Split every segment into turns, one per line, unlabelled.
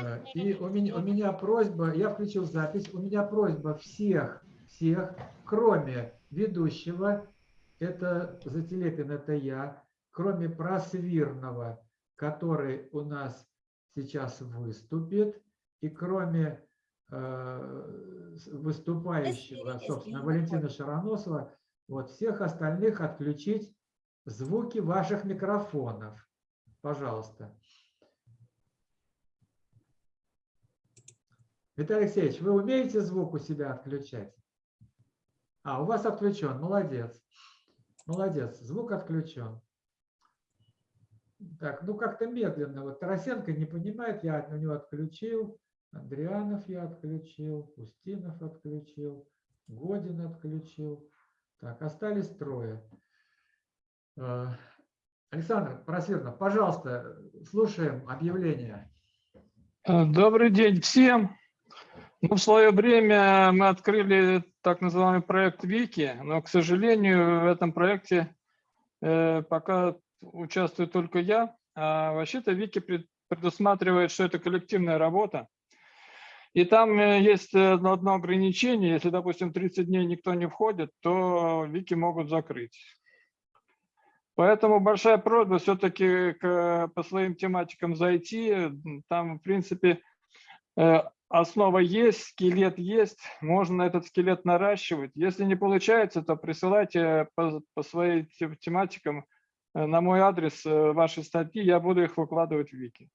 Э, И у меня, у меня просьба, я включил запись, у меня просьба всех, всех, кроме ведущего, это Зателепин, это я, кроме Просвирного, который у нас сейчас выступит, и кроме э, выступающего, собственно, Валентина Шароносова, вот всех остальных отключить звуки ваших микрофонов. Пожалуйста. Виталий Алексеевич, вы умеете звук у себя отключать? А, у вас отключен, молодец. Молодец, звук отключен. Так, ну как-то медленно. Вот Тарасенко не понимает, я у него отключил. Андрианов я отключил, Устинов отключил, Годин отключил. Так, остались трое. Э, Александр Просвернов, пожалуйста, слушаем объявление.
Э, Добрый день всем. Ну, в свое время мы открыли так называемый проект Вики, но, к сожалению, в этом проекте э, пока участвую только я. А вообще-то Вики пред- предусматривает, что это коллективная работа. И там э, есть э, одно ограничение. Если, допустим, 30 дней никто не входит, то Вики могут закрыть. Поэтому большая просьба все-таки по своим тематикам зайти. Там, в принципе, э, основа есть, скелет есть, можно этот скелет наращивать. Если не получается, то присылайте по, по своим те- тематикам э, на мой адрес э, ваши статьи, я буду их выкладывать в Вики.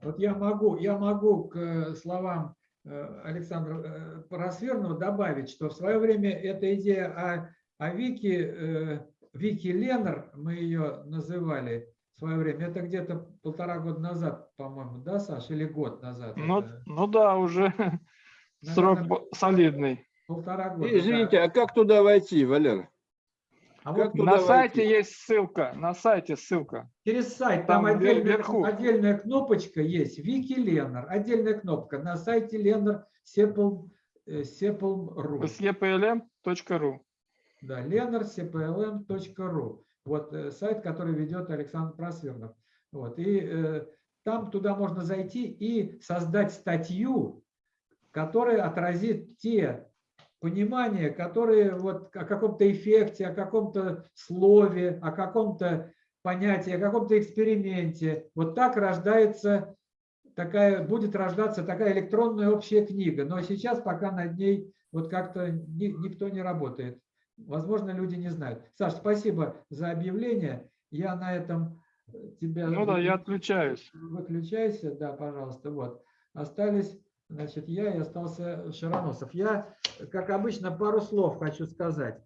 Вот я могу, я могу к э, словам э, Александра э, Просвернова добавить, что в свое время эта идея о, о Вики, э, Вики Ленар, мы ее называли в свое время, это где-то полтора года назад, по-моему, да, Саша, или год назад?
Ну,
это?
ну да, уже срок
Наверное,
бо- солидный.
Полтора года.
Извините,
да.
а как туда войти, Валер?
А
как
вот
На сайте
войти?
есть ссылка, на сайте ссылка.
через сайт, там,
Там
отдельная,
вверху.
отдельная кнопочка есть, Вики Ленар, отдельная кнопка на сайте Ленар Сепл, э, Сепл.ру.
sleplm.ru.
Да, leonardcplm.ru. Вот э, сайт, который ведет Александр Просвернов. Вот, и э, там туда можно зайти и создать статью, которая отразит те понимания, которые вот о каком-то эффекте, о каком-то слове, о каком-то понятии, о каком-то эксперименте. Вот так рождается такая, будет рождаться такая электронная общая книга. Но сейчас пока над ней вот как-то ни- никто не работает. Возможно, люди не знают. Саш, спасибо за объявление. Я на этом э, тебя...
Ну да, я отключаюсь.
Выключайся, да, пожалуйста. Вот. Остались, значит, я и остался Шароносов. Я, как обычно, пару слов хочу сказать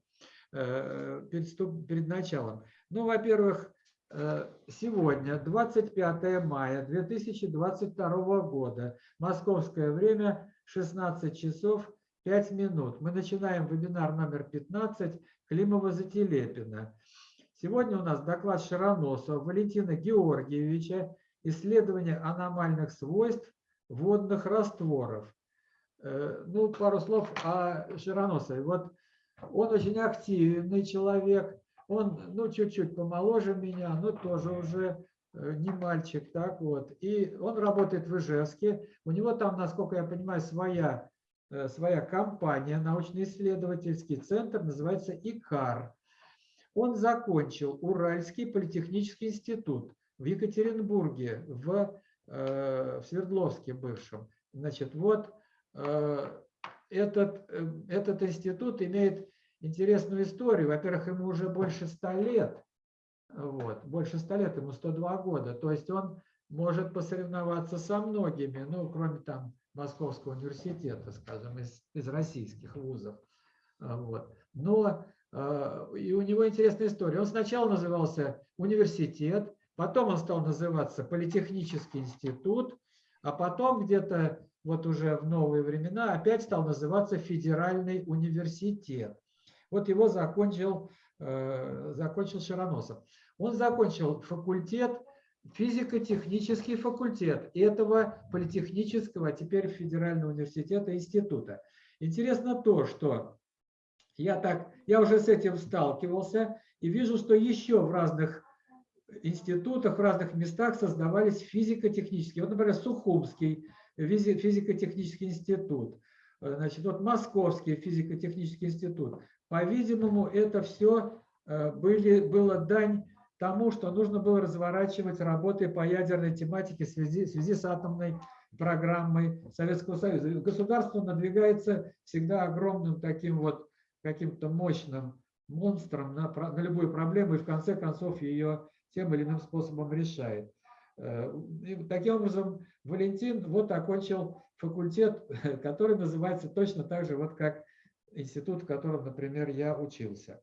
э, перед, перед началом. Ну, во-первых, э, сегодня, 25 мая 2022 года, московское время, 16 часов 5 минут. Мы начинаем вебинар номер 15 Климова-Зателепина. Сегодня у нас доклад Шароносова Валентина Георгиевича «Исследование аномальных свойств водных растворов». Э, Ну, пару слов о Широносове. Вот он очень активный человек, он, ну, чуть-чуть помоложе меня, но тоже уже э, не мальчик, так вот. И он работает в Ижевске. У него там, насколько я понимаю, своя, своя компания, научно-исследовательский центр, называется ИКАР. Он закончил Уральский политехнический институт в Екатеринбурге, в, э, в Свердловске бывшем. Значит, вот э, этот, э, этот институт имеет интересную историю. Во-первых, ему уже больше ста лет. Вот, больше ста лет, ему 102 года. То есть он может посоревноваться со многими, ну, кроме там Московского университета, скажем, из, из российских вузов. А, Вот. Но э, и у него интересная история. Он сначала назывался университет, потом он стал называться Политехнический институт, а потом где-то вот уже в новые времена опять стал называться Федеральный университет. Вот его закончил, э, закончил Широносов. Он закончил факультет, физико-технический факультет этого политехнического, а теперь Федерального университета института. Интересно то, что я так, я уже с этим сталкивался и вижу, что еще в разных институтах, в разных местах создавались физико-технические. Вот, например, Сухумский физи- физико-технический институт, э, значит, вот Московский физико-технический институт. По-видимому, это все были, было дань тому, что нужно было разворачивать работы по ядерной тематике в связи, в связи с атомной программой Советского Союза. Государство надвигается всегда огромным таким вот каким-то мощным монстром на, на любую проблему и в конце концов ее тем или иным способом решает. Э, и таким образом, Валентин вот окончил факультет, который называется точно так же, вот как институт, в котором, например, я учился.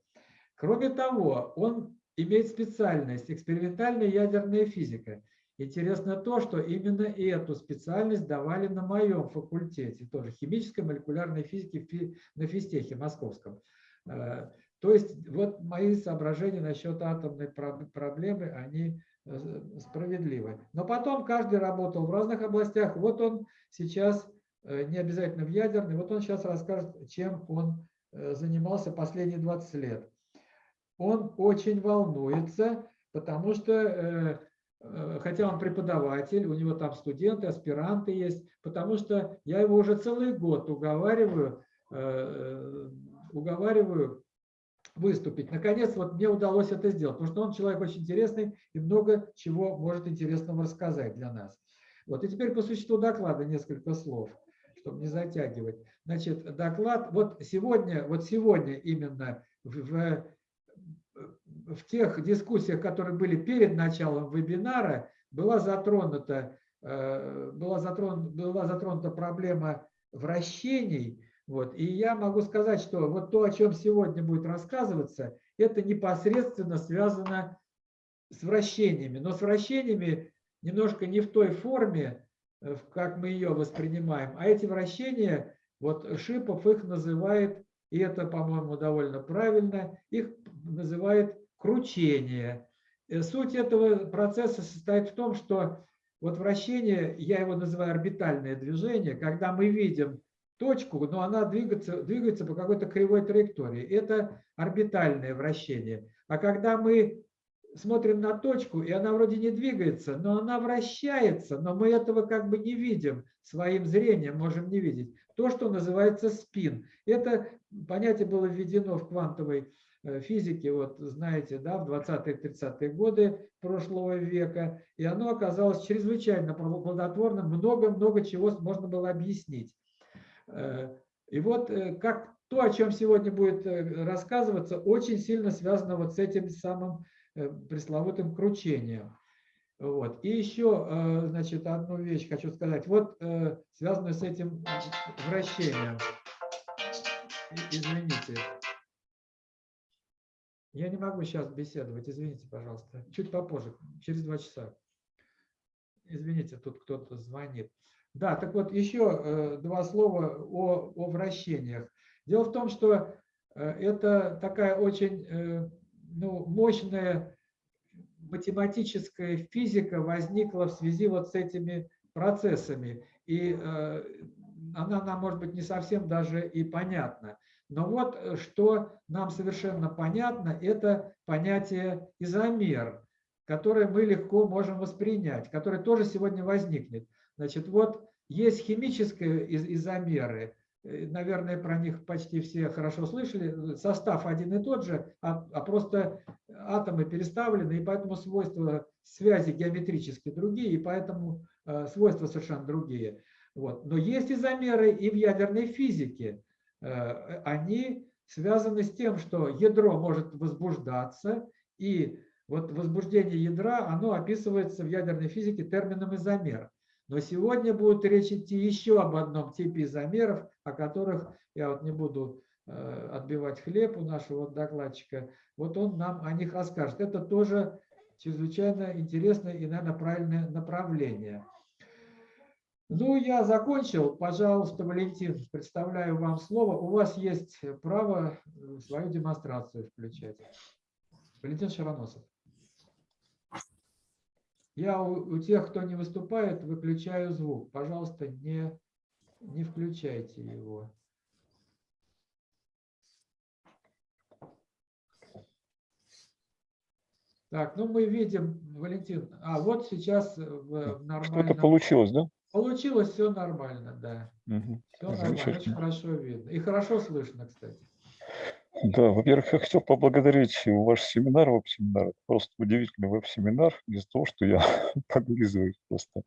Кроме того, он имеет специальность экспериментальная ядерная физика. Интересно то, что именно эту специальность давали на моем факультете, тоже химической молекулярной физики фи- на физтехе московском. Э, То есть вот мои соображения насчет атомной про- проблемы, они э, справедливы. Но потом каждый работал в разных областях. Вот он сейчас, э, не обязательно в ядерной, вот он сейчас расскажет, чем он занимался последние 20 лет он очень волнуется, потому что, э, э, хотя он преподаватель, у него там студенты, аспиранты есть, потому что я его уже целый год уговариваю, э, уговариваю выступить. Наконец, вот мне удалось это сделать, потому что он человек очень интересный и много чего может интересного рассказать для нас. Вот, и теперь по существу доклада несколько слов, чтобы не затягивать. Значит, доклад, вот сегодня, вот сегодня именно в, в тех дискуссиях, которые были перед началом вебинара, была затронута, э, была затронута, была затронута проблема вращений. Вот. И я могу сказать, что вот то, о чем сегодня будет рассказываться, это непосредственно связано с вращениями. Но с вращениями немножко не в той форме, э, как мы ее воспринимаем, а эти вращения, вот Шипов их называет, и это, по-моему, довольно правильно, их называет кручение. Э, Суть этого процесса состоит в том, что вот вращение, я его называю орбитальное движение, когда мы видим точку, но она двигается, двигается по какой-то кривой траектории. Это орбитальное вращение. А когда мы смотрим на точку, и она вроде не двигается, но она вращается, но мы этого как бы не видим, своим зрением можем не видеть. То, что называется спин. Это понятие было введено в квантовой э, физике, вот знаете, да, в 20-30-е годы прошлого века, и оно оказалось чрезвычайно плодотворным, много-много чего можно было объяснить. Э, И вот э, как то, о чем сегодня будет рассказываться, очень сильно связано вот с этим самым пресловутым кручением. Вот. И еще, значит, одну вещь хочу сказать. Вот связанную с этим вращением. Извините. Я не могу сейчас беседовать, извините, пожалуйста. Чуть попозже, через два часа. Извините, тут кто-то звонит. Да, так вот еще э, два слова о, о вращениях. Дело в том, что э, это такая очень э, ну, мощная математическая физика возникла в связи вот с этими процессами. И она нам, может быть, не совсем даже и понятна. Но вот э, что нам совершенно понятно, это понятие изомер, которое мы легко можем воспринять, которое тоже сегодня возникнет. Значит, вот есть химические из- изомеры, э, наверное, про них почти все хорошо слышали, состав один и тот же, а, а просто атомы переставлены, и поэтому свойства связи геометрически другие, и поэтому э, свойства совершенно другие. Вот. Но есть изомеры и в ядерной физике. Э, Они связаны с тем, что ядро может возбуждаться, и вот возбуждение ядра, оно описывается в ядерной физике термином изомер. Но сегодня будет речь идти еще об одном типе изомеров, о которых я вот не буду э, отбивать хлеб у нашего докладчика. Вот он нам о них расскажет. Это тоже чрезвычайно интересное и, наверное, правильное направление. Ну, я закончил. Пожалуйста, Валентин, представляю вам слово. У вас есть право э, свою демонстрацию включать. Валентин Шароносов. Я у, у тех, кто не выступает, выключаю звук. Пожалуйста, не, не включайте его. Так, ну мы видим, Валентин, а вот сейчас э, в
Что-то
нормальном...
получилось, да?
Получилось все нормально, да.
Мгм.
Все нормально, очень хорошо видно. И хорошо слышно, кстати.
Да, во-первых, я хотел поблагодарить ваш семинар, веб-семинар. Просто удивительный веб-семинар из-за того, что я подлизываюсь просто.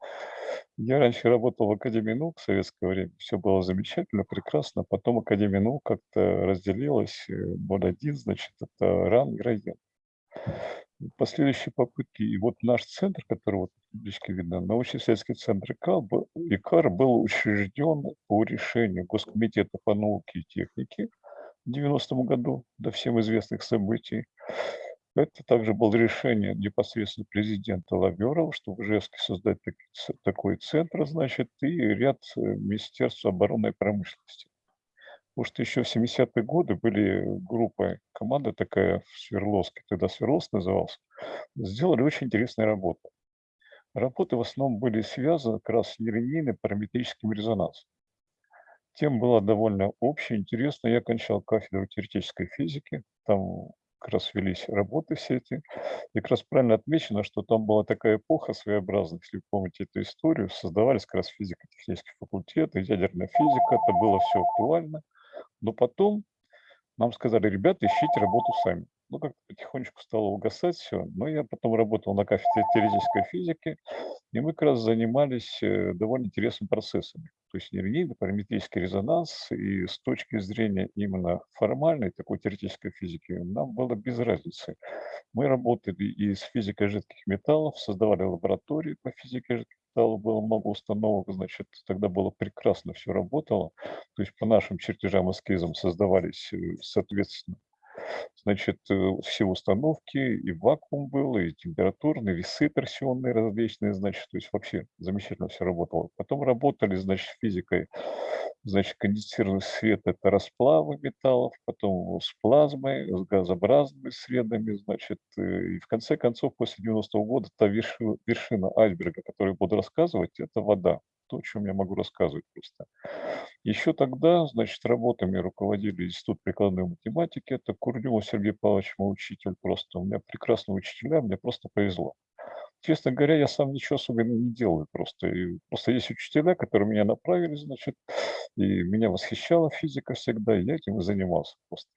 Я раньше работал в Академии наук в советское время. Все было замечательно, прекрасно. Потом Академия наук как-то разделилась. э, Ноль один, значит, это РАН и район. Последующие попытки, и вот наш центр, который вот табличке видно, научно-исследовательский центр ИКАР ИКАР был учрежден по решению Госкомитета по науке и технике в 90-м году до всем известных событий. Это также было решение непосредственно президента Лаверова, что в Ижевске создать такой центр, значит, и ряд э, Министерств обороны и промышленности. Потому что еще в 70-е годы были группа, команда такая в Свердловске, тогда Свердловск назывался, сделали очень интересную работу. Работы в основном были связаны как раз с нелинейным параметрическим резонансом. Тема была довольно общая, интересная. Я окончал кафедру теоретической физики, там как раз велись работы все эти. И как раз правильно отмечено, что там была такая эпоха своеобразная, если вы помните эту историю, создавались как раз физико-технический факультет, ядерная физика, это было все актуально. Но потом нам сказали, ребята, ищите работу сами. Ну, как-то потихонечку стало угасать все. Но я потом работал на кафедре теоретической физики, и мы как раз занимались э, довольно интересными процессами. То есть нелинейный параметрический резонанс, и с точки зрения именно формальной такой теоретической физики нам было без разницы. Мы работали и с физикой жидких металлов, создавали лаборатории по физике жидких металлов, было много установок, значит, тогда было прекрасно все работало. То есть по нашим чертежам, эскизам создавались, э, соответственно, значит, э, все установки, и вакуум был, и температурные, весы торсионные различные, значит, то есть вообще замечательно все работало. Потом работали, значит, физикой, значит, конденсированный свет – это расплавы металлов, потом с плазмой, с газообразными средами, значит, э, и в конце концов, после 90-го года, та вершина, вершина айсберга, о которой буду рассказывать, это вода. То, о чем я могу рассказывать просто. Еще тогда, значит, работами руководили Институт прикладной математики. Это Курдюмов Сергей Павлович, мой учитель просто. У меня прекрасные учителя, мне просто повезло. Честно говоря, я сам ничего особенного не делаю просто. И просто есть учителя, которые меня направили, значит, и меня восхищала физика всегда, и я этим и занимался просто.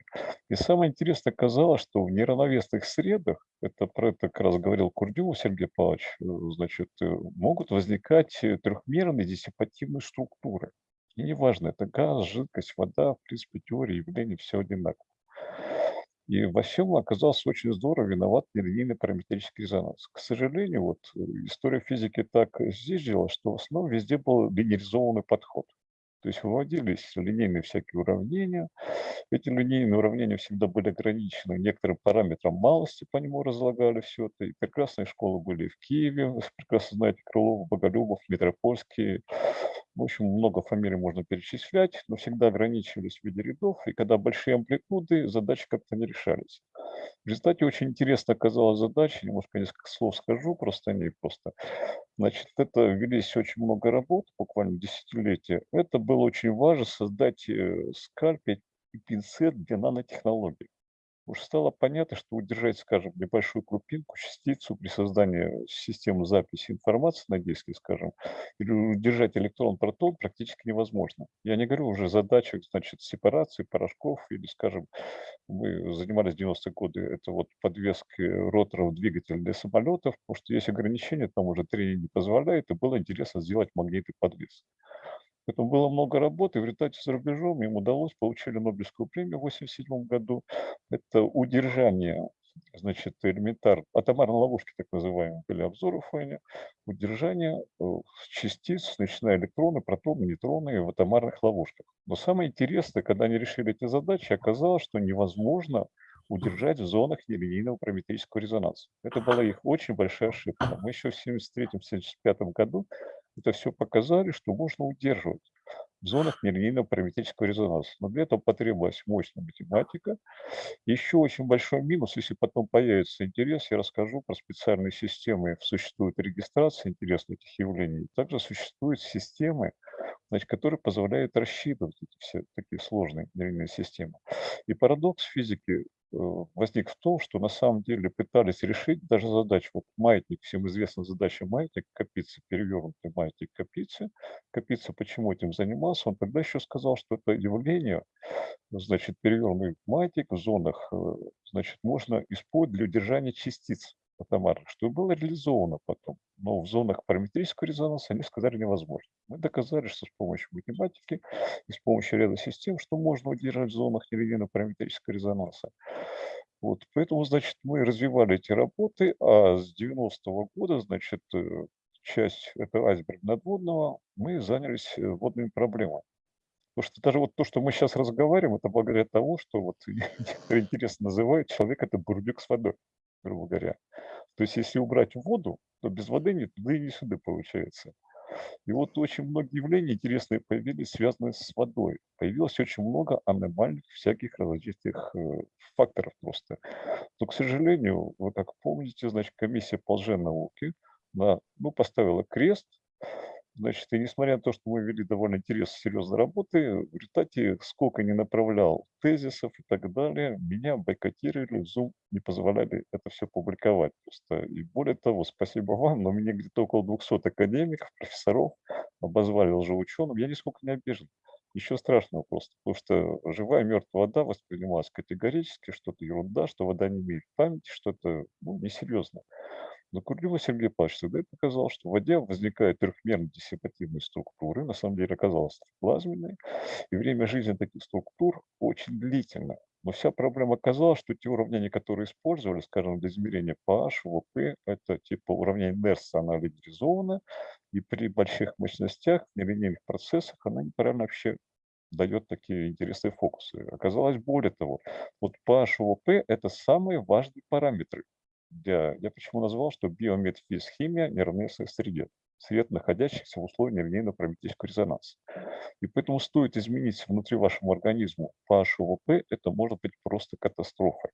И самое интересное оказалось, что в неравновесных средах, это про это как раз говорил Курдюмов Сергей Павлович, э, значит, э, могут возникать э, трехмерные диссипативные структуры. И неважно, это газ, жидкость, вода, в принципе, теория явлений все одинаково. И всем оказался очень здорово виноват нелинейный параметрический резонанс. К сожалению, вот э, история физики так здесь что в основном везде был линейизованный подход. То есть выводились линейные всякие уравнения. Эти линейные уравнения всегда были ограничены некоторым параметром малости, по нему разлагали все это. И прекрасные школы были в Киеве, прекрасно знаете, Крылов, Боголюбов, Метропольский. В общем, много фамилий можно перечислять, но всегда ограничивались в виде рядов. И когда большие амплитуды, задачи как-то не решались. В результате очень интересно оказалась задача, немножко несколько слов скажу просто о ней просто. Значит, это велись очень много работ, буквально десятилетия. Это было очень важно создать э, скальпель и пинцет для нанотехнологий. Уж стало понятно, что удержать, скажем, небольшую крупинку, частицу при создании системы записи информации на диске, скажем, или удержать электрон-протон практически невозможно. Я не говорю уже о задачах, значит, сепарации порошков или, скажем, мы занимались в 90-е годы, это вот подвески роторов двигателя для самолетов, потому что есть ограничения, там уже тренинг не позволяет, и было интересно сделать магнитный подвес. Поэтому было много работы, в результате за рубежом им удалось, получили Нобелевскую премию в 1987 году. Это удержание, значит, элементар, атомарной ловушки, так называемые, были обзоры фоне, удержание э, частиц, начиная электроны, протоны, нейтроны в атомарных ловушках. Но самое интересное, когда они решили эти задачи, оказалось, что невозможно удержать в зонах нелинейного параметрического резонанса. Это была их очень большая ошибка. Мы еще в 1973-1975 году это все показали, что можно удерживать в зонах нелинейного параметрического резонанса. Но для этого потребовалась мощная математика. Еще очень большой минус, если потом появится интерес, я расскажу про специальные системы. Существует регистрация интересных этих явлений. Также существуют системы, значит, которые позволяют рассчитывать эти все такие сложные нелинейные системы. И парадокс физики возник в том, что на самом деле пытались решить даже задачу, вот маятник, всем известна задача маятник, копиться, перевернутый маятник копиться. Копиться почему этим занимался? Он тогда еще сказал, что это явление, значит, перевернутый маятник в зонах, э, значит, можно использовать для удержания частиц атомарных, что было реализовано потом. Но в зонах параметрического резонанса они сказали невозможно. Мы доказали, что с помощью математики и с помощью ряда систем, что можно удержать в зонах нелинейного параметрического резонанса. Вот, поэтому, значит, мы развивали эти работы, а с 90-го года, значит, э, часть этого айсберга надводного, мы занялись э, водными проблемами. Потому что даже вот то, что мы сейчас разговариваем, это благодаря тому, что вот интересно называют человек это бурдюк с водой, грубо говоря. То есть если убрать воду, то без воды нет туда и не сюда получается. И вот очень многие явления интересные появились, связанные с водой. Появилось очень много аномальных всяких различных э, факторов просто. Но, к сожалению, вы как помните, значит, комиссия по лженауке на, ну, поставила крест Значит, и несмотря на то, что мы вели довольно интересные, серьезные работы, в результате сколько не направлял тезисов и так далее, меня бойкотировали, Zoom не позволяли это все публиковать просто. И более того, спасибо вам, но мне где-то около 200 академиков, профессоров обозвали лжеученым. Я нисколько не обижен. Еще страшного просто, потому что живая мертвая вода воспринималась категорически, что это ерунда, что вода не имеет памяти, что это ну, несерьезно. Но Курлюва Сергей Павлович всегда показал, что в воде возникают трехмерные диссипативные структуры, на самом деле оказалось плазменные, и время жизни таких структур очень длительное. Но вся проблема оказалась, что те уравнения, которые использовали, скажем, для измерения pH, ВП, это типа уравнение Нерса, она линеризована, и при больших мощностях, нелинейных процессах она неправильно вообще дает такие интересные фокусы. Оказалось более того, вот pH, ВП – это самые важные параметры я, я почему назвал, что биометфизхимия не равна среде, сред, находящихся в условиях нелинейно-параметрического резонанса. И поэтому стоит изменить внутри вашему организму pH ОВП, это может быть просто катастрофой.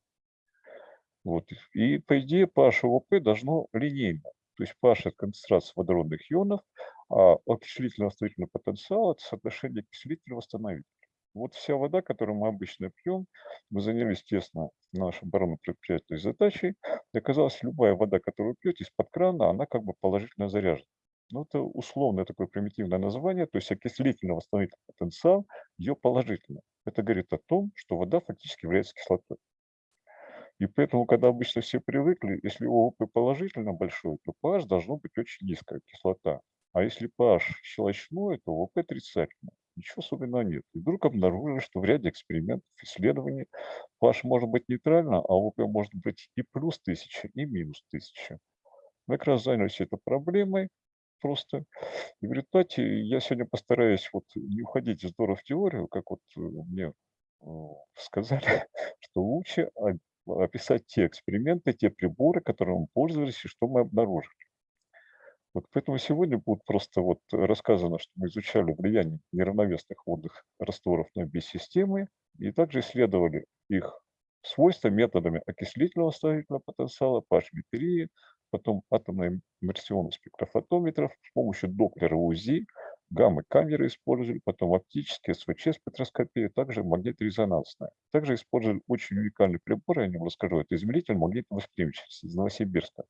Вот. И по идее pH ОВП должно линейно. То есть pH – это концентрация водородных ионов, а окислительно-восстановительный потенциал – это соотношение окислителя-восстановителя. Вот вся вода, которую мы обычно пьем, мы занялись, естественно, нашей оборонно-предприятельной задачей. И оказалось, любая вода, которую пьете из-под крана, она как бы положительно заряжена. Ну, это условное такое примитивное название, то есть окислительно-восстановительный потенциал, ее положительно. Это говорит о том, что вода фактически является кислотой. И поэтому, когда обычно все привыкли, если ОВП положительно большой, то pH должно быть очень низкая кислота. А если pH щелочной, то ОВП отрицательный ничего особенного нет. И вдруг обнаружили, что в ряде экспериментов, исследований pH может быть нейтрально, а ОП может быть и плюс 1000, и минус 1000. Мы как раз занялись этой проблемой просто. И в результате я сегодня постараюсь вот не уходить здорово в теорию, как вот э, мне э, сказали, что лучше описать те эксперименты, те приборы, которыми мы пользовались и что мы обнаружили. Вот поэтому сегодня будет просто вот рассказано, что мы изучали влияние неравновесных водных растворов на биосистемы и также исследовали их свойства методами окислительного восстановительного потенциала, pH-метрии, потом атомно-иммерсионных спектрофотометров с помощью доплера УЗИ, гаммы-камеры использовали, потом оптические СВЧ-спектроскопия, также магниторезонансная. Также использовали очень уникальный прибор, я о нем расскажу, это измеритель магнитной восприимчивости из Новосибирска.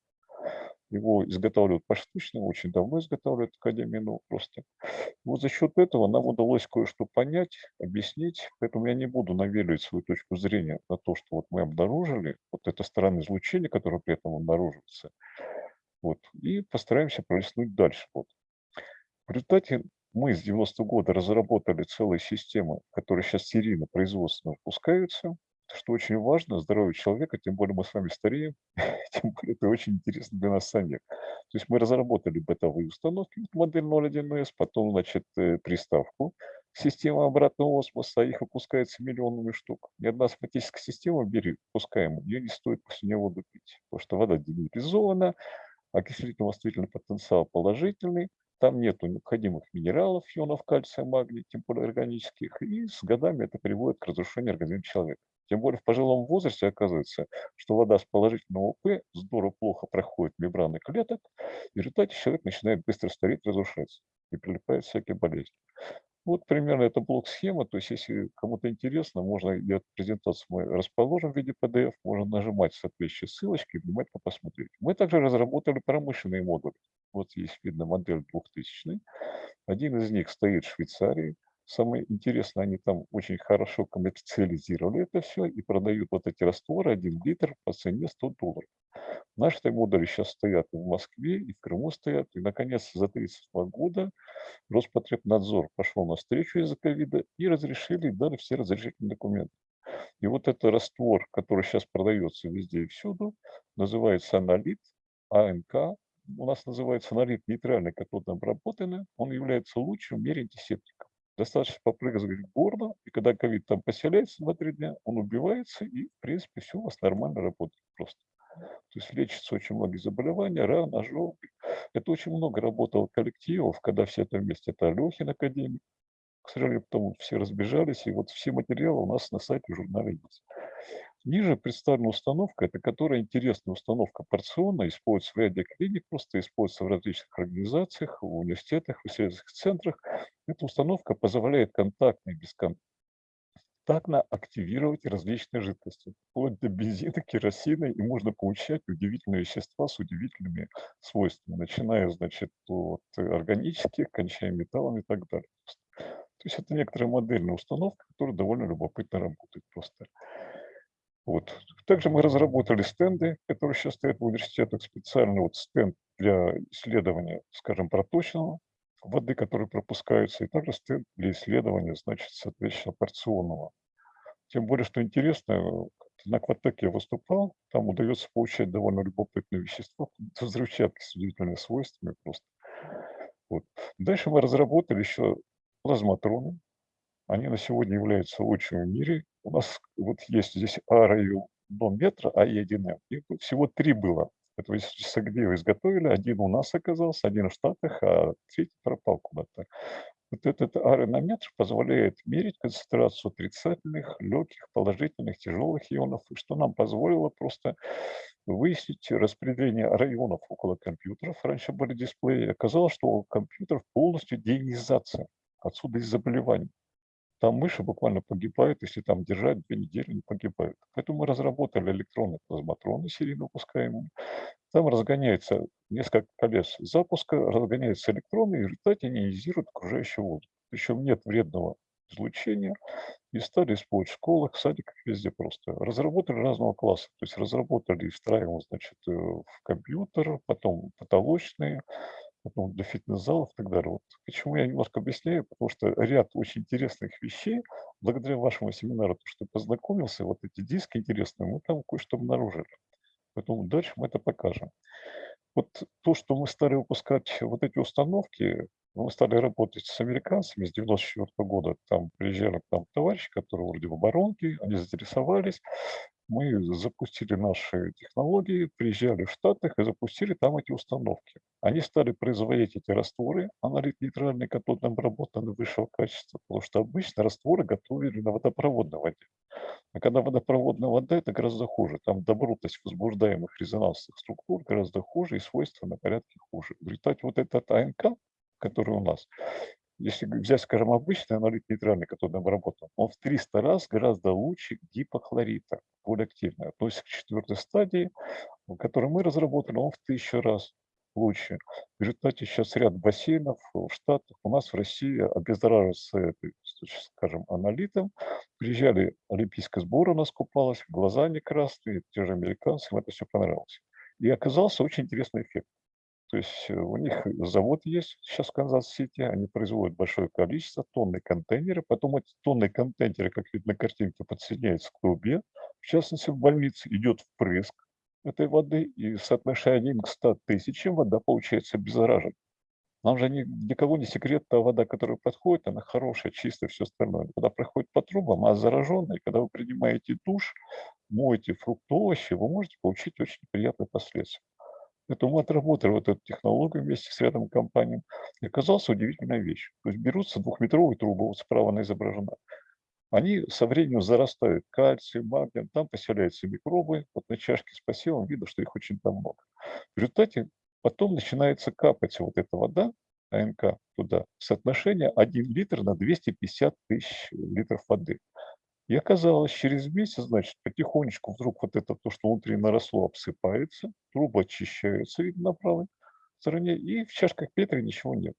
Его изготавливают поштучно, очень давно изготавливают Академия наук просто. Вот за счет этого нам удалось кое-что понять, объяснить, поэтому я не буду навеливать свою точку зрения на то, что вот мы обнаружили, вот это стороны излучения, которое при этом обнаруживается, вот, и постараемся пролистнуть дальше. Вот. В результате мы с 90 -го года разработали целые системы, которые сейчас серийно производственно выпускаются что очень важно, здоровье человека, тем более мы с вами стареем, тем более это очень интересно для нас самих. То есть мы разработали бытовые установки, модель 01S, потом, значит, э, приставку, система обратного осмоса, их выпускается миллионами штук. Ни одна автоматическая система, бери, пускаем, ее не стоит после нее воду пить, потому что вода демилитаризована, окислительно-восстановительный потенциал положительный, там нет необходимых минералов, ионов кальция, магния, тем более органических, и с годами это приводит к разрушению организма человека. Тем более в пожилом возрасте оказывается, что вода с положительного ОП здорово плохо проходит мембраны клеток, и в результате человек начинает быстро стареть, разрушаться, и прилипают всякие болезни. Вот примерно это блок-схема, то есть если кому-то интересно, можно, я презентацию мы расположим в виде PDF, можно нажимать соответствующие ссылочки и внимательно посмотреть. Мы также разработали промышленные модули. Вот есть видно модель 2000. Один из них стоит в Швейцарии. Самое интересное, они там очень хорошо коммерциализировали это все и продают вот эти растворы 1 литр по цене 100 долларов. Наши модули сейчас стоят в Москве, и в Крыму стоят. И, наконец, за 32 года Роспотребнадзор пошел навстречу из-за ковида и разрешили, дали все разрешительные документы. И вот это раствор, который сейчас продается везде и всюду, называется аналит, АНК. У нас называется аналит нейтральный катодно обработанный. Он является лучшим в мире антисептиком. Достаточно попрыгать в горло, и когда ковид там поселяется на три дня, он убивается, и, в принципе, все у вас нормально работает просто. То есть лечится очень многие заболевания, ран, ожоги. Это очень много работало коллективов, когда все это вместе. Это Алехин академик. К сожалению, потом все разбежались, и вот все материалы у нас на сайте журнала есть. Ниже представлена установка, это которая интересная установка порционная, используется в ряде клиник, просто используется в различных организациях, в университетах, в исследовательских центрах. Эта установка позволяет контактно и бесконтактно активировать различные жидкости, вплоть до бензина, керосина, и можно получать удивительные вещества с удивительными свойствами, начиная, значит, от органических, кончая металлами и так далее. То есть это некоторая модельная установка, которая довольно любопытно работает просто. Вот. Также мы разработали стенды, которые сейчас стоят в университетах, специально вот стенд для исследования, скажем, проточного воды, которые пропускаются, и также стенд для исследования, значит, соответственно, порционного. Тем более, что интересно, на Кватеке я выступал, там удается получать довольно любопытные вещества, взрывчатки с удивительными свойствами просто. Вот. Дальше мы разработали еще плазматроны. Они на сегодня являются лучшими в мире. У нас вот есть здесь АРАЮ до метра, АЕ1М. Их всего три было. Это Сагдеева изготовили. Один у нас оказался, один в Штатах, а третий пропал куда-то. Вот этот аэрометр позволяет мерить концентрацию отрицательных, легких, положительных, тяжелых ионов, что нам позволило просто выяснить распределение районов около компьютеров. Раньше были дисплеи. Оказалось, что у компьютеров полностью деионизация. Отсюда и заболевания. Там мыши буквально погибают, если там держать две недели, не погибают. Поэтому мы разработали электронные плазматроны серийно выпускаемые. Там разгоняется несколько колес запуска, разгоняются электроны, и в результате они ионизируют окружающий воздух. Причем нет вредного излучения, и стали использовать в школах, садиках, везде просто. Разработали разного класса, то есть разработали и встраиваем, значит, э, в компьютер, потом потолочные, потом для фитнес-залов и так далее. Вот почему я немножко объясняю, потому что ряд очень интересных вещей, благодаря вашему семинару, то, что познакомился, вот эти диски интересные, мы там кое-что обнаружили. Поэтому дальше мы это покажем. Вот то, что мы стали выпускать вот эти установки, мы стали работать с американцами с 94 года. Там приезжали к нам товарищи, которые вроде в оборонке, они заинтересовались мы запустили наши технологии, приезжали в Штатах и запустили там эти установки. Они стали производить эти растворы, аналит нейтральный, катодно обработанный высшего качества, потому что обычно растворы готовили на водопроводной воде. А когда водопроводная вода, это гораздо хуже. Там добротность возбуждаемых резонансных структур гораздо хуже и свойства на порядке хуже. В результате вот этот АНК, который у нас, если взять, скажем, обычный аналит нейтральный, который обработан, он в 300 раз гораздо лучше гипохлорита, более активный. То есть к четвертой стадии, которую мы разработали, он в тысячу раз лучше. В результате сейчас ряд бассейнов в Штатах, у нас в России обеззараживаются, скажем, анолитом. Приезжали олимпийская сборная купалась, глаза не красные, те же американцы, им это все понравилось. И оказался очень интересный эффект. То есть э, у них завод есть сейчас в Канзас-Сити, они производят большое количество, тонны контейнеры, потом эти тонны контейнеры, как видно на картинке, подсоединяются к трубе, в частности в больнице идет впрыск этой воды, и соотношение 1 к 100 тысячам вода получается обеззараженной. Нам же ни, для кого не секрет, та вода, которая подходит, она хорошая, чистая, все остальное. Когда проходит по трубам, а зараженная, когда вы принимаете душ, моете фрукты, овощи, вы можете получить очень приятные последствия. Поэтому мы отработали вот эту технологию вместе с рядом компаний. И оказалась удивительная вещь. То есть берутся двухметровые трубы, вот справа она изображена. Они со временем зарастают кальцием, магнием, там поселяются микробы. Вот на чашке с посевом видно, что их очень там много. В результате потом начинается капать вот эта вода, АНК туда, соотношение 1 литр на 250 тысяч литров воды. И оказалось, через месяц, значит, потихонечку вдруг вот это то, что внутри наросло, обсыпается, трубы очищаются, видно, на правой стороне, и в чашках Петри ничего нет.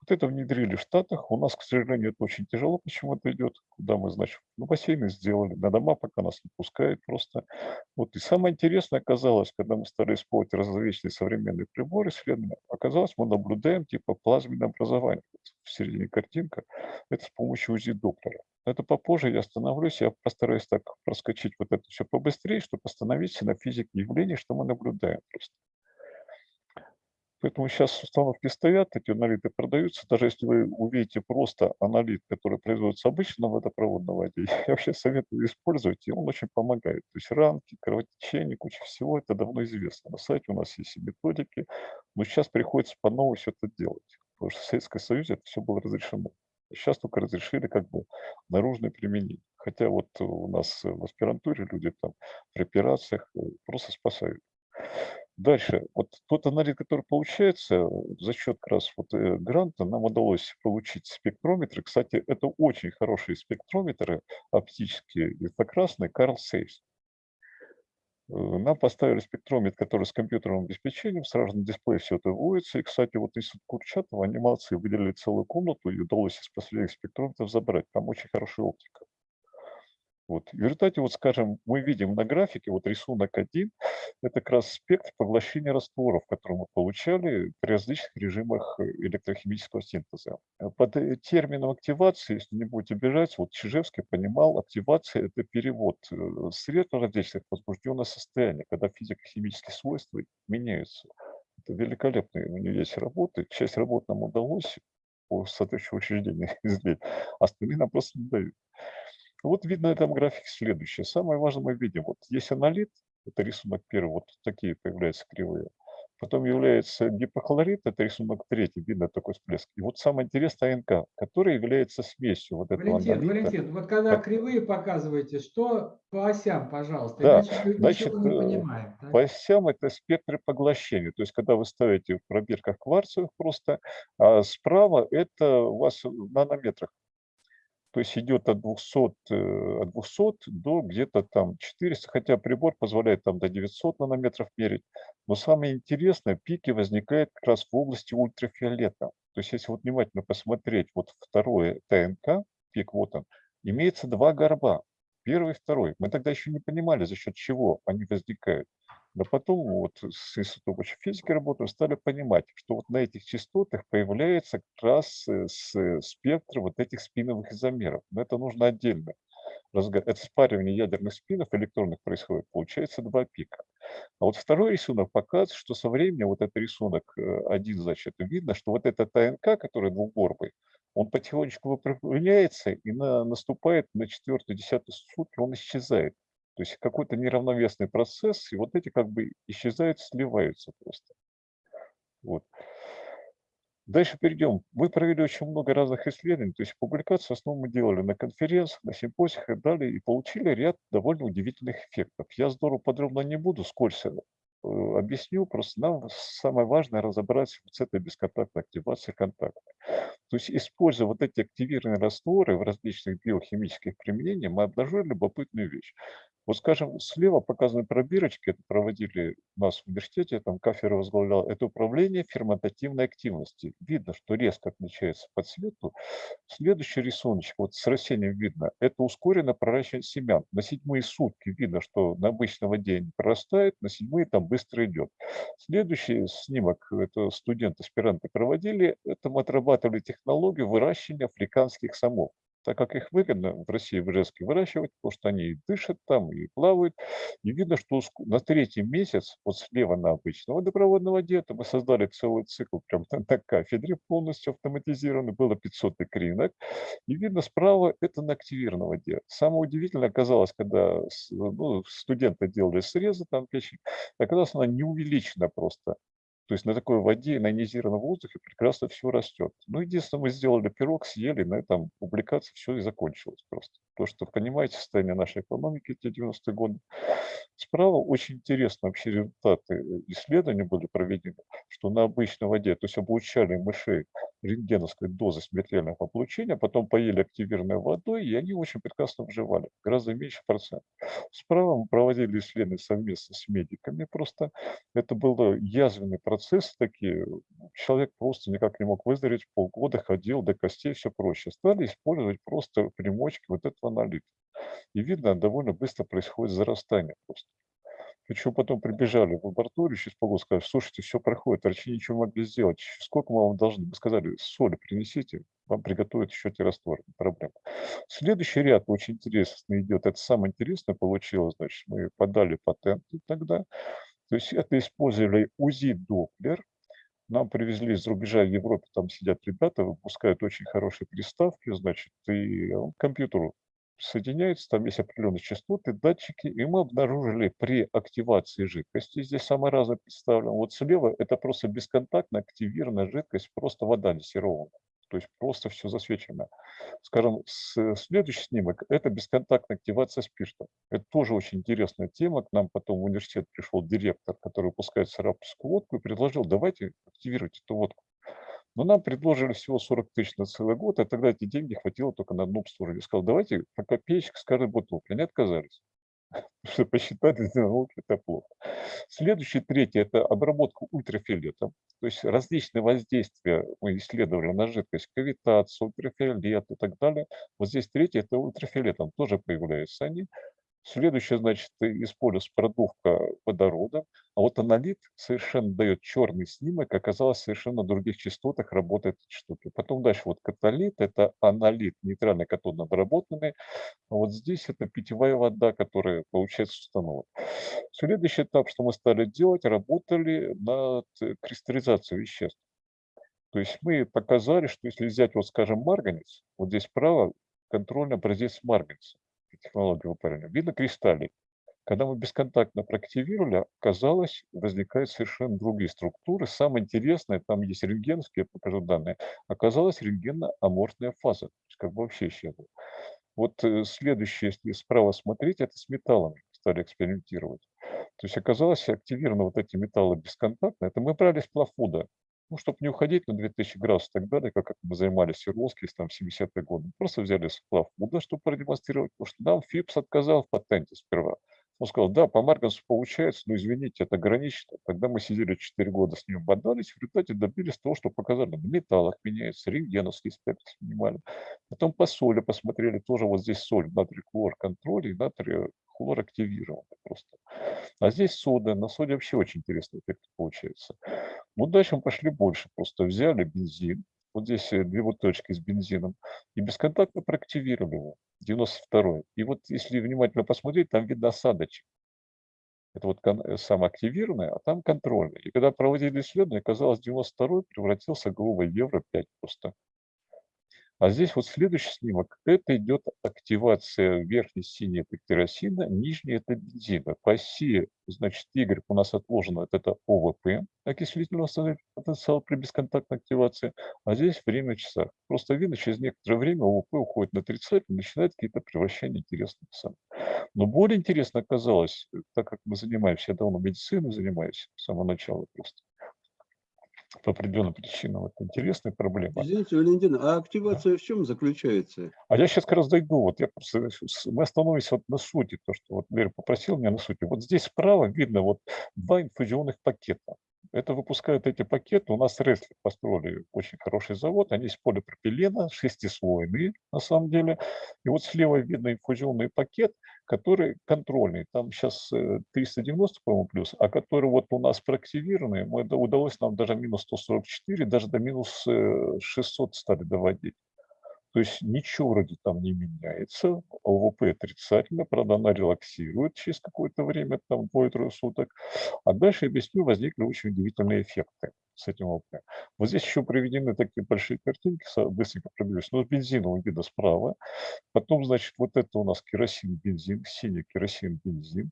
Вот это внедрили в Штатах. У нас, к сожалению, это очень тяжело, почему это идет. Куда мы, значит, ну, бассейны сделали, на дома пока нас не пускают просто. Вот. И самое интересное оказалось, когда мы стали использовать различные современные приборы исследования, оказалось, мы наблюдаем типа плазменное образование. Вот в середине картинка. Это с помощью УЗИ-доктора. Это попозже я остановлюсь, я постараюсь так проскочить вот это все побыстрее, чтобы остановиться на физике явлений, что мы наблюдаем просто. Поэтому сейчас установки стоят, эти аналиты продаются. Даже если вы увидите просто аналит, который производится обычно в водопроводной воде, я вообще советую использовать, и он очень помогает. То есть ранки, кровотечение, куча всего, это давно известно. На сайте у нас есть и методики, но сейчас приходится по новому все это делать. Потому что в Советском Союзе это все было разрешено. Сейчас только разрешили как бы наружное применение. Хотя вот у нас в аспирантуре люди там при операциях э, просто спасают. Дальше, вот тот анализ, который получается э, за счет как раз вот э, гранта, нам удалось получить спектрометры. Кстати, это очень хорошие спектрометры оптические, инфракрасные, Carl Saves. Э, нам поставили спектрометр, который с компьютерным обеспечением, сразу на дисплее все это вводится. И, кстати, вот институт Курчатова, молодцы, выделили целую комнату и удалось из последних спектрометров забрать. Там очень хорошая оптика. Вот. В результате, вот скажем, мы видим на графике, вот рисунок один, это как раз спектр поглощения растворов, который мы получали при различных режимах э, электрохимического синтеза. Э, под э, термином активации, если не будете обижать, вот Чижевский понимал, активация – это перевод средств различных возбужденное состояние, когда физико-химические свойства меняются. Это великолепные у него есть работы. Часть работ нам удалось по соответствующему учреждению излить, а остальные нам просто не дают. Вот видно на этом графике следующее. Самое важное мы видим, вот есть аналит, это рисунок первый, вот такие появляются кривые. Потом является гипохлорид, это рисунок третий, видно такой всплеск. И вот самое интересное АНК, который является смесью вот этого
Валентин,
аналита.
Валентин, вот когда
Так.
кривые показываете, что по осям, пожалуйста,
Да,
иначе
значит,
не
э,
понимаем. так?
По осям это спектры поглощения. То есть, когда вы ставите в пробирках кварцевых просто, а справа это у вас в нанометрах. То есть идет от 200, э, от 200 до где-то там 400, хотя прибор позволяет там до 900 нанометров мерить. Но самое интересное, пики возникают как раз в области ультрафиолета. То есть если вот внимательно посмотреть, вот второе ТНК, пик вот он, имеется два горба. Первый и второй. Мы тогда еще не понимали, за счет чего они возникают. Но потом вот с институтом общей физики работаем, стали понимать, что вот на этих частотах появляется как раз э, с- э, спектр вот этих спиновых изомеров. Но это нужно отдельно. разга- Это спаривание ядерных спинов электронных происходит, получается два пика. А вот второй рисунок показывает, что со временем, вот этот рисунок э, один, значит, видно, что вот этот ТНК, который двухгорбый, он потихонечку выпрямляется и на, наступает на четвертую, десятую сутки, он исчезает. То есть какой-то неравновесный процесс, и вот эти как бы исчезают, сливаются просто. Вот. Дальше перейдем. Мы провели очень много разных исследований, то есть публикации в основном мы делали на конференциях, на симпозиях и далее, и получили ряд довольно удивительных эффектов. Я здорово подробно не буду, скользко э, объясню, просто нам самое важное разобраться с этой бесконтактной активацией контакта. То есть, используя вот эти активированные растворы в различных биохимических применениях, мы обнаружили любопытную вещь. Вот, скажем, слева показаны пробирочки, это проводили у нас в университете, там кафедра возглавлял, это управление ферментативной активности. Видно, что резко отличается по цвету. Следующий рисуночек, вот с растением видно, это ускоренное проращивание семян. На седьмые сутки видно, что на обычной воде не прорастает, на седьмые там быстро идет. Следующий снимок, это студенты, аспиранты проводили, это мы отрабатывали технологию выращивания африканских самов так как их выгодно в России, в Ижевске выращивать, потому что они и дышат там, и плавают. И видно, что на третий месяц, вот слева на обычном водопроводной воде, мы создали целый цикл прям на, на кафедре полностью автоматизированный, было 500 икринок. И видно справа это на активированной воде. Самое удивительное оказалось, когда ну, студенты делали срезы там печень, оказалось она не увеличена просто То есть на такой воде, на ионизированном воздухе прекрасно все растет. Ну, единственное, мы сделали пирог, съели, на этом публикация все и закончилась просто. То, что понимаете состояние нашей экономики эти 90-е годы. Справа очень интересно вообще результаты исследований были проведены, что на обычной воде, то есть обучали мышей рентгеновской дозы смертельного получения, потом поели активированной водой, и они очень прекрасно выживали, гораздо меньше процентов. Справа мы проводили исследования совместно с медиками, просто это был язвенный процесс, такие, человек просто никак не мог выздороветь, полгода ходил до костей, все проще. Стали использовать просто примочки вот этого налита. И видно, довольно быстро происходит зарастание просто. Причем потом прибежали в лабораторию, через полгода сказали, слушайте, все проходит, врачи ничего не могли сделать. Сколько мы вам должны? Мы сказали, соли принесите, вам приготовят еще те растворы, проблема. Следующий ряд очень интересный идет. Это самое интересное получилось, значит, мы подали патенты тогда. То есть это использовали УЗИ-доплер, нам привезли из рубежа в Европе, там сидят ребята, выпускают очень хорошие приставки, значит, и компьютеру соединяются, там есть определенные частоты, датчики, и мы обнаружили при активации жидкости, здесь самое разное представлено, вот слева это просто бесконтактно активированная жидкость, просто вода десерованная, то есть просто все засвечено. Скажем, следующий снимок – это бесконтактная активация спирта. Это тоже очень интересная тема. К нам потом в университет пришел директор, который выпускает сарапскую водку и предложил, давайте активировать эту водку. Но нам предложили всего 40 тысяч на целый год, и тогда эти деньги хватило только на одну обслуживание. Сказал, давайте по копеечке с каждой бутылки. Они отказались. Что посчитали, науки это плохо. Следующий, третий, это обработка ультрафиолетом. То есть различные воздействия мы исследовали на жидкость, кавитацию, ультрафиолет и так далее. Вот здесь третий, это ультрафиолетом тоже появляются они. Следующее, значит, используется продувка водорода. А вот аналит совершенно дает черный снимок, оказалось, совершенно на других частотах работает эти штуки. Потом дальше вот каталит, это аналит, нейтральный катодно обработанный. А вот здесь это питьевая вода, которая получается с установок. Следующий этап, что мы стали делать, работали над кристаллизацией веществ. То есть мы показали, что если взять, вот скажем, марганец, вот здесь справа контрольный образец марганца технологию выпаривания, видно кристаллик. Когда мы бесконтактно проактивировали, оказалось, возникают совершенно другие структуры. Самое интересное, там есть рентгеновские, я покажу данные, оказалась рентгенно-аморфная фаза, то есть как бы вообще исчезла. Вот э, следующее, если справа смотреть, это с металлами стали экспериментировать. То есть оказалось, активированы вот эти металлы бесконтактно. Это мы брали с плафуда ну, чтобы не уходить на 2000 градусов и так далее, как мы занимались в Свердловске там, в 70-е годы. Просто взяли сплав муда, чтобы продемонстрировать, потому что нам ФИПС отказал в патенте сперва. Он сказал, да, по Марганцу получается, но извините, это гранично. Тогда мы сидели 4 года с ним бодались, в результате добились того, что показали, на металлах меняется, рентгеновский спектр снимали. Потом по соли посмотрели, тоже вот здесь соль, натрий хлор контроль и натрий хлор активирован просто. А здесь сода, на соде вообще очень интересный эффект получается. Ну, дальше мы пошли больше, просто взяли бензин, вот здесь э, две бутылочки с бензином, и бесконтактно проактивировали его, 92-й. И вот если внимательно посмотреть, там видно осадочек. Это вот э, самоактивированный, а там контрольный. И когда проводили исследование, оказалось, 92-й превратился в евро-5 просто. А здесь вот следующий снимок. Это идет активация верхней синей это керосина, нижней это бензина. По оси, значит, Y у нас отложено, это ОВП, окислительного потенциала при бесконтактной активации, а здесь время в часах. Просто видно, через некоторое время ОВП уходит на отрицательный, начинает какие-то превращения интересных сам. Но более интересно оказалось, так как мы занимаемся, я давно медициной занимаюсь с самого начала просто, по определенным причинам. Это интересная проблема.
Извините, Валентин, а активация в чем заключается?
А я сейчас как раз дойду. Вот я просто, мы остановимся вот на сути, то, что вот Лера попросил меня на сути. Вот здесь справа видно вот два инфузионных пакета. Это выпускают эти пакеты. У нас Ресли построили очень хороший завод. Они из полипропилена, шестислойные на самом деле. И вот слева видно инфузионный пакет, который контрольный. Там сейчас 390, э, по-моему, плюс, а который вот у нас проактивированный, мы, удалось нам даже минус 144, даже до минус 600 э, стали доводить. То есть ничего вроде там не меняется, ОВП отрицательно, правда, она релаксирует через какое-то время, там двое-трое суток. А дальше, объясню, возникли очень удивительные эффекты с этим ОВП. Вот здесь еще приведены такие большие картинки, быстренько пробегусь. Ну, бензиновый видно справа. Потом, значит, вот это у нас керосин, бензин, синий керосин, бензин.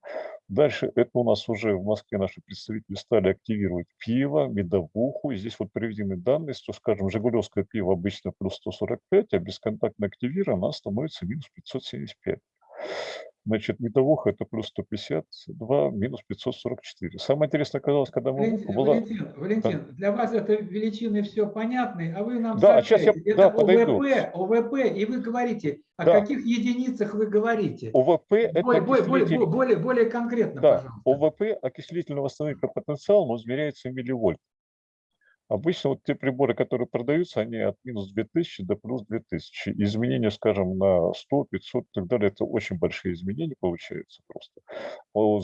Дальше это у нас уже в Москве наши представители стали активировать пиво, медовуху. Здесь вот приведены данные, что, скажем, жигулевское пиво обычно плюс 145, а бесконтактно активировано, становится минус 575. Значит, медовуха это плюс 152, минус 544. Самое интересное оказалось, когда мы
Валентин,
была...
Валентин, Валентин, для вас это величины все понятны, а вы нам
Да, сейчас я-
сообщаете,
да,
это
подойду.
ОВП, ОВП, и вы говорите, о
Да.
каких единицах вы говорите.
ОВП это
Более, более, более,
окислитель-
более, более конкретно,
Да,
пожалуйста.
ОВП, окислительно-восстановительный потенциал, он измеряется в милливольт. Обычно вот те приборы, которые продаются, они от минус 2000 до плюс 2000. Изменения, скажем, на 100, 500 и так далее, это очень большие изменения получаются просто.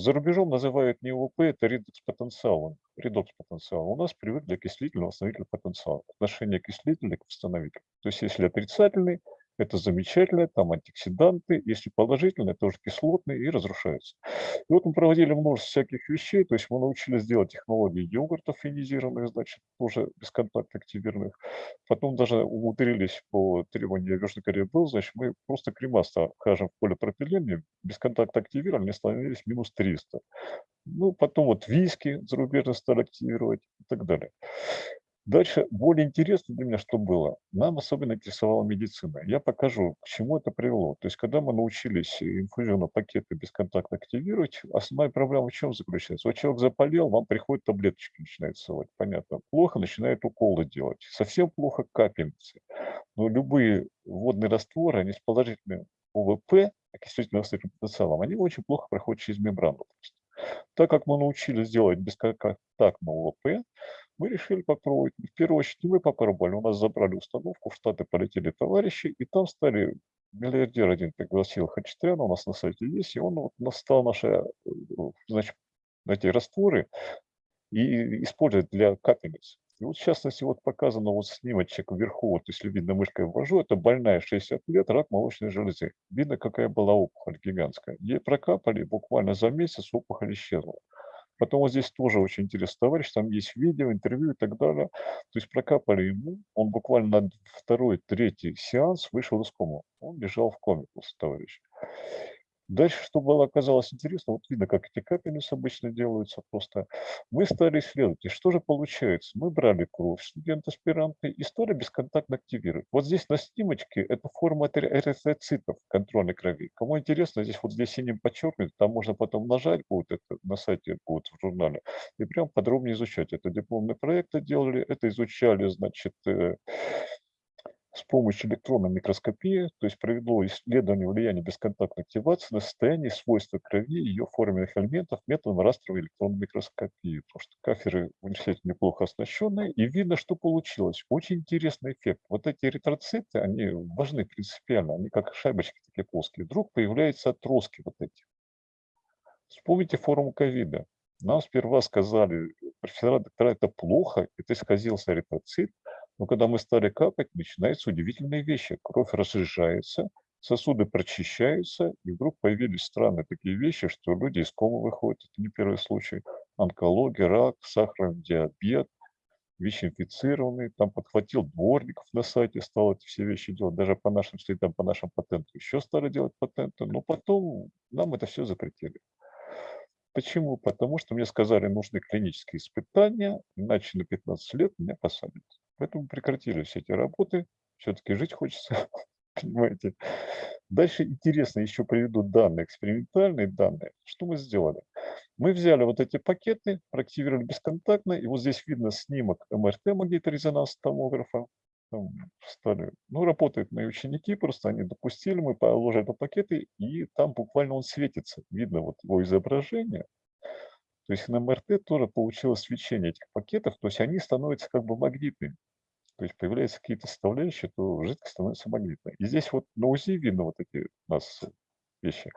За рубежом называют не ОВП, это редокс-потенциал. Редокс-потенциал. У нас привыкли окислительно-восстановительный потенциал. Отношение окислителя к восстановителю. То есть если отрицательный, это замечательно, там антиоксиданты, если положительные, то уже кислотные и разрушаются. И вот мы проводили множество всяких вещей, то есть мы научились делать технологии йогуртов ионизированных, значит, тоже бесконтактно активированных. Потом даже умудрились по требованию Южной Кореи был, значит, мы просто крема скажем, в полипропилене, бесконтактно активировали, они становились минус 300. Ну, потом вот виски зарубежно стали активировать и так далее. Дальше более интересно для меня, что было. Нам особенно интересовала медицина. Я покажу, к чему это привело. То есть, когда мы научились инфузионные пакеты бесконтактно активировать, основная проблема в чем заключается? Вот человек заболел, вам приходят таблеточки, начинает совать. Понятно. Плохо, начинает уколы делать. Совсем плохо капельницы. Но любые водные растворы, они с положительным ОВП, окислительным потенциалом, они очень плохо проходят через мембрану. Так как мы научились делать бесконтактно ОВП, мы решили попробовать. В первую очередь мы попробовали, у нас забрали установку, в Штаты полетели товарищи, и там стали, миллиардер один пригласил Хачатряна, у нас на сайте есть, и он вот нас стал наши, э, значит, эти растворы и использовать для капельниц. И вот в частности вот показано вот снимочек вверху, вот если видно мышкой ввожу, это больная 60 лет, рак молочной железы. Видно, какая была опухоль гигантская. Ей прокапали, буквально за месяц опухоль исчезла. Потом вот здесь тоже очень интересный товарищ, там есть видео, интервью и так далее. То есть прокапали ему, он буквально на второй, третий сеанс вышел из комы. Он лежал в коме товарищ. Дальше, что было оказалось интересно, вот видно, как эти капельницы обычно делаются просто. Мы стали исследовать, и что же получается? Мы брали кровь студента-аспиранта и стали бесконтактно активировать. Вот здесь на снимочке это форма эри- эритроцитов контрольной крови. Кому интересно, здесь вот здесь синим подчеркнут, там можно потом нажать будет это на сайте, будет в журнале, и прям подробнее изучать. Это дипломные проекты делали, это изучали, значит, э, с помощью электронной микроскопии, то есть провело исследование влияния бесконтактной активации на состояние свойства крови и ее форменных элементов методом растровой электронной микроскопии. Потому что кафедры в университете неплохо оснащенные, и видно, что получилось. Очень интересный эффект. Вот эти эритроциты, они важны принципиально, они как шайбочки такие плоские. Вдруг появляются отростки вот эти. Вспомните форму ковида. Нам сперва сказали, профессора, доктора, это плохо, это исказился эритроцит, но когда мы стали капать, начинаются удивительные вещи. Кровь разжижается, сосуды прочищаются, и вдруг появились странные такие вещи, что люди из комы выходят. Это не первый случай. Онкология, рак, сахарный диабет, ВИЧ-инфицированный. Там подхватил дворников на сайте, стал эти все вещи делать. Даже по нашим следам, по нашим патентам еще стали делать патенты. Но потом нам это все запретили. Почему? Потому что мне сказали, нужны клинические испытания, иначе на 15 лет меня посадят. Поэтому прекратили все эти работы. Все-таки жить хочется, понимаете. Дальше интересно, еще приведу данные, экспериментальные данные. Что мы сделали? Мы взяли вот эти пакеты, проактивировали бесконтактно, и вот здесь видно снимок МРТ, магниторезонанс томографа. Там стали, ну, работают мои ученики, просто они допустили, мы положили пакеты, и там буквально он светится. Видно вот его изображение. То есть на МРТ тоже получилось свечение этих пакетов, то есть они становятся как бы магнитными. То есть появляются какие-то составляющие, то жидкость становится магнитной. И здесь вот на УЗИ видно вот эти у нас вещи.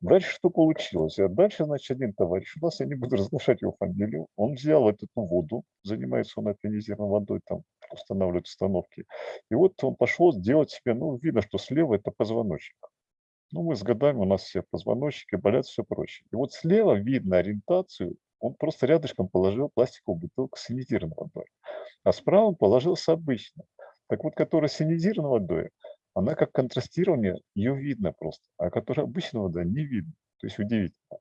Дальше что получилось? А дальше, значит, один товарищ у нас, я не буду разглашать его фамилию, он взял эту воду, занимается он ионизированной водой, там устанавливает установки. И вот он пошел делать себе, ну, видно, что слева это позвоночник. Ну, мы с годами, у нас все позвоночники болят, все проще. И вот слева видно ориентацию Он просто рядышком положил пластиковую бутылку с синизированной водой. А справа он положил с обычной. Так вот, которая с синизированной водой, она как контрастирование, ее видно просто. А которая обычная вода не видно. То есть удивительно.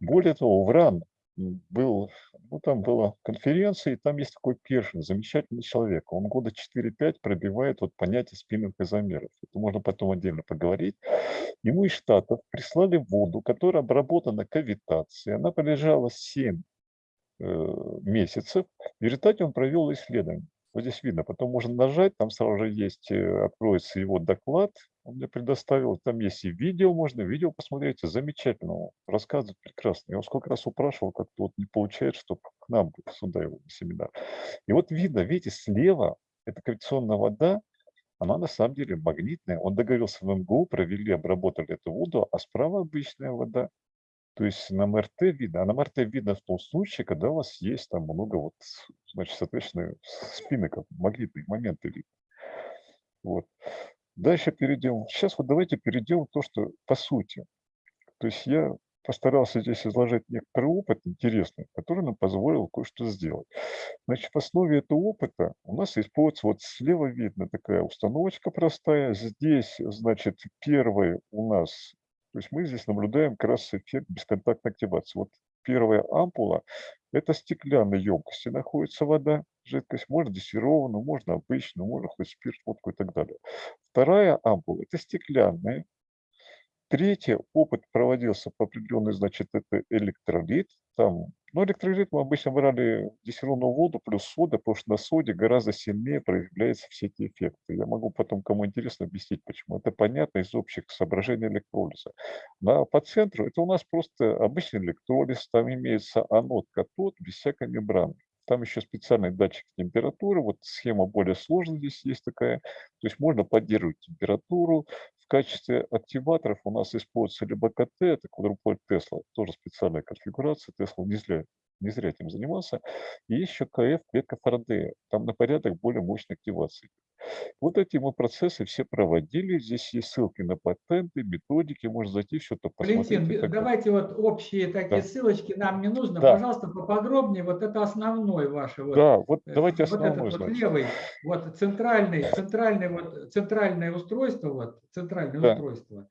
Более того, Вран м, был, ну там была конференция, и там есть такой Першин, замечательный человек. Он года 4-5 пробивает вот понятие спинных изомеров. Это можно потом отдельно поговорить. Ему из Штатов прислали воду, которая обработана кавитацией. Она полежала 7 э, месяцев. В результате он провел исследование. Вот здесь видно, потом можно нажать, там сразу же есть, э, откроется его доклад, он мне предоставил, там есть и видео, можно видео посмотреть, замечательно, рассказывает прекрасно. Я его сколько раз упрашивал, как-то вот не получается, чтобы к нам сюда его на семинар. И вот видно, видите, слева это кавитационная вода, она на самом деле магнитная. Он договорился в МГУ, провели, обработали эту воду, а справа обычная вода. То есть на МРТ видно, а на МРТ видно в том случае, когда у вас есть там много вот, значит, соответственно, спинок, магнитные моменты видно. Вот. Дальше перейдем. Сейчас вот давайте перейдем то, что по сути. То есть я постарался здесь изложить некоторый опыт интересный, который нам позволил кое-что сделать. Значит, в основе этого опыта у нас используется, вот слева видно такая установочка простая. Здесь, значит, первый у нас, то есть мы здесь наблюдаем как раз эффект бесконтактной активации. Вот первая ампула – это стеклянной емкости находится вода, жидкость, можно дистиллированную, можно обычную, можно хоть спирт, водку и так далее. Вторая ампула – это стеклянная, Третье, опыт проводился по определенной, значит, это электролит. Там, ну, электролит мы обычно брали дистиллированную воду плюс сода, потому что на соде гораздо сильнее проявляются все эти эффекты. Я могу потом, кому интересно, объяснить, почему. Это понятно из общих соображений электролиза. На, по центру это у нас просто обычный электролиз, там имеется анод, катод, без всякой мембраны. Там еще специальный датчик температуры, вот схема более сложная здесь есть такая. То есть можно поддерживать температуру, в качестве активаторов у нас используется либо КТ, это квадруполь Тесла, тоже специальная конфигурация, Тесла не зря, не зря этим занимался. И еще КФ, Фарадея, там на порядок более мощной активации. Вот эти мы процессы все проводили. Здесь есть ссылки на патенты, методики, можно зайти, все это посмотреть.
Валентин, давайте вот общие такие
Да.
ссылочки нам не нужно.
Да.
Пожалуйста, поподробнее. Вот это основной ваше. Вот,
Да, вот
э,
давайте
вот
основной,
этот вот левый, вот центральный, центральный вот центральное устройство, вот центральное
Да.
устройство.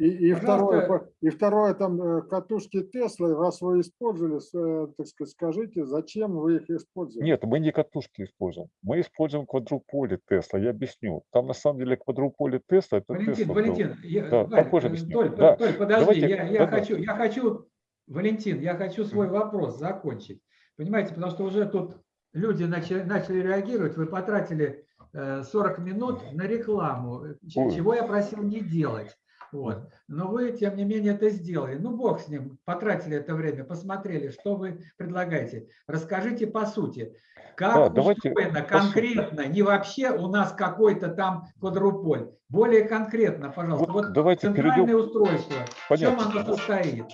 И, и, второе,
Пожалуйста.
и второе, там э, катушки Теслы, раз вы использовали, э, так сказать, скажите, зачем вы их использовали?
Нет, мы не катушки используем. Мы используем квадруполи Тесла. Я объясню. Там на самом деле квадруполи Тесла это
Валентин,
Тесла.
Валентин, я,
Да,
Валь,
попозже
э,
объясню.
Толь,
Да,
Толь, подожди,
давайте-
я, я хочу, я хочу, Валентин, я хочу свой вопрос закончить. Понимаете, потому что уже тут люди начали, начали реагировать, вы потратили э, 40 минут на рекламу, чего я просил не делать. Вот. Но вы, тем не менее, это сделали. Ну, бог с ним, потратили это время, посмотрели, что вы предлагаете. Расскажите по сути, как
Да, давайте
устроено конкретно, не вообще у нас какой-то там квадруполь, более конкретно, пожалуйста.
Вот
Вот
давайте
центральное
перейдем.
устройство, в чем
Понятно.
оно состоит?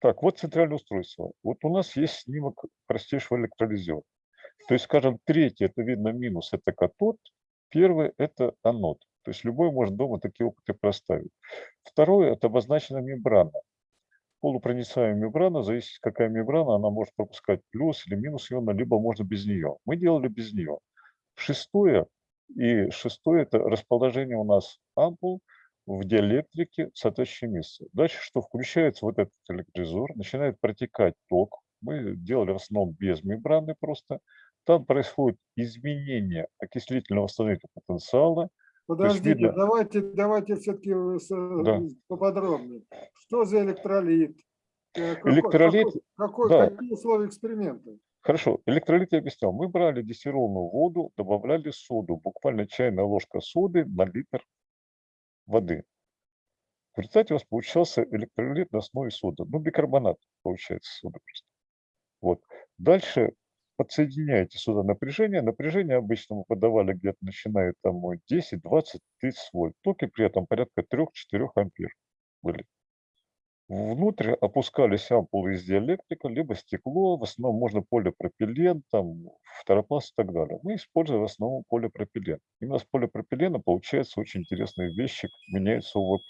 Так, вот центральное устройство. Вот у нас есть снимок простейшего электролизера. То есть, скажем, третий, это видно минус, это катод. Первый – это анод. То есть любой может дома такие опыты проставить. Второе – это обозначена мембрана. Полупроницаемая мембрана, зависит какая мембрана, она может пропускать плюс или минус иона, либо можно без нее. Мы делали без нее. Шестое, и шестое – это расположение у нас ампул в диэлектрике в соответствующем месте. Дальше что? Включается вот этот электризор, начинает протекать ток. Мы делали в основном без мембраны просто. Там происходит изменение окислительного восстановительного потенциала.
Подождите, давайте, давайте все-таки
Да.
поподробнее. Что за электролит? Э,
Электролит,
какой- какой-
да.
какие условия эксперимента?
Хорошо, электролит я объяснял. Мы брали дистиллированную воду, добавляли соду, буквально чайная ложка соды на литр воды. В результате у вас получался электролит на основе соды. Ну, бикарбонат получается сода просто. Вот. Дальше подсоединяете сюда напряжение. Напряжение обычно мы подавали где-то начиная там от 10, 20, 30 вольт. Токи при этом порядка 3-4 ампер были. Внутрь опускались ампулы из диэлектрика, либо стекло, в основном можно полипропилен, там, фторопласт и так далее. Мы используем в основном полипропилен. Именно с полипропилена получается очень интересный вещик, меняется УВП.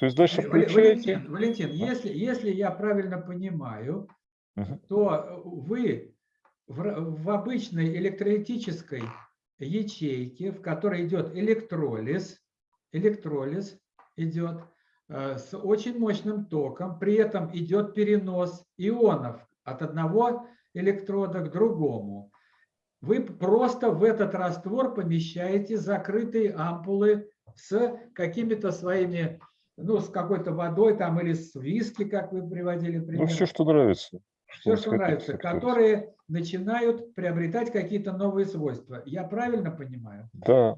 То есть дальше
Вал- Валентин,
включаете.
Валентин, если, если я правильно понимаю,
Мгм.
то вы в, в обычной электролитической ячейке, в которой идет электролиз, электролиз идет э, с очень мощным током, при этом идет перенос ионов от одного электрода к другому. Вы просто в этот раствор помещаете закрытые ампулы с какими-то своими, ну, с какой-то водой там или с виски, как вы приводили пример.
Ну, все, что нравится.
Все, что нравится, которые начинают приобретать какие-то новые свойства. Я правильно понимаю?
Да,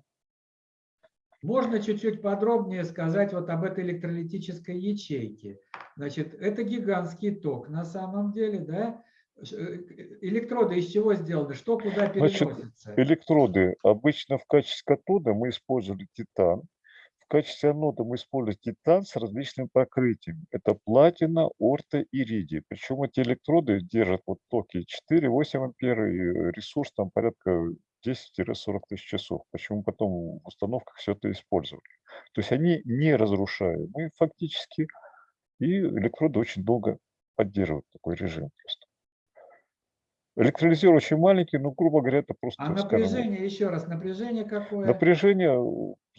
Можно чуть-чуть подробнее сказать вот об этой электролитической ячейке. Значит, это гигантский ток на самом деле, да? Э, Электроды из чего сделаны? Что куда
Значит,
переносится?
электроды. Обычно в качестве катода мы использовали титан. В качестве анода мы используем титан с различными покрытиями. Это платина, орта, иридий. Причем эти электроды держат вот токи 4-8 ампер и ресурс там порядка 10-40 тысяч часов. Почему потом в установках все это использовали. То есть они не разрушаемые фактически, и электроды очень долго поддерживают такой режим просто. Электролизер очень маленький, но, грубо говоря, это просто...
А
скажем,
напряжение, еще раз, напряжение какое?
Напряжение,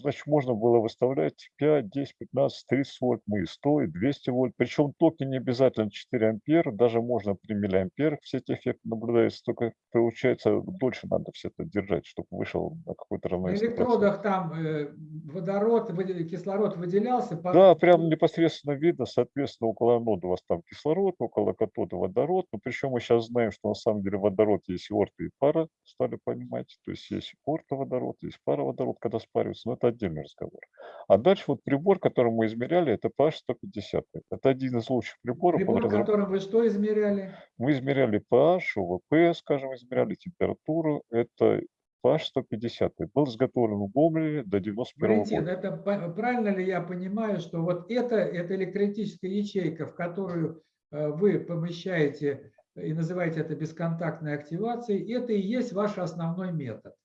значит, можно было выставлять 5, 10, 15, 30 вольт, мы и 100, и 200 вольт. Причем токи не обязательно 4 ампера, даже можно при миллиамперах все эти эффекты наблюдаются, только получается дольше надо все это держать, чтобы вышел на какой-то
На
равновесный процент.
электродах там э, водород, кислород выделялся. по-
Да, прям непосредственно видно, соответственно, около анода у вас там кислород, около катода водород. Но причем мы сейчас знаем, что на самом деле водород есть орта, и пара, стали понимать. То есть есть орта водород, есть пара водород, когда спариваются, но это отдельный разговор. А дальше вот прибор, который мы измеряли, это PH 150. Это один из лучших приборов.
Прибор,
разраб-
которым вы что измеряли?
Мы измеряли pH, ОВП, скажем, измеряли температуру. Это PH 150. Был изготовлен в Гомеле до 91
Валентин,
года.
это правильно ли я понимаю, что вот это, это электролитическая ячейка, в которую э, вы помещаете и называете это бесконтактной активацией, это и есть ваш основной метод?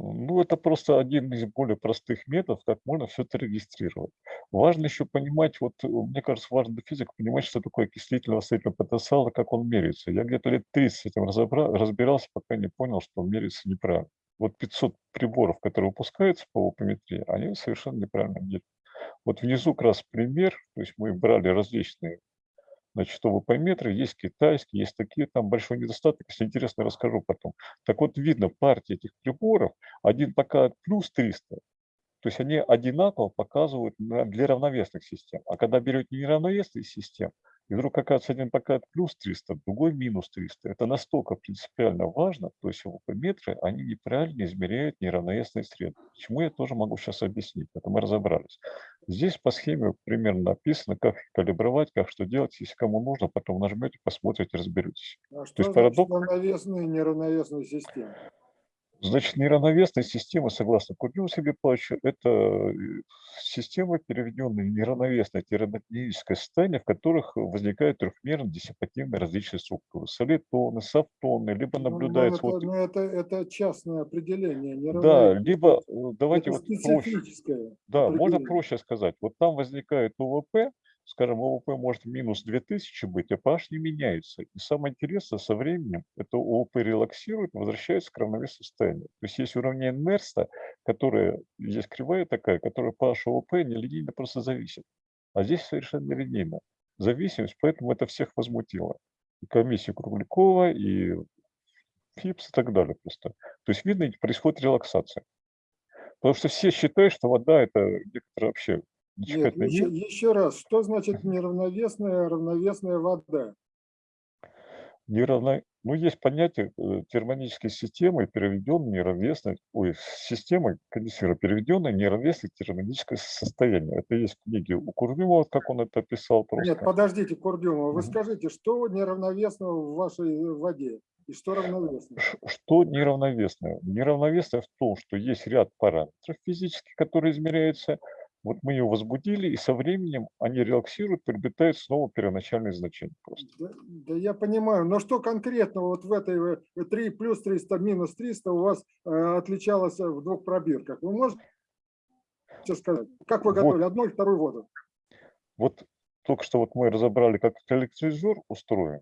Ну, это просто один из более простых методов, как можно все это регистрировать. Важно еще понимать, вот э, мне кажется, важно для физика понимать, что такое окислительный восстановительный потенциал и как он меряется. Я где-то лет 30 с этим разобра- разбирался, пока не понял, что он меряется неправильно. Вот 500 приборов, которые выпускаются по опометрии, они совершенно неправильно меряют. Вот внизу как раз пример, то есть мы брали различные значит, ОВП-метры, есть китайские, есть такие, там большой недостаток, если интересно, расскажу потом. Так вот, видно партии этих приборов, один показывает плюс 300, то есть они одинаково показывают для равновесных систем. А когда берете неравновесные системы, и вдруг оказывается один показывает плюс 300, другой минус 300, это настолько принципиально важно, то есть ОВП-метры, они неправильно измеряют неравновесные среды. Почему я тоже могу сейчас объяснить, это мы разобрались. Здесь по схеме примерно написано, как калибровать, как что делать. Если кому нужно, потом нажмете, посмотрите, разберетесь.
А что
есть
значит
парадокс-
равновесные и неравновесные системы?
Значит, неравновесные системы, согласно Курдину Сергею Павловичу, это э, системы, переведенные в неравновесное термодинамическое состояние, в которых возникают трехмерно диссипативные различные структуры. Солитоны, софтоны, либо
Ну, ну,
наблюдается...
это,
вот,
ну, это, это частное определение.
да, либо э, давайте
это
вот проще. Да, можно проще сказать. Вот там возникает ОВП, скажем, ОВП может минус 2000 быть, а pH не меняется. И самое интересное, со временем это ОВП релаксирует, возвращается к равновесному состоянию. То есть есть уровень Нерста, которая, есть кривая такая, которая pH ОВП нелинейно просто зависит. А здесь совершенно нелинейно. Зависимость, поэтому это всех возмутило. И комиссию Круглякова, и ФИПС и так далее просто. То есть видно, происходит релаксация. Потому что все считают, что вода это некоторая вообще
Нет, еще, еще раз, что значит неравновесная, равновесная вода?
Неравно... Ну, есть понятие э, термодинамической системы, переведенной неравновесной, ой, системы конденсера, переведенной неравновесное термодинамическое состояние. Это есть в книге у Курдюмова, как он это описал просто.
Нет, подождите, Курдюмова, вы скажите, что неравновесного в вашей э, воде и что равновесно?
Ш- Что неравновесное? Неравновесное в том, что есть ряд параметров физических, которые измеряются. Вот мы ее возбудили, и со временем они релаксируют, приобретают снова первоначальные значения просто.
Да, да я понимаю, но что конкретно вот в этой э, 3 плюс 300 минус 300 у вас э, отличалось в двух пробирках? Вы можете сказать, как вы
Вот.
готовили одну и вторую воду?
Вот только что вот мы разобрали, как электролизер устроен.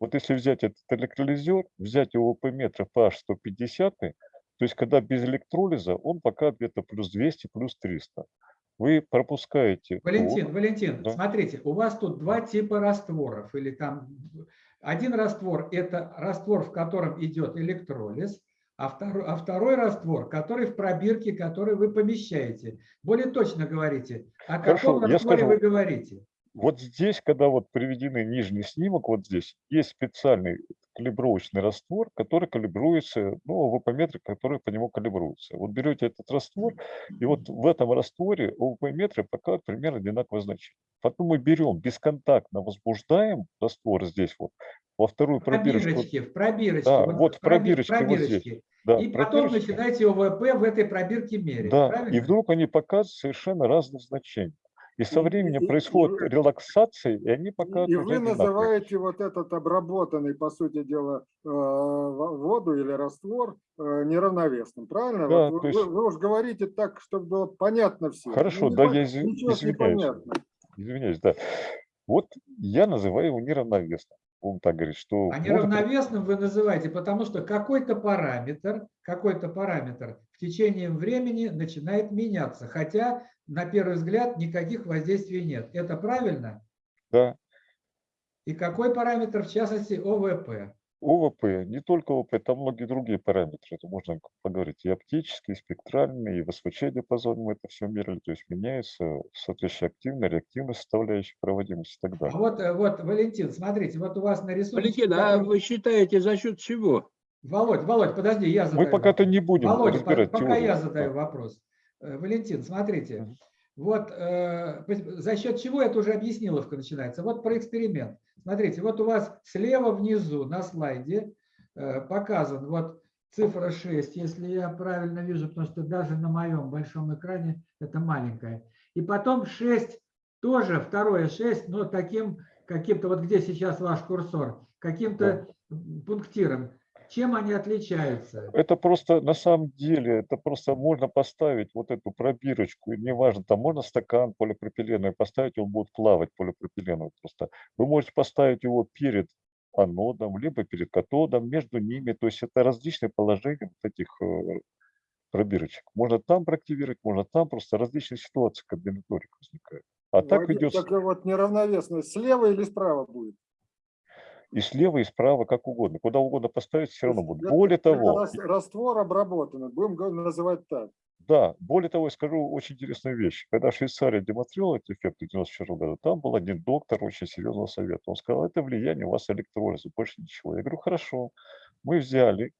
Вот если взять этот электролизер, взять его по метру pH 150, то есть когда без электролиза, он пока где-то плюс 200, плюс 300. Вы пропускаете
Валентин,
ток,
Валентин,
Да.
смотрите, у вас тут два типа растворов. Или там один раствор – это раствор, в котором идет электролиз, а второй, а второй раствор, который в пробирке, который вы помещаете. Более точно говорите, о
Хорошо,
каком растворе
скажу.
вы говорите?
Вот здесь, когда вот приведены нижний снимок, вот здесь есть специальный калибровочный раствор, который калибруется, ну, ОВП-метры, которые по нему калибруются. Вот берете этот раствор, и вот в этом растворе ОВП-метры показывают примерно одинаковое значение. Потом мы берем бесконтактно возбуждаем раствор здесь вот, во вторую
В
пробирочку.
пробирочке, в пробирочке.
Да, вот в
проби-
пробирочке вот здесь.
пробирочке.
Да,
И потом начинаете ОВП в этой пробирке мерить.
Да, и
правильно?
вдруг они показывают совершенно разные значения. И со
И-
временем
и- и
происходит
вы-
релаксация, и они
И
показывают
вы называете вот этот обработанный, по сути дела, э, во- воду или раствор э, неравновесным, правильно?
Да,
Вот
то
вы,
есть-
вы уж говорите так, чтобы было понятно всем.
Хорошо,
Ну,
да, я
не
извиняюсь.
понятно.
Извиняюсь, да. Вот я называю его неравновесным. Будем так говорить, что...
А
может
неравновесным вы называете, потому что какой-то параметр, какой-то параметр в течение времени начинает меняться, хотя на первый взгляд никаких воздействий нет. Это правильно?
Да,
И какой параметр, в частности, ОВП?
ОВП, не только ОВП, там многие другие параметры. Это можно поговорить и оптические, и спектральные, и в СВЧ диапазоне мы это все мерили. То есть меняется соответствующая активная, реактивная составляющая проводимости и так
А
далее.
вот, э, вот, Валентин, смотрите, вот у вас на рисунке...
Валентин, а вы считаете за счет чего?
Володь, Володь, подожди, я задаю.
Мы пока-то не будем
Володя, по-
разбирать
пока
теорию.
я
Да.
задаю вопрос. Э, Валентин, смотрите, вот э, за счет чего это уже объясниловка начинается. Вот про эксперимент. Смотрите, вот у вас слева внизу на слайде э, показан вот цифра 6, если я правильно вижу, потому что даже на моем большом экране это маленькая. И потом 6, тоже второе 6, но таким каким-то, вот где сейчас ваш курсор, каким-то пунктиром. Чем они отличаются?
Это просто, на самом деле, это просто можно поставить вот эту пробирочку, и неважно, там можно стакан полипропиленовый поставить, он будет плавать полипропиленовый просто. Вы можете поставить его перед анодом, либо перед катодом, между ними, то есть это различные положения вот этих э, пробирочек. Можно там проактивировать, можно там, просто различные ситуации комбинаторика возникает. А так
Вадим,
идет
Так вот неравновесность слева или справа будет?
И слева, и справа, как угодно. Куда угодно поставить, все равно будет.
Это-
Более
это
того,
рас- раствор обработанный, будем называть так.
Да, более того, я скажу очень интересную вещь. Когда Швейцария демонстрировала эти эффекты в 94 году, там был один доктор очень серьезного совета. Он сказал, это влияние у вас электролиза, больше ничего. Я говорю, хорошо. Мы взяли,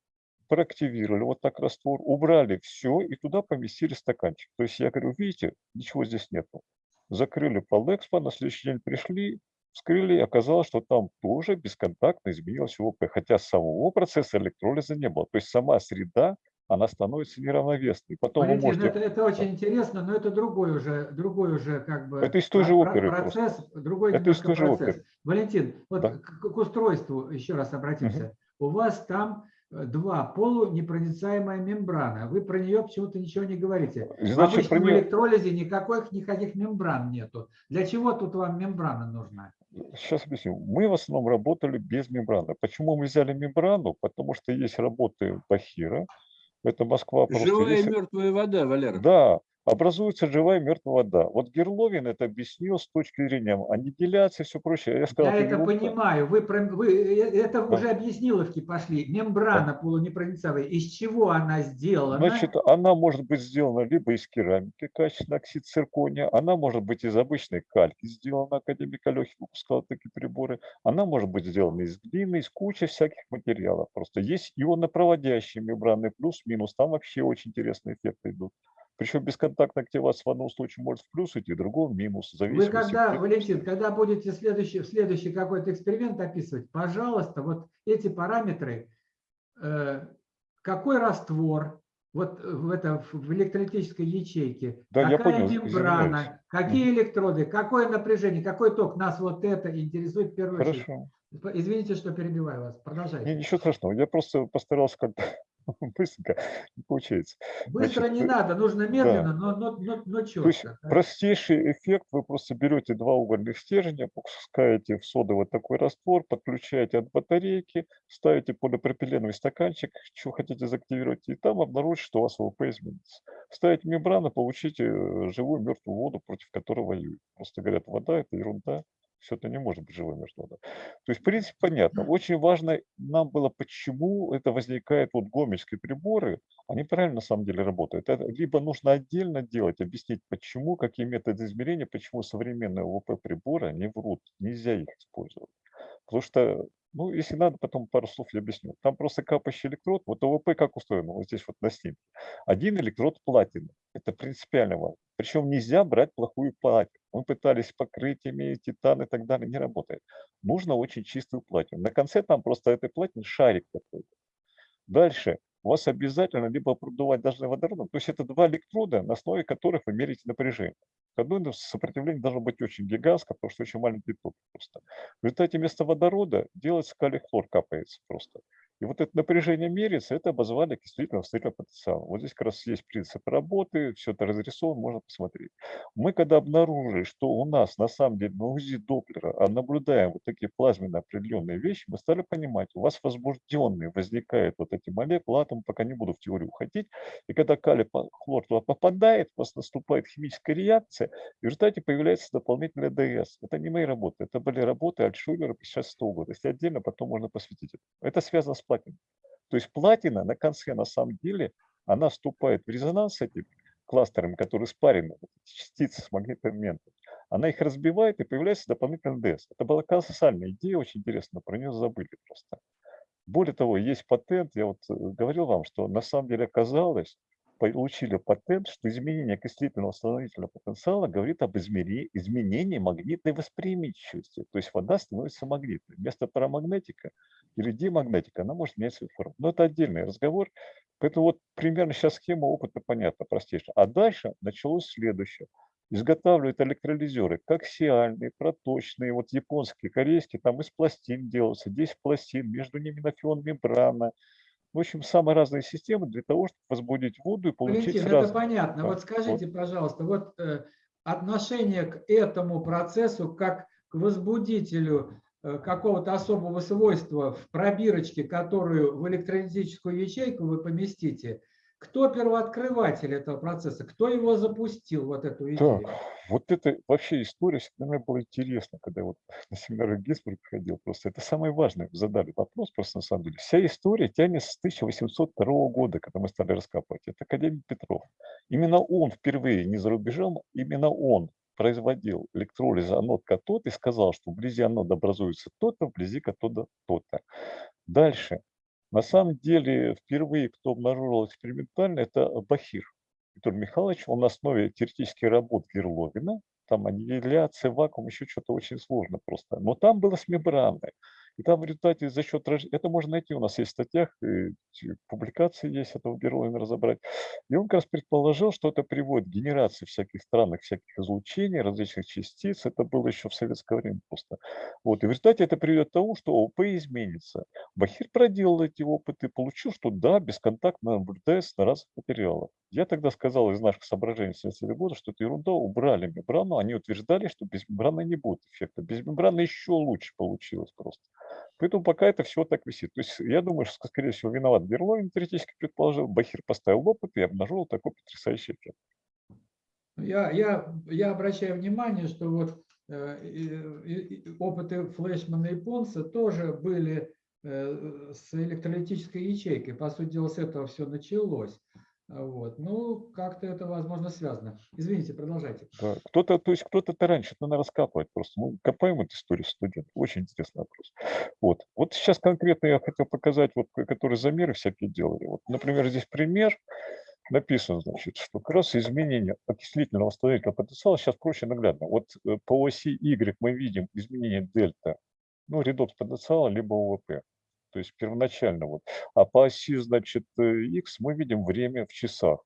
проактивировали вот так раствор, убрали все и туда поместили стаканчик. То есть я говорю, видите, ничего здесь нету. Закрыли Палэкспо, на следующий день пришли, вскрыли, и оказалось, что там тоже бесконтактно изменилось ОВП, хотя самого процесса электролиза не было. То есть сама среда, она становится неравновесной. Потом вы
Валентин,
можете...
это, это очень интересно, но это другой уже, другой уже как бы
Это из той же
про- про-
оперы
процесс, другой
Это из той же
процесс.
оперы.
Валентин, вот
Да.
к, к устройству еще раз обратимся. У вас там э, два полунепроницаемая мембрана. Вы про нее почему-то ничего не говорите. В
Значит, про
обычном
нее...
электролизе никаких, никаких мембран нету. Для чего тут вам мембрана нужна?
Сейчас объясню. Мы в основном работали без мембраны. Почему мы взяли мембрану? Потому что есть работы Бахира. Это Москва
Живая
есть-
мертвая вода, Валера.
Да, образуется живая мертвая вода. Вот Герловин это объяснил с точки зрения аннигиляции и все прочее. Я сказал,
Я
это ерунда.
понимаю. Вы, вы э, это
Да.
уже объясниловки пошли. Мембрана полунепроницаемая. Из чего она сделана?
Значит, она может быть сделана либо из керамики, качественный оксид циркония, она может быть из обычной кальки сделана, академик Алехин выпускал такие приборы, она может быть сделана из глины, из кучи всяких материалов. Просто есть ионопроводящие мембраны плюс-минус, там вообще очень интересные эффекты идут. Причем бесконтактная активация в одном случае может в плюс идти, в другом в минус.
Вы когда, Валентин, когда будете следующий, следующий какой-то эксперимент описывать, пожалуйста, вот эти параметры, э, какой раствор, вот в, это, в электролитической ячейке,
Да, я
какая
понял,
мембрана,
извиняюсь.
какие электроды, какое напряжение, какой ток, нас вот это интересует в первую очередь.
Хорошо.
Извините, что перебиваю вас, продолжайте.
Не, ничего страшного. Я просто постарался как-то быстренько не получается.
Быстро
Значит,
не надо, нужно медленно, но, но, но, но
То есть
четко.
простейший эффект, вы просто берете два угольных стержня, пускаете в содовый такой раствор, подключаете от батарейки, ставите полипропиленовый стаканчик, что хотите заактивировать, и там обнаружите, что у вас ВП изменится. Ставите мембрану, получите э, живую мертвую воду, против которой воюют. Просто говорят, вода это ерунда, все это не может быть мертвой водой. То есть, в принципе, понятно. Очень важно нам было, почему это возникает, вот гомельские приборы, они правильно на самом деле работают. Это либо нужно отдельно делать, объяснить, почему, какие методы измерения, почему современные ОВП приборы, они врут, нельзя их использовать. Потому что, ну, если надо, потом пару слов я объясню. Там просто капающий электрод, вот ОВП как устроено, вот здесь вот на снимке. Один электрод платины, это принципиально важно. Причем нельзя брать плохую платину. Мы пытались покрытиями, титан и так далее, не работает. Нужно очень чистую платину. На конце там просто этой платины шарик какой-то. Дальше у вас обязательно либо продувать должны водородом, то есть это два электрода, на основе которых вы меряете напряжение. Одно сопротивление должно быть очень гигантское, потому что очень маленький ток просто. В результате вместо водорода делается калий-хлор, капается просто. И вот это напряжение меряется, это обозвали окислительным восстановительным потенциалом. Вот здесь как раз есть принцип работы, все это разрисовано, можно посмотреть. Мы когда обнаружили, что у нас на самом деле на УЗИ Доплера а наблюдаем вот такие плазменные определенные вещи, мы стали понимать, у вас возбужденные возникают вот эти молекулы, атомы, пока не буду в теорию уходить, и когда калий хлор туда попадает, у вас наступает химическая реакция, и в результате появляется дополнительный ДС. Это не мои работы, это были работы Альтшулера 56 года. Если отдельно, потом можно посвятить это. Это связано с платиной. То есть платина на конце, на самом деле, она вступает в резонанс с этими кластерами, которые спарены, частицы с магнитным моментом. Она их разбивает, и появляется дополнительный ДС. Это была колоссальная идея, очень интересно, про нее забыли просто. Более того, есть патент, я вот э, говорил вам, что на самом деле оказалось, получили патент, что изменение окислительного восстановительного потенциала говорит об изменении магнитной восприимчивости. То есть вода становится магнитной. Вместо парамагнетика или демагнетика она может менять свою форму. Но это отдельный разговор. Поэтому вот примерно сейчас схема опыта понятна, простейшая. А дальше началось следующее. Изготавливают электролизеры коаксиальные, проточные, вот японские, корейские, там из пластин делаются, 10 пластин, между ними нафион мембрана, в общем, самые разные системы для того, чтобы возбудить воду и получить
Валентин,
сразу.
это понятно.
Да.
Вот скажите, пожалуйста, вот э, отношение к этому процессу как к возбудителю э, какого-то особого свойства в пробирочке, которую в электролитическую ячейку вы поместите, кто первооткрыватель этого процесса? Кто его запустил, вот эту идею?
Так, вот это вообще история всегда мне была интересна, когда я вот на семинары Гинзбург приходил. Просто это самое важное. Задали вопрос просто на самом деле. Вся история тянется с 1802 года, когда мы стали раскапывать. Это академик Петров. Именно он впервые, не за рубежом, именно он производил электролиз анод катод и сказал, что вблизи анода образуется то-то, вблизи катода то-то. Дальше. На самом деле, впервые, кто обнаружил экспериментально, это Бахир Петр Михайлович. Он на основе теоретических работ Герловина, там аннигиляция, вакуум, еще что-то очень сложно просто. Но там было с мембраной. И там в результате за счет это можно найти у нас есть в статьях, публикации есть этого Герловина разобрать. И он как раз предположил, что это приводит к генерации всяких странных, всяких излучений, различных частиц. Это было еще в советское время просто. Вот. И в результате это приведет к тому, что ОП изменится. Бахир проделал эти опыты, получил, что да, бесконтактно наблюдается на разных материалах. Я тогда сказал из наших соображений 70 года, что это ерунда, убрали мембрану. Они утверждали, что без мембраны не будет эффекта. Без мембраны еще лучше получилось просто. Поэтому пока это все так висит. То есть я думаю, что, скорее всего, виноват Берловин, теоретически предположил. Бахир поставил опыт и обнаружил такой потрясающий эффект.
Я, я, я обращаю внимание, что вот э, опыты Флешмана и Понса тоже были э, с электролитической ячейкой. По сути дела, с этого все началось. Вот. Ну, как-то это, возможно, связано. Извините, продолжайте.
Да. Кто-то, то есть кто-то это раньше, это надо раскапывать просто. Мы копаем эту историю студентов. Очень интересный вопрос. Вот. Вот сейчас конкретно я хотел показать, вот, ко- которые замеры всякие делали. Вот, например, здесь пример. Написано, значит, что как раз изменение окислительного восстановительного потенциала сейчас проще наглядно. Вот э, по оси Y мы видим изменение дельта, ну, редокс потенциала, либо ОВП. То есть первоначально вот. А по оси, значит, э, X мы видим время в часах.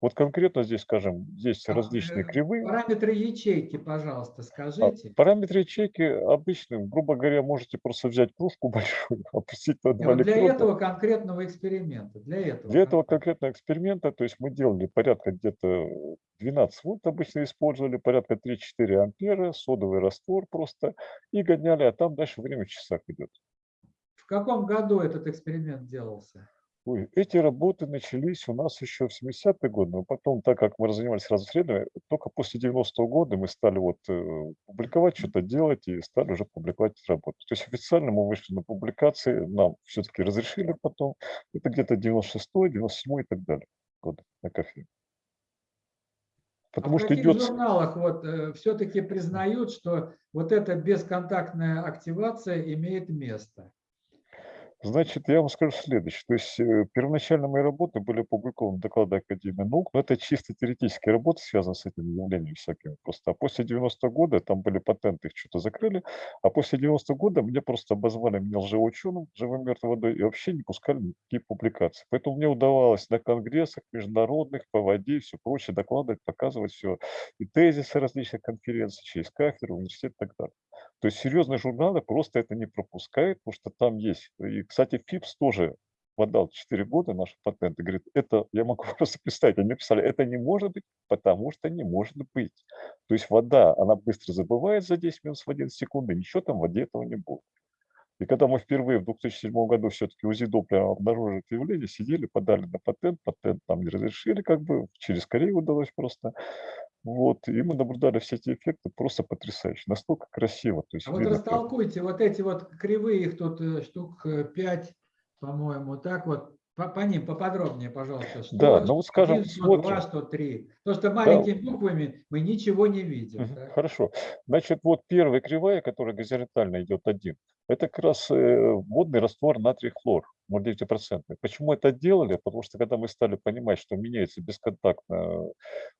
Вот конкретно здесь, скажем, есть
А,
различные
э,
кривые.
Параметры ячейки, пожалуйста,
А
скажите.
Параметры ячейки обычные, грубо говоря, можете просто взять кружку большую, опустить на два
вот для этого конкретного эксперимента, для этого.
Для этого
конкретно.
конкретного эксперимента, то есть мы делали порядка где-то 12 вольт обычно использовали, порядка 3-4 ампера, содовый раствор просто, и гоняли, а там дальше время в часах идет.
В каком году этот эксперимент делался?
Ой, эти работы начались у нас еще в 70-е годы, но потом, так как мы занимались сразу исследованием, только после 90-го года мы стали вот э, публиковать, что-то делать и стали уже публиковать эти работы. То есть официально мы вышли на публикации, нам все-таки разрешили потом, это где-то 96-й, 97-й и так далее годы на кофе. Потому
а в
что
каких
идет...
журналах вот, все-таки признают, что вот эта бесконтактная активация имеет место?
Значит, я вам скажу следующее. То есть э, первоначально мои работы были опубликованы в докладе Академии наук, но это чисто теоретические работы, связанные с этими явлениями всякими просто. А после 90 года там были патенты, их что-то закрыли, а после 90 года мне просто обозвали меня лжеученым, живым мертвой водой, и вообще не пускали никакие публикации. Поэтому мне удавалось на конгрессах международных, по воде и все прочее докладывать, показывать все, и тезисы различных конференций, через кафедры, университет и так далее. То есть серьезные журналы просто это не пропускают, потому что там есть. И, кстати, ФИПС тоже подал 4 года наши патенты. Говорит, это, я могу просто представить, они писали, это не может быть, потому что не может быть. То есть вода, она быстро забывает за 10 минут в 1 секунду, ничего там в воде этого не будет. И когда мы впервые в 2007 году все-таки УЗИ Доплера обнаружили это явление, сидели, подали на патент, патент там не разрешили, как бы через Корею удалось просто. Вот, и мы наблюдали все эти эффекты просто потрясающе, настолько красиво. То есть
А вот
видно, как-
растолкуйте вот эти вот кривые, их тут э, штук 5, по-моему, так вот, по, по ним поподробнее, пожалуйста. Что,
Да, ну вот скажем,
один, что два,
смотрим.
что три. То, что маленькими буквами мы ничего не видим.
Мгм,
так?
Хорошо. Значит, вот первая кривая, которая горизонтально идет один, это как раз э, водный раствор натрий хлор, 0,9%. Почему это делали? Потому что когда мы стали понимать, что меняется бесконтактно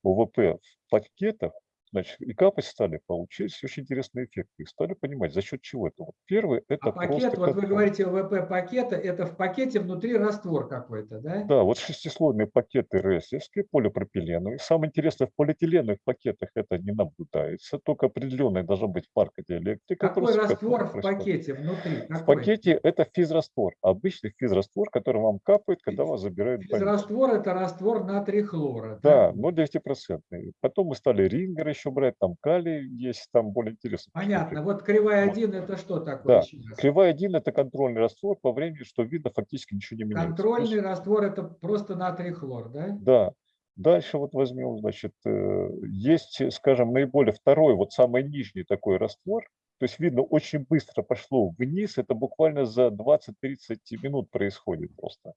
ОВП в пакетах, значит, и капать стали, получились очень интересные эффекты. И стали понимать, за счет чего это. Вот первый – это
А пакет,
просто
вот вы говорите ОВП пакета, это в пакете внутри раствор какой-то, да?
Да, вот шестислойные пакеты РСовские, полипропиленовые. Самое интересное, в полиэтиленовых пакетах это не наблюдается, только определенная должна быть марка диэлектрика.
Какой раствор в
происходит.
пакете внутри?
В
Какой?
пакете это физраствор, обычный физраствор, который вам капает, когда вас забирают в больницу.
Раствор это раствор натрий хлора.
Да, но 9%. Потом мы стали рингер еще брать, там калий есть, там более интересно.
Понятно. Вот кривая
Вот.
1 это что такое?
Да? Кривая 1 это контрольный раствор по времени, что видно, фактически ничего не меняется. То есть-
Контрольный раствор это просто натрий хлор, да?
Да. Дальше вот возьмем, значит, э, есть, скажем, наиболее второй, вот самый нижний такой раствор. То есть видно, очень быстро пошло вниз, это буквально за 20-30 минут происходит просто.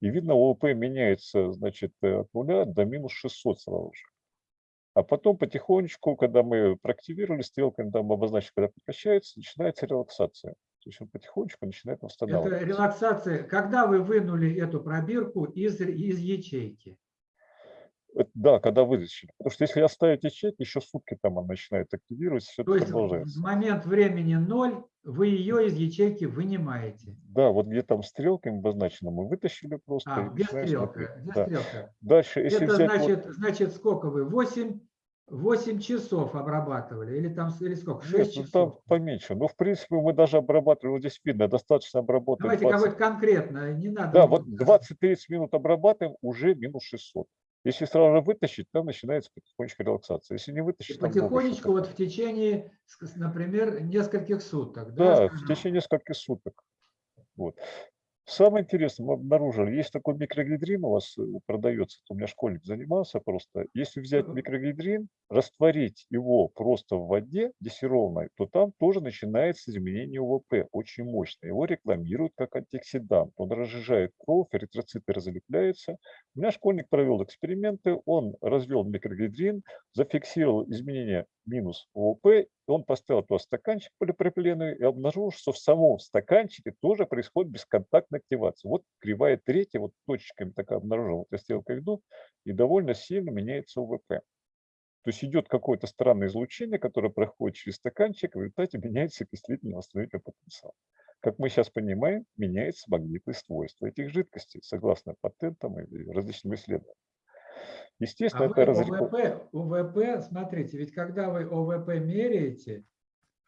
И видно, ОВП меняется, значит, от нуля до минус 600 сразу же. А потом потихонечку, когда мы проактивировали стрелками, там обозначили, когда прекращается, начинается релаксация. То есть он потихонечку начинает
Это
восстанавливаться.
релаксация. Когда вы вынули эту пробирку из, из ячейки?
Это Да, когда вытащили. Потому что если оставить ячейки, еще сутки там она начинает активироваться, все
То есть
продолжается.
в момент времени ноль вы ее из ячейки вынимаете.
Да, вот где там стрелками обозначено, мы вытащили просто.
А,
начинаем
стрелка. Без
Да.
стрелка.
Дальше, если
Это
взять вот-
значит, значит, сколько вы? 8, 8 часов обрабатывали? Или там или сколько? 6
Нет, ну
часов?
там поменьше. Но в принципе мы даже обрабатывали, вот здесь видно, достаточно обработать
Давайте
20
какой-то конкретно, не надо.
Да, вот
сказать.
20-30 минут обрабатываем, уже минус 600. Если сразу же вытащить, там начинается потихонечку релаксация. Если не
И
вытащить, много
потихонечку вот в течение, например, нескольких суток.
Да, в
скажем.
течение нескольких суток. Вот. Самое интересное, мы обнаружили, есть такой микрогидрин у вас э, продается, у меня школьник занимался просто. Если взять микрогидрин, растворить его просто в воде десерованной, то там тоже начинается изменение УВП, очень мощно. Его рекламируют как антиоксидант. Он разжижает кровь, эритроциты разлепляются. У меня школьник провел эксперименты, он развел микрогидрин, зафиксировал изменения минус ОВП, он поставил туда стаканчик полипропиленовый и обнаружил, что в самом стаканчике тоже происходит бесконтактная активация. Вот кривая третья, вот точечками такая обнаружила, вот я стрелкой иду, и довольно сильно меняется ОВП. То есть идет какое-то странное излучение, которое проходит через стаканчик, и в результате меняется окислительный восстановительный потенциал. Как мы сейчас понимаем, меняется магнитные свойства этих жидкостей, согласно патентам и различным исследованиям. Естественно,
А
это разреку-
ОВП, ОВП, смотрите, ведь когда вы ОВП меряете,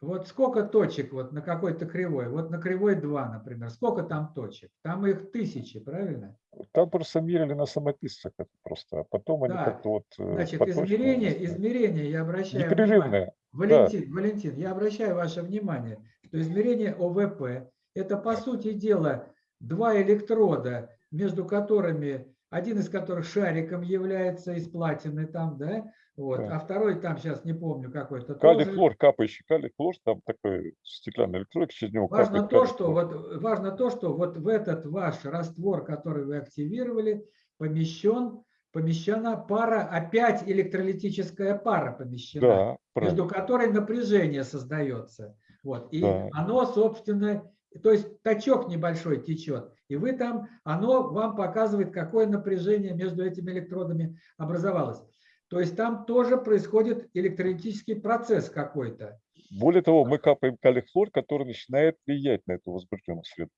вот сколько точек вот на какой-то кривой, вот на кривой 2, например, сколько там точек? Там их тысячи, правильно?
Там просто мерили на самописцах это просто, а потом они
Да.
как-то вот э,
Значит, измерение, измерение, я обращаю внимание. Валентин, Валентин, я обращаю ваше внимание, что измерение ОВП – это, по сути дела, два электрода, между которыми, один из которых шариком является из платины там, да, вот,
Да.
а второй там, сейчас не помню какой-то.
Калий
тоже.
хлор, капающий калий хлор, там такой стеклянный электрод, через него
Важно
капает
то, что вот важно то, что вот в этот ваш раствор, который вы активировали, помещен, помещена пара, опять электролитическая пара помещена.
Да, правильно.
между которой напряжение создается. Вот. И
Да.
оно, собственно, то есть точок небольшой течет, и вы там, оно вам показывает, какое напряжение между этими электродами образовалось. То есть там тоже происходит электролитический процесс какой-то.
Более того, мы капаем калий хлор, который начинает влиять на эту возбужденную среду.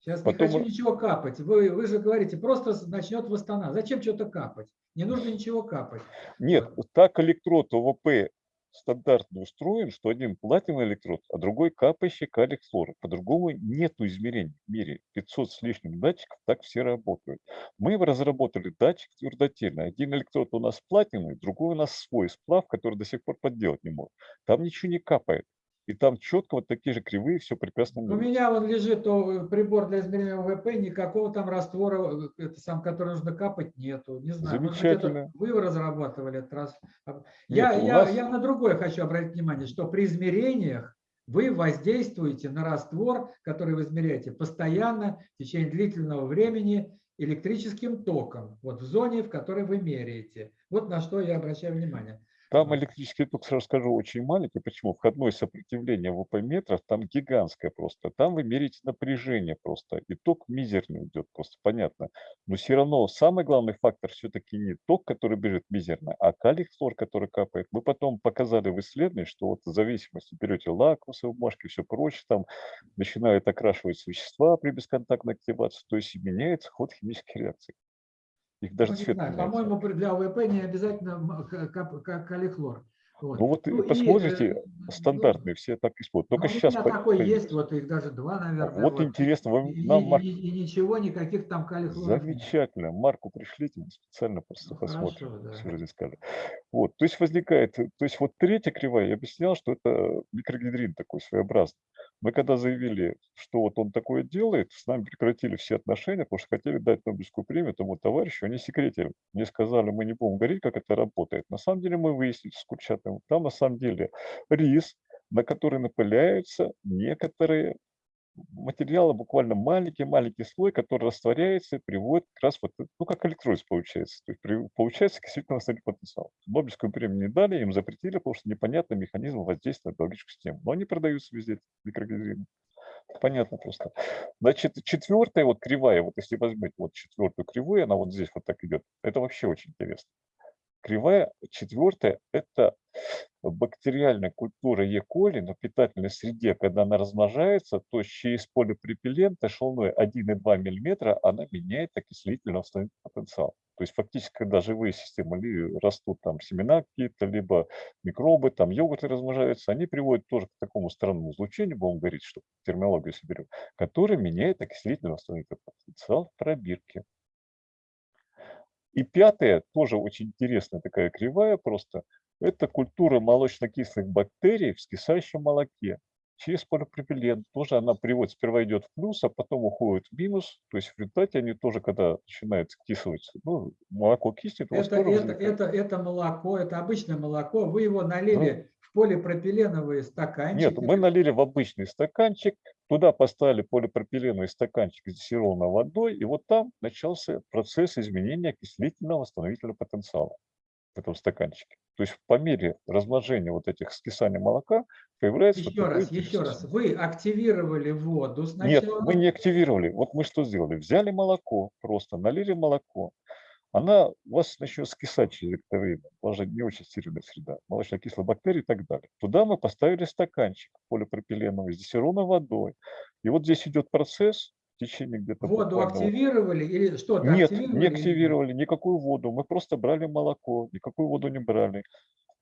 Сейчас
Потом
не хочу ничего капать. Вы, вы же говорите, просто начнет восстанавливать. Зачем что-то капать? Не нужно ничего капать.
Нет, так электрод ОВП стандартно устроен, что один платиновый электрод, а другой капающий калий хлор. По-другому нету измерений в мире. 500 с лишним датчиков, так все работают. Мы разработали датчик твердотельный. Один электрод у нас платиновый, другой у нас свой сплав, который до сих пор подделать не может. Там ничего не капает. И там четко вот такие же кривые, все прекрасно
У меня вон лежит прибор для измерения ВВП, никакого там раствора, э, это сам, который нужно капать, нету. Не знаю. может
Замечательно.
Вы разрабатывали этот раз.
Нет,
Я, я,
нас-
я на другое хочу обратить внимание, что при измерениях вы воздействуете на раствор, который вы измеряете, постоянно в течение длительного времени электрическим током, вот в зоне, в которой вы меряете. Вот на что я обращаю внимание.
Там электрический ток, сразу скажу, очень маленький. Почему? Входное сопротивление в ВП-метрах там гигантское просто. Там вы меряете напряжение просто. И ток мизерный идет просто, понятно. Но все равно самый главный фактор все-таки не ток, который бежит мизерно, а калий хлор, который капает. Мы потом показали в исследовании, что вот в зависимости берете лакмусовые бумажки все прочее, там начинают окрашивать вещества при бесконтактной активации, то есть меняется ход химической реакции. Их даже
Ну, не
цвет
знаю,
меняется.
По-моему, для ОВП не обязательно калихлор. Вот.
Ну вот
Ну
и
и,
посмотрите,
э, ну,
стандартные все так используют.
Ну,
Только
у
сейчас
меня
по-
такой
появилось.
есть, вот их даже два, наверное.
Вот интересно, вам,
И,
нам
и-
Марк-
и- и ничего, никаких там калихлоров нет.
замечательно, Марку пришлите, мы специально просто
Ну,
посмотрим,
хорошо, да.
Вот, то есть возникает, то есть вот третья кривая, я объяснял, что это микрогидрин такой своеобразный. Мы когда заявили, что вот он такое делает, с нами прекратили все отношения, потому что хотели дать Нобелевскую премию тому товарищу, они секретили. Мне сказали, мы не будем говорить, как это работает. На самом деле мы выяснили с Курчатовым, там на самом деле рис, на который напыляются некоторые материала буквально маленький-маленький слой, который растворяется и приводит как раз вот, ну, как электролиз получается. То есть получается окислительный восстановительный потенциал. Нобелевскую премию не дали, им запретили, потому что непонятный механизм воздействия на биологическую систему. Но они продаются везде, эти микрогидрины. Понятно просто. Значит, четвертая вот кривая, вот если возьмете вот четвертую кривую, она вот здесь вот так идет, это вообще очень интересно. Кривая четвертая – это бактериальная культура Е. коли на питательной среде, когда она размножается, то через полипропилента шелной 1,2 мм она меняет окислительный восстановительный потенциал. То есть фактически, когда живые системы ли растут, там семена какие-то, либо микробы, там йогурты размножаются, они приводят тоже к такому странному излучению, будем говорить, что терминологию соберем, который меняет окислительный восстановительный потенциал в пробирке. И пятая, тоже очень интересная такая кривая просто, это культура молочно-кислых бактерий в скисающем молоке. Через полипропилен тоже она приводит, сперва идет в плюс, а потом уходит в минус. То есть в результате они тоже, когда начинают кисловать, ну, молоко киснет,
Это, это,
возникает-
это, это молоко, это обычное молоко. Вы его налили в полипропиленовые стаканчики.
Нет, мы налили в обычный стаканчик, туда поставили полипропиленовый стаканчик дистиллированной водой, и вот там начался процесс изменения окислительного восстановительного потенциала в этом стаканчике. То есть по мере размножения вот этих скисания молока появляется...
Еще раз, еще
интересный
раз. Вы активировали воду сначала.
Нет, мы не активировали. Вот мы что сделали? Взяли молоко, просто налили молоко. Она у вас начнет скисать через это время. У вас же не очень стерильная среда. Молочно-кислые бактерии и так далее. Туда мы поставили стаканчик полипропиленовый с дистиллированной водой. И вот здесь идет процесс течение где-то
Воду
буквально
активировали или что-то
Нет,
активировали?
не активировали никакую воду. Мы просто брали молоко, никакую воду не брали.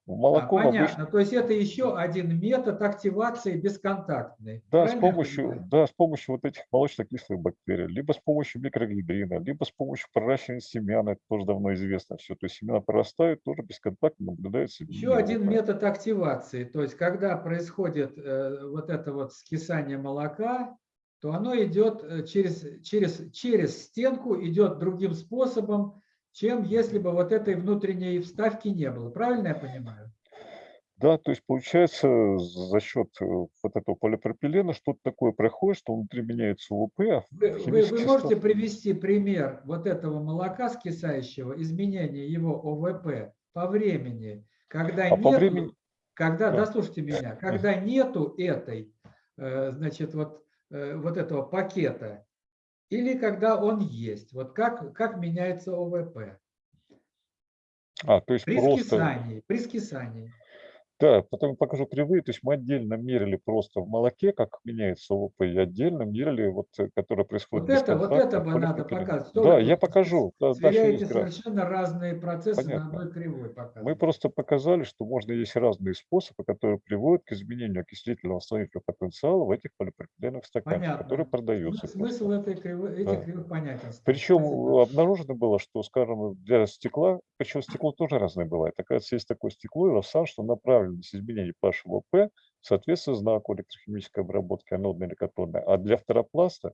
А,
Молоко в
понятно.
обычном-
То есть это еще один метод активации бесконтактный.
Да, с
Правильно
помощью, да, с помощью вот этих молочно-кислых бактерий, либо с помощью микрогидрина, либо с помощью проращивания семян, это тоже давно известно все. То есть семена прорастают, тоже бесконтактно наблюдается.
Еще один метод активации, то есть когда происходит э, вот это вот скисание молока, то оно идет э, через, через, через стенку, идет другим способом, чем если бы вот этой внутренней вставки не было. Правильно я понимаю?
Да, то есть получается за счет э, вот этого полипропилена что-то такое происходит, что внутри меняется ОВП, а
Вы, вы- можете
состав-
привести пример вот этого молока скисающего, изменения его ОВП по времени, когда
А
нету,
времени-
когда,
Да.
дослушайте меня, когда нету этой, э, значит, вот, э, вот этого пакета, или когда он есть, вот как, как меняется ОВП?
А, то есть
При
просто...
скисании, при скисании.
Да, потом покажу кривые, то есть мы отдельно мерили просто в молоке, как меняется ОВП, и отдельно мерили, вот, э, которое происходит
Вот это, вот это бы надо показать.
Да, я покажу. Да,
Сверяете совершенно разные процессы
Понятно.
на одной кривой
Мы
показываете.
просто показали, что можно есть разные способы, которые приводят к изменению окислительного восстановительного потенциала в этих полипропиленовых стаканчиках,
Понятно.
которые продаются.
Смы- Смысл
просто.
этой кривой, этих
Да.
кривых понятен.
Причем
Спасибо.
обнаружено было, что, скажем, для стекла, причем стекло тоже разное бывает. Оказывается, есть такое стекло, илосан, что направленность изменений pH ВП соответствует знаку электрохимической обработки анодной или катодной. А для фторопласта,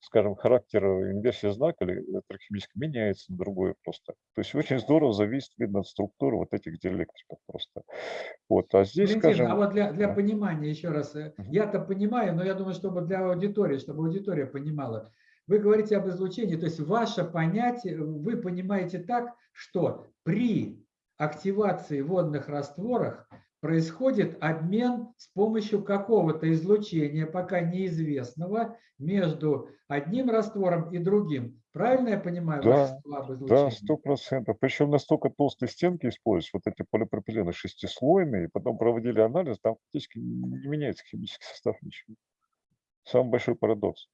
скажем, характер инверсии знака или электрохимической меняется на другое просто. То есть очень здорово зависит, видно, от структуры вот этих диэлектриков просто. Вот. А здесь,
Валентин,
скажем...
а вот для, для
да.
понимания еще раз, э, я-то понимаю, но я думаю, чтобы для аудитории, чтобы аудитория понимала. Вы говорите об излучении, то есть ваше понятие, вы понимаете так, что при активации водных растворах происходит обмен с помощью какого-то излучения, пока неизвестного, между одним раствором и другим. Правильно я понимаю
Да, Да, сто процентов. Причем настолько толстые стенки используются, вот эти полипропилены шестислойные, и потом проводили анализ, там фактически не меняется химический состав ничего. Самый большой парадокс.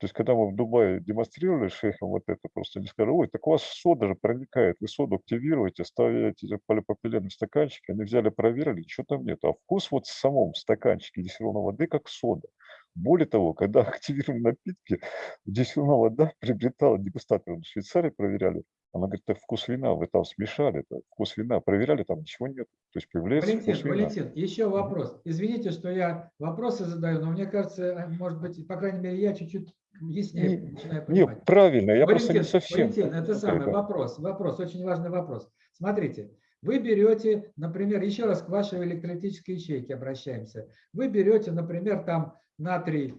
То есть, когда мы в Дубае демонстрировали шейхам вот это, просто они сказали, ой, так у вас сода же проникает, вы соду активируете, ставите эти полипропилены в стаканчики, они взяли, проверили, ничего там нет. А вкус вот в самом стаканчике дистиллированной воды как сода. Более того, когда активировали напитки, дистиллированная вода приобретала дегустаторы в Швейцарии, проверяли, она говорит, это вкус вина, вы там смешали, это вкус вина, проверяли, там ничего нет. То есть появляется
Валентин,
вкус вина.
Валентин, еще вопрос. Извините, что я вопросы задаю, но мне кажется, э, может быть, по крайней мере, я чуть-чуть яснее
Не-
начинаю
Не,
понимать.
правильно, я просто
Валентин,
не совсем.
Валентин, это самый
да.
вопрос, вопрос, очень важный вопрос. Смотрите, вы берете, например, еще раз к вашей электролитической ячейке обращаемся. Вы берете, например, там натрий,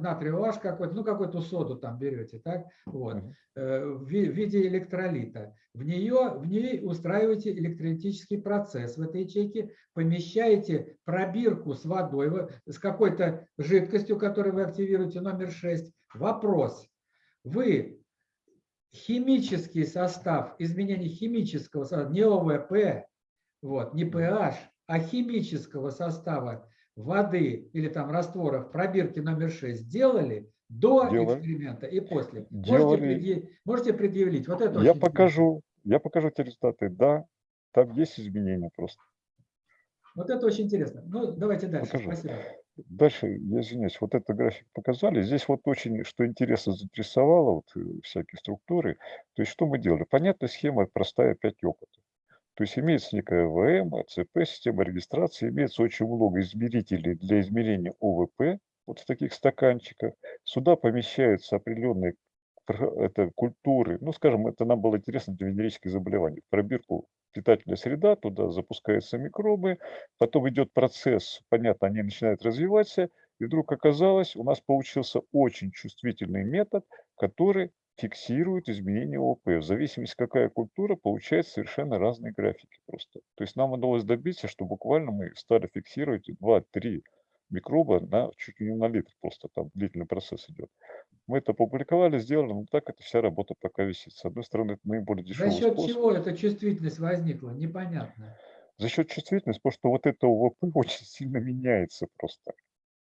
натрий OH какой-то, ну какую-то соду там берете, так, вот, э, в ви- в виде электролита. В нее, в ней устраиваете электролитический процесс в этой ячейке, помещаете пробирку с водой, с какой-то жидкостью, которую вы активируете, номер 6. Вопрос. Вы химический состав, изменение химического состава, не ОВП, вот, не pH, а химического состава воды или там растворов пробирки номер 6 делали до
Делали.
эксперимента и после. Можете,
Делали.
предъя- можете предъявить? Вот это
Я покажу, я покажу эти результаты. Да, там есть изменения просто.
интересно. Вот это очень интересно. Ну, давайте дальше.
Покажу.
Спасибо.
Дальше, я извиняюсь, вот этот график показали. Здесь вот очень, что интересно, заинтересовало, вот э, всякие структуры. То есть что мы делали? Понятная схема, простая, 5 опытов. То есть имеется некая ВМ, АЦП, система регистрации, имеется очень много измерителей для измерения ОВП, вот в таких стаканчиках. Сюда помещаются определенные пр- это культуры, ну, скажем, это нам было интересно для венерических заболеваний. Пробирку питательная среда, туда запускаются микробы, потом идет процесс, понятно, они начинают развиваться, и вдруг оказалось, у нас получился очень чувствительный метод, который фиксирует изменения ОП. В зависимости, какая культура, получается совершенно разные графики просто. То есть нам удалось добиться, что буквально мы стали фиксировать 2-3 микроба на чуть ли не на литр, просто там длительный процесс идет. Мы это опубликовали, сделали, но так это вся работа пока висит. С одной стороны, это наиболее
За
дешевый
счет
способ.
чего эта чувствительность возникла? Непонятно.
За счет чувствительности, потому что вот это ОВП очень сильно меняется просто.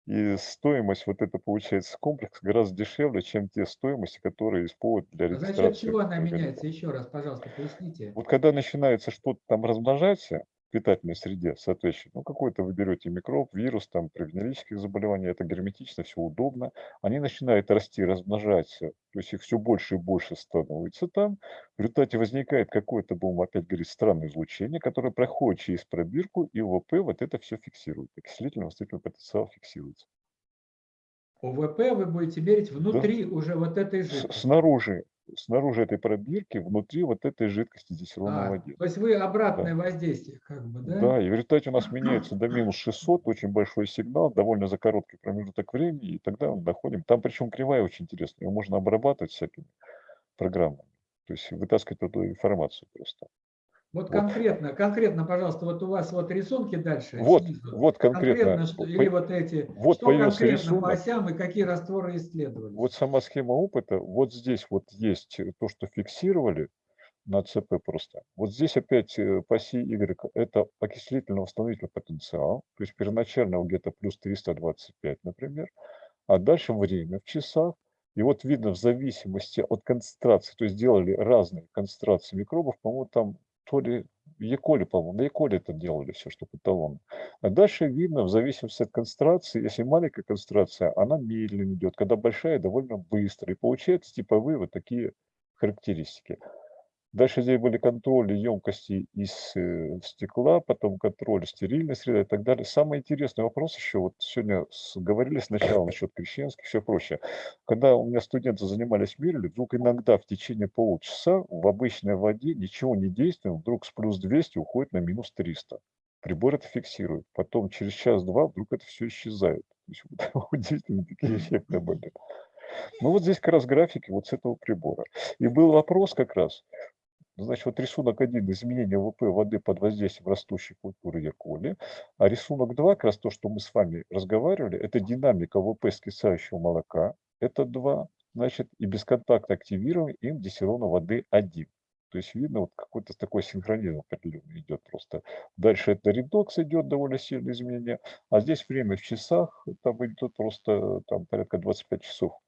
И стоимость, вот это получается комплекс, гораздо дешевле, чем те стоимости, которые используют для
А за
регистрации.
счет чего она меняется? Еще раз, пожалуйста, поясните.
Вот когда начинается что-то там размножаться питательной среде, соответственно, ну какой-то вы берете микроб, вирус, там, при венерических заболеваниях, это герметично, все удобно, они начинают расти, размножаться, то есть их все больше и больше становится там, в результате возникает какое-то, будем опять говорить, странное излучение, которое проходит через пробирку, и ОВП вот это все фиксирует, окислительный восстановительный потенциал фиксируется.
ОВП вы будете мерить внутри уже вот этой жидкости.
Снаружи, снаружи этой пробирки, внутри вот этой жидкости диссерованной
А,
воде.
то есть вы обратное воздействие, как бы, да?
Да, и в результате у нас меняется до минус 600, очень большой сигнал, довольно за короткий промежуток времени, и тогда мы доходим. Там причем кривая очень интересная, ее можно обрабатывать всякими программами, то есть вытаскивать эту информацию просто.
Вот
вот.
конкретно, конкретно, пожалуйста, вот у вас вот рисунки дальше.
Вот,
снизу.
вот конкретно,
что,
по-
или вот эти,
вот
что конкретно по
рисунок.
осям и какие растворы исследовались.
вот сама схема опыта, вот здесь вот есть э, то, что фиксировали на ЦП просто. Вот здесь опять э, по оси Y это окислительно-восстановительный потенциал, то есть первоначально где-то плюс 325, например, а дальше время в часах. И вот видно в зависимости от концентрации, то есть делали разные концентрации микробов, по-моему, там то ли в по-моему, на Яколе это делали все, что эталон. А дальше видно в зависимости от концентрации, если маленькая концентрация, она медленно идет, когда большая, довольно быстро. И получается типовые вот такие характеристики. Дальше здесь были контроли емкости из э, стекла, потом контроль стерильной среды и так далее. Самый интересный вопрос еще, вот сегодня говорили сначала насчет крещенских, все прочее. Когда у меня студенты занимались мерили, вдруг иногда в течение полчаса в обычной воде ничего не действует, вдруг с плюс 200 уходит на минус 300. Прибор это фиксирует. Потом через час-два вдруг это все исчезает. Удивительные такие эффекты были. Ну вот здесь как раз графики вот с этого прибора. И был вопрос как раз, Значит, вот рисунок 1 изменение ВП воды под воздействием растущей культуры Яколи, а рисунок 2, как раз то, что мы с вами разговаривали, это динамика ВП скисающего молока, это 2, значит, и бесконтактно активирование им диссерона воды 1. То есть видно, вот какой-то такой синхронизм определенный идет просто. Дальше это редокс идет, довольно сильное изменение, а здесь время в часах, там идет просто там порядка 25 часов.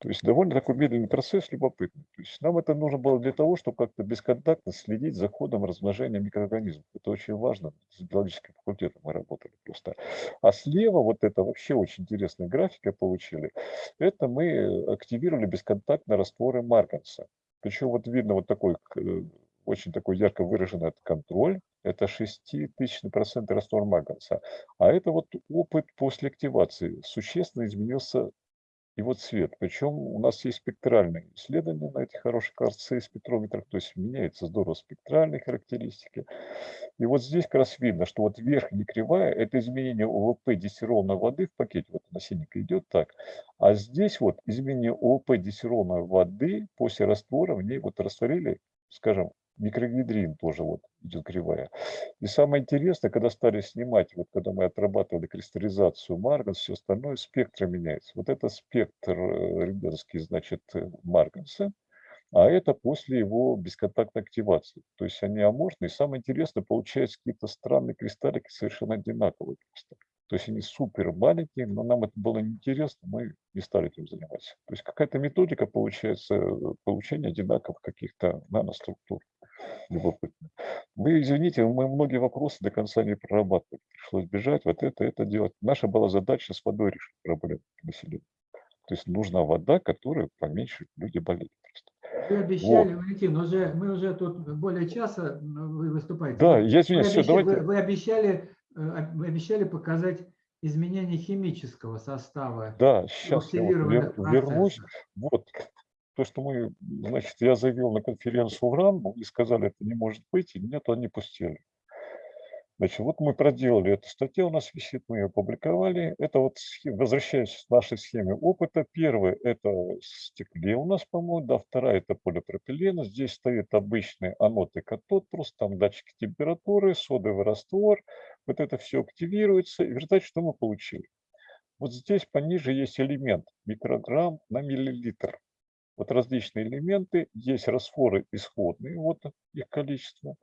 То есть довольно такой медленный процесс, любопытный. То есть нам это нужно было для того, чтобы как-то бесконтактно следить за ходом размножения микроорганизмов. Это очень важно. С биологическим факультетом мы работали просто. А слева вот это вообще очень интересная графика получили. Это мы активировали бесконтактно растворы Марганса. Причем вот видно вот такой э, очень такой ярко выраженный этот контроль. Это 6000% раствор Марганса. А это вот опыт после активации. Существенно изменился его цвет. Причем у нас есть спектральные исследования на этих хороших КРЦ спектрометрах, то есть меняются здорово спектральные характеристики. И вот здесь как раз видно, что вот верхняя кривая – это изменение ОВП диссерованной воды в пакете, вот на синенько идет так. А здесь вот изменение ОВП диссерованной воды после раствора, в ней вот растворили, скажем, микрогидрин тоже вот идет кривая. И самое интересное, когда стали снимать, вот когда мы отрабатывали кристаллизацию марганс, все остальное, спектр меняется. Вот это спектр э, рентгеновский, значит, э, марганса, а это после его бесконтактной активации. То есть они аморфные. Самое интересное, получается какие-то странные кристаллики совершенно одинаковые просто. То есть они супер маленькие, но нам это было неинтересно, мы не стали этим заниматься. То есть какая-то методика получается э, получения одинаковых каких-то наноструктур. Любопытно. Вы извините, мы многие вопросы до конца не прорабатывали. Пришлось бежать, вот это, это делать. Наша была задача с водой решить проблему населения. То есть нужна вода, которая поменьше люди болеют.
Вы обещали, Валентин, уже, мы уже тут более часа м, вы выступаете.
Да, я извиняюсь,
вы,
все,
обещали,
давайте.
вы, вы обещали, э, вы обещали показать изменение химического состава.
Да, сейчас я вот вер- вернусь. Вот то, что мы, значит, я заявил на конференцию УРАН, и сказали, это не может быть, и меня туда не пустили. Значит, вот мы проделали эту статью, у нас висит, мы ее опубликовали. Это вот, возвращаясь к нашей схеме опыта, первое – это стекле у нас, по-моему, да, вторая – это полипропилен. Здесь стоит обычный анод и катод, просто там датчики температуры, содовый раствор. Вот это все активируется, и в результате что мы получили? Вот здесь пониже есть элемент микрограмм на миллилитр. Вот различные элементы, есть растворы исходные, вот их количество.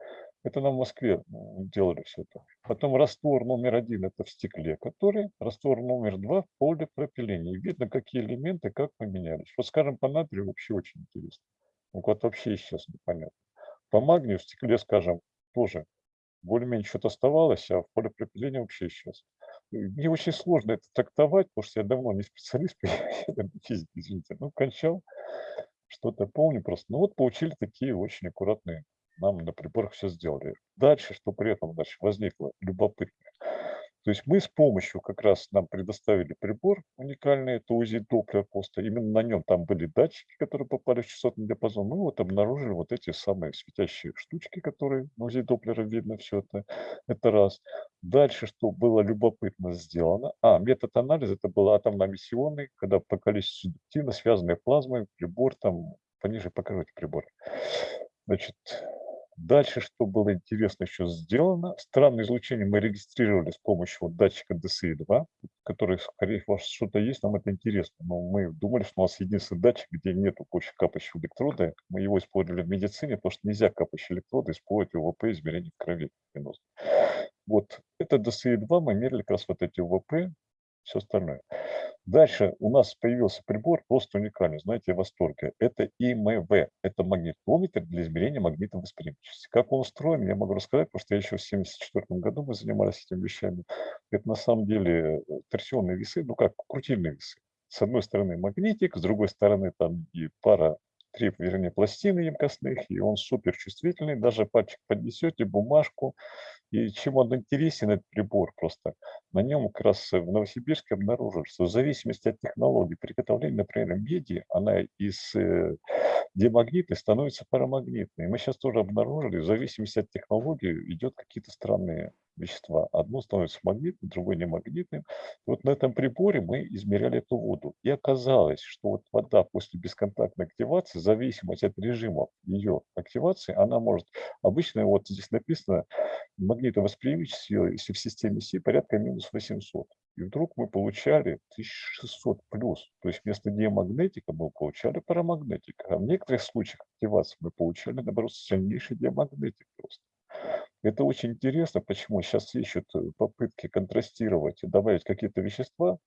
Это нам в Москве м, делали все это. Потом раствор номер один – это в стекле, который, раствор номер два – полипропилене. И видно, какие элементы как поменялись. Вот, скажем, по натрию вообще очень интересно. Ну, Вот вообще сейчас непонятно. По магнию в стекле, скажем, тоже более-менее что-то оставалось, а в полипропилене вообще исчез. Мне очень сложно это трактовать, потому что я давно не специалист по физике, извините. Ну, кончал, что-то помню просто. Ну вот получили такие очень аккуратные, нам на приборах все сделали. Дальше, что при этом дальше возникло любопытное. То есть мы с помощью как раз нам предоставили прибор уникальный, это УЗИ Доплер просто. Именно на нем там были датчики, которые попали в частотный диапазон. Мы вот обнаружили вот эти самые светящие штучки, которые на УЗИ Доплера видно все это. Это раз. Дальше, что было любопытно сделано. А, метод анализа, это был атомно-эмиссионный, когда по количеству субъективно связанные плазмой, прибор там, пониже покажите прибор. Значит, дальше, что было интересно еще сделано, странное излучение мы регистрировали с помощью вот датчика DCI-2, который, скорее всего, что-то есть, нам это интересно. Но мы думали, что у нас единственный датчик, где нету больше капающего электрода. Мы его использовали в медицине, потому что нельзя капающие электроды использовать в УВП измерения в крови. Вот это DCI-2 мы мерили как раз вот эти УВП, все остальное. Дальше у нас появился прибор просто уникальный, знаете, я в восторге. Это ИМВ, это магнитометр для измерения магнитной восприимчивости. Как он устроен, я могу рассказать, потому что я еще в 1974 году мы занимались этими вещами. Это на самом деле э, торсионные весы, ну как, крутильные весы. С одной стороны магнитик, с другой стороны там и пара три, вернее, пластины емкостных, и он супер чувствительный, даже пальчик поднесете, бумажку, и чем он интересен, этот прибор просто, на нем как раз в Новосибирске обнаружили, что в зависимости от технологии приготовления, например, меди, она из э, демагнитной становится парамагнитной. Мы сейчас тоже обнаружили, в зависимости от технологии идет какие-то странные вещества. Одно становится магнитным, другое немагнитным. И вот на этом приборе мы измеряли эту воду. И оказалось, что вот вода после бесконтактной активации, в зависимости от режима ее активации, она может, обычно вот здесь написано, магнитовосприимчивость, если в системе Си, порядка минус 800. И вдруг мы получали 1600 плюс. То есть вместо диамагнетика мы получали парамагнетика. А в некоторых случаях активации мы получали, наоборот, сильнейший диамагнетик просто. Это очень интересно, почему сейчас ищут э, попытки контрастировать и добавить какие-то вещества.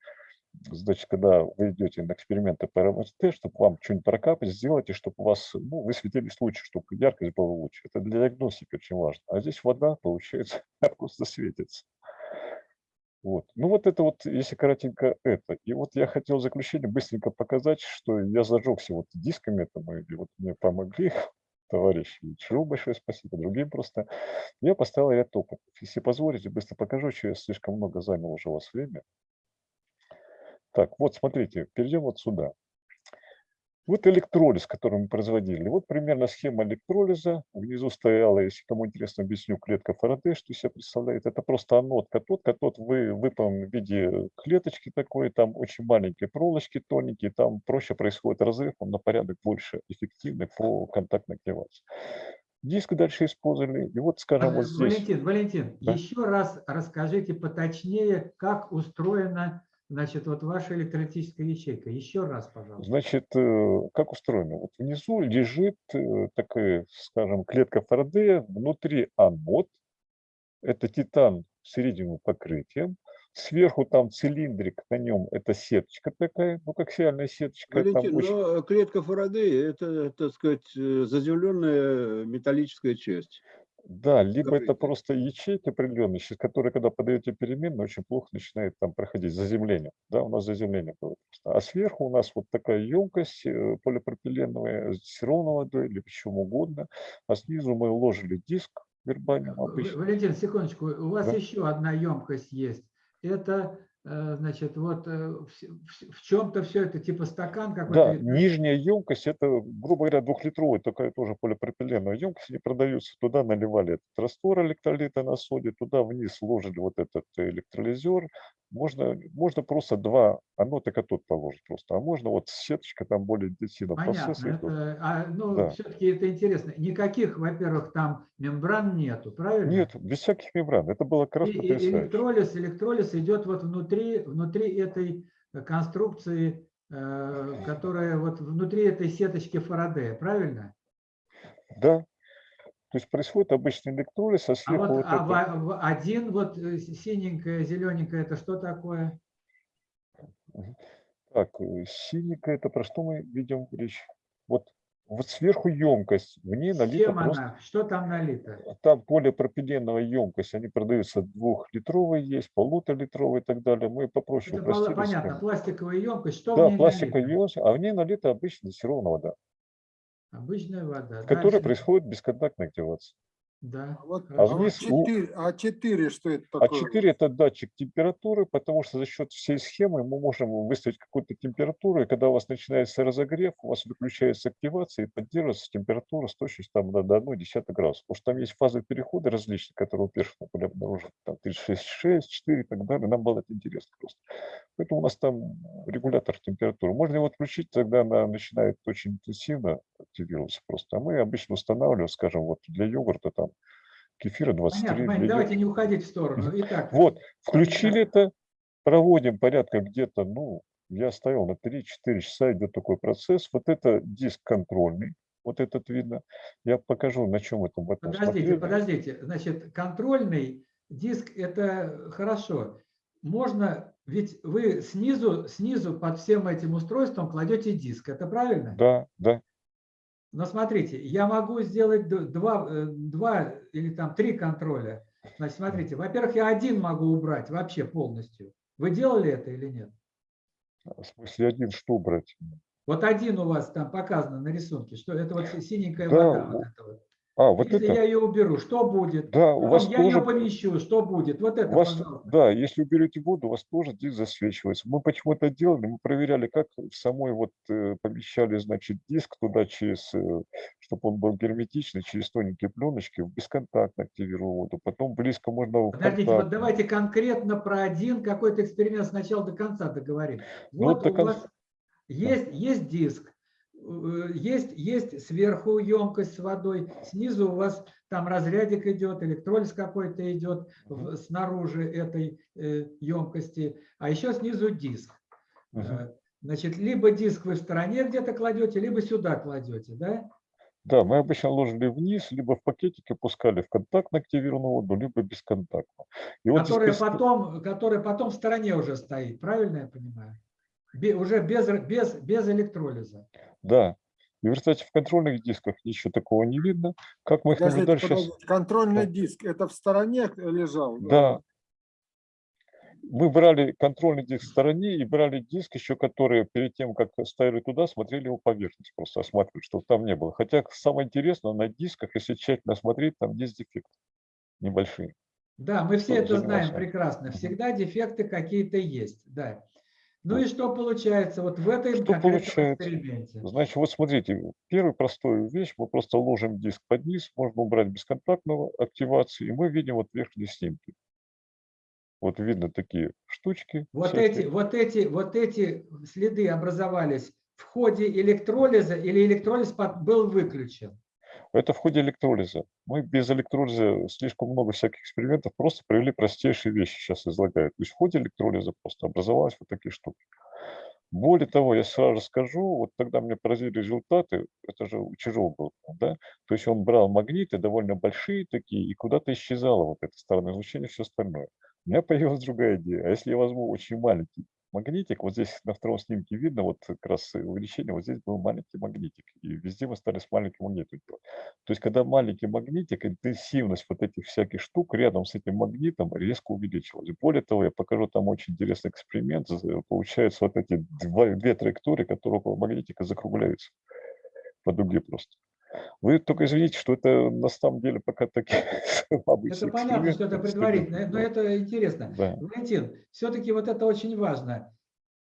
Значит, когда вы идете на эксперименты по РМСТ, чтобы вам что-нибудь прокапать, сделайте, чтобы у вас, ну, вы светились лучше, чтобы яркость была лучше. Это для диагностики очень важно. А здесь вода, получается, просто светится. Вот. Ну вот это вот, если коротенько это. И вот я хотел в заключение быстренько показать, что я зажегся вот дисками этому, и вот мне помогли товарищи. И Чару большое спасибо, другим просто. Я поставил ряд опытов. Если позволите, быстро покажу, что я слишком много занял уже у вас время. Так, вот смотрите, перейдем вот сюда. Вот электролиз, который мы производили. Вот примерно схема электролиза. Внизу стояла, если кому интересно, объясню, клетка Фарадей, что себя представляет. Это просто анод, катод. Катод вы, выполнен в виде клеточки такой, там очень маленькие проволочки тоненькие, там проще происходит разрыв, он на порядок больше эффективный по контактной активации. Диск дальше использовали. И вот, скажем, вот здесь.
Валентин, Валентин,
Да.
еще раз расскажите поточнее, как устроена значит, вот ваша электролитическая ячейка. Еще раз, пожалуйста.
Значит, э, как устроено? Вот внизу лежит э, такая, скажем, клетка Фарадея, внутри анод, это титан с середину покрытием, сверху там цилиндрик, на нем это сеточка такая, ну как сеяльная сеточка.
Валентин,
очень-
но клетка Фарадея – это, так сказать, э, заземленная металлическая часть.
Да, либо это просто ячейка определенная, через которую, когда подаете переменную, очень плохо начинает там проходить заземление. Да, у нас заземление было. А сверху у нас вот такая емкость э, полипропиленовая, с ровной водой или чем угодно. А снизу мы уложили диск вербальным
В-
обычно.
Валентин, секундочку, у вас
Да.
еще одна емкость есть. Это, э, значит, вот э, в, чем-то все это типа стакан
Да,
какой-то. или-
нижняя емкость, это, грубо говоря, двухлитровая такая тоже полипропиленовая емкость, они продаются. Туда наливали этот раствор электролита на соде, туда вниз ложили вот этот электролизер. Можно, можно просто два, анод и катод положить просто, а можно вот сеточка там более интенсивно идет.
Это, а, ну,
Да.
все-таки это интересно. Никаких, во-первых, там мембран нету, правильно?
Нет, без всяких мембран. Это было как раз
И- и
потрясающе.
электролиз, электролиз идет вот внутри, внутри этой э, конструкции, э, которая вот внутри этой сеточки Фарадея, правильно?
Да. То есть происходит обычный электролиз, а
А
сверху
вот
вот
а
это-
в- один, вот э, синенькое, зелененькое, это что такое?
Так, э, синенькая, это про что мы ведем речь? Вот, вот сверху емкость, в ней налито
чем
просто...
она? Что там налито?
Там полипропиленовая емкость, они продаются двухлитровые есть, полуторалитровые и так далее. Мы попроще
Это
упростили
понятно, пластиковая емкость. Что в
Да, пластиковая
налито?
емкость, а в ней налита обычная дистиллированная вода,
Обычная вода.
в которой
Дальше.
происходит бесконтактная активация.
Да.
А вот а
вниз
вот
у-
4, а 4 что это
А
такое?
4 это датчик температуры, потому что за счет всей схемы мы можем выставить какую-то температуру, и когда у вас начинается разогрев, у вас выключается активация и поддерживается температура с точностью там, до, до 1,1 градуса. Потому что там есть фазы перехода различные, которые у первых были обнаружены, там 36,6, 4 и так далее. Нам было это интересно просто. Поэтому у нас там регулятор температуры. Можно его отключить, тогда она начинает очень интенсивно активироваться просто. А мы обычно устанавливаем, скажем, вот для йогурта там кефира 23,
Понятно, понятно. Давайте не уходить в сторону. Итак,
вот, включили это, проводим порядка где-то, ну, я ставил на 3-4 часа, идет такой процесс. Вот это диск контрольный, вот этот видно. Я покажу, на чем это
Подождите,
смотрели.
подождите. Значит, контрольный диск – это хорошо. Можно, ведь вы снизу, снизу под всем этим устройством кладете диск, это правильно?
Да, да.
Но смотрите, я могу сделать два, э, два или там три контроля. Значит, смотрите, во-первых, я один могу убрать вообще полностью. Вы делали это или нет?
В смысле, один что брать?
Вот один у вас там показано на рисунке, что это вот синенькая
Да,
вода. вот.
А, вот
Если
это.
я ее уберу, что будет?
Да, у вас
я ее
тоже.
помещу, что будет? Вот это,
У вас,
пожалуйста.
да, если уберете воду, у вас тоже диск засвечивается. Мы почему это делали? Мы проверяли, как в самой вот э, помещали, значит, диск туда через, чтобы он был герметичный, через тоненькие пленочки, бесконтактно активировал воду. Потом близко можно
Подождите, вот
контактно.
давайте конкретно про один какой-то эксперимент с начала до конца договорим.
Ну,
Вот
до
у
кон-
вас есть, есть диск, э, есть, есть сверху емкость с водой, снизу у вас там разрядик идет, электролиз какой-то идет в- снаружи этой э, емкости, а еще снизу диск.
Мгм.
Э, Значит, либо диск вы в стороне где-то кладете, либо сюда кладете, да?
Да, мы обычно ложили вниз, либо в пакетике пускали в контактно активированную воду, либо бесконтактно. И вот здесь
которая потом, которая потом в стороне уже стоит, правильно я понимаю? Бе- уже без, без, без электролиза.
Да. И в результате в контрольных дисках ничего такого не видно. Как мы их
Подождите,
наблюдали сейчас?
Контрольный
Да.
диск, это в стороне лежал?
Да. Мы брали контрольный диск в стороне и брали диск еще, который перед тем, как ставили туда, смотрели его поверхность, просто осматривали, чтобы там не было. Хотя самое интересное, на дисках, если тщательно смотреть, там есть дефекты небольшие.
Да, мы все это знаем прекрасно. Всегда дефекты какие-то есть, да. Ну и что получается вот в этой
Что получается?
эксперименте?
Значит, вот смотрите, первую простую вещь, мы просто ложим диск под низ, можно убрать бесконтактную активацию, и мы видим вот верхние снимки. Вот видно такие штучки.
Вот
всякие.
эти, вот, эти, вот эти следы образовались в ходе электролиза или электролиз был выключен?
Это в ходе электролиза. Мы без электролиза слишком много всяких экспериментов просто провели простейшие вещи, сейчас излагаю. То есть в ходе электролиза просто образовались вот такие штуки. Более того, я сразу скажу, вот тогда мне поразили результаты, это же у Чижова был, да, то есть он брал магниты довольно большие такие, и куда-то исчезало вот это стороннее излучение, все остальное. У меня появилась другая идея. А если я возьму очень маленький магнитик, вот здесь на втором снимке видно, вот как раз увеличение, вот здесь был маленький магнитик, и везде мы стали с маленьким магнитом делать. То есть, когда маленький магнитик, интенсивность вот этих всяких штук рядом с этим магнитом резко увеличилась. Более того, я покажу там очень интересный эксперимент. З- Получается, вот эти два, две траектории, которые около магнитика закругляются по дуге просто. Вы только извините, что это на самом деле пока такие обычные
Это понятно, что это предварительно, но
да.
это интересно.
Да.
Валентин, все-таки вот это очень важно.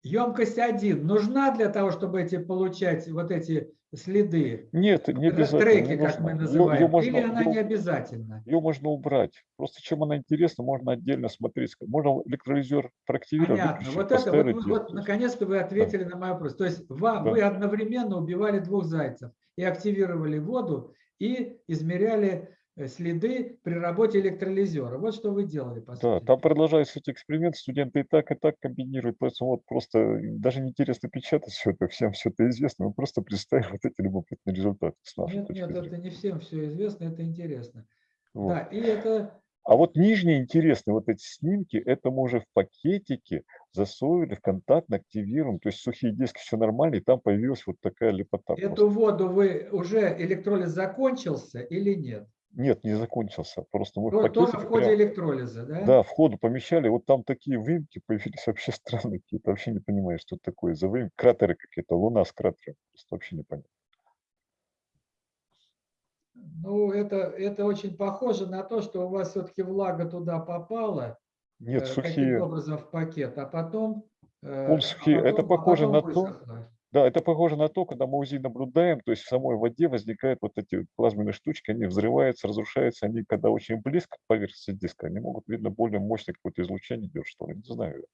Емкость 1 нужна для того, чтобы эти, получать вот эти следы,
Нет, не обязательно.
треки, как мы
нужно. Её-
называем,
её можно-
или она
её-
не обязательно?
Ее можно убрать. Просто чем она интересна, можно отдельно смотреть. Можно электролизер проактивировать,
Понятно. Вот это, вот, вы-
диск.
вот наконец-то вы ответили на мой вопрос. То есть ва-
Да.
вы одновременно убивали двух зайцев и активировали воду, и измеряли э, следы при работе электролизера. Вот что вы делали, по
Да,
сути.
там продолжаются эти эксперименты, студенты и так, и так комбинируют, поэтому вот просто даже неинтересно печатать все это, всем все это известно, мы просто представим вот эти любопытные результаты с нашей
Нет, нет,
зрения.
это не всем все известно, это интересно.
Вот.
Да, и это
А вот нижние интересные вот эти снимки, это мы уже в пакетике засовывали, в контактно активируем, то есть сухие диски, все нормально, и там появилась вот такая лепота. просто.
Эту воду вы уже электролиз закончился или нет?
Нет, не закончился, просто мы в
То- Тоже
пакетике
в ходе
прям-
электролиза, да?
Да, в ходу помещали, вот там такие выемки появились вообще странные какие-то, вообще не понимаю, что это такое за выемки, кратеры какие-то, луна с кратером, просто вообще непонятно.
Ну, это, это очень похоже на то, что у вас все-таки влага туда попала,
Нет,
э,
сухие,
образом в пакет, а потом... э,
Он
а
сухие. Это
потом- а
похоже
потом
на то, да, это похоже на то, когда мы УЗИ наблюдаем, то есть в самой воде возникают вот эти плазменные штучки, они взрываются, разрушаются, они когда очень близко к поверхности диска, они могут, видно, более мощное какое-то излучение делать, что ли, не знаю.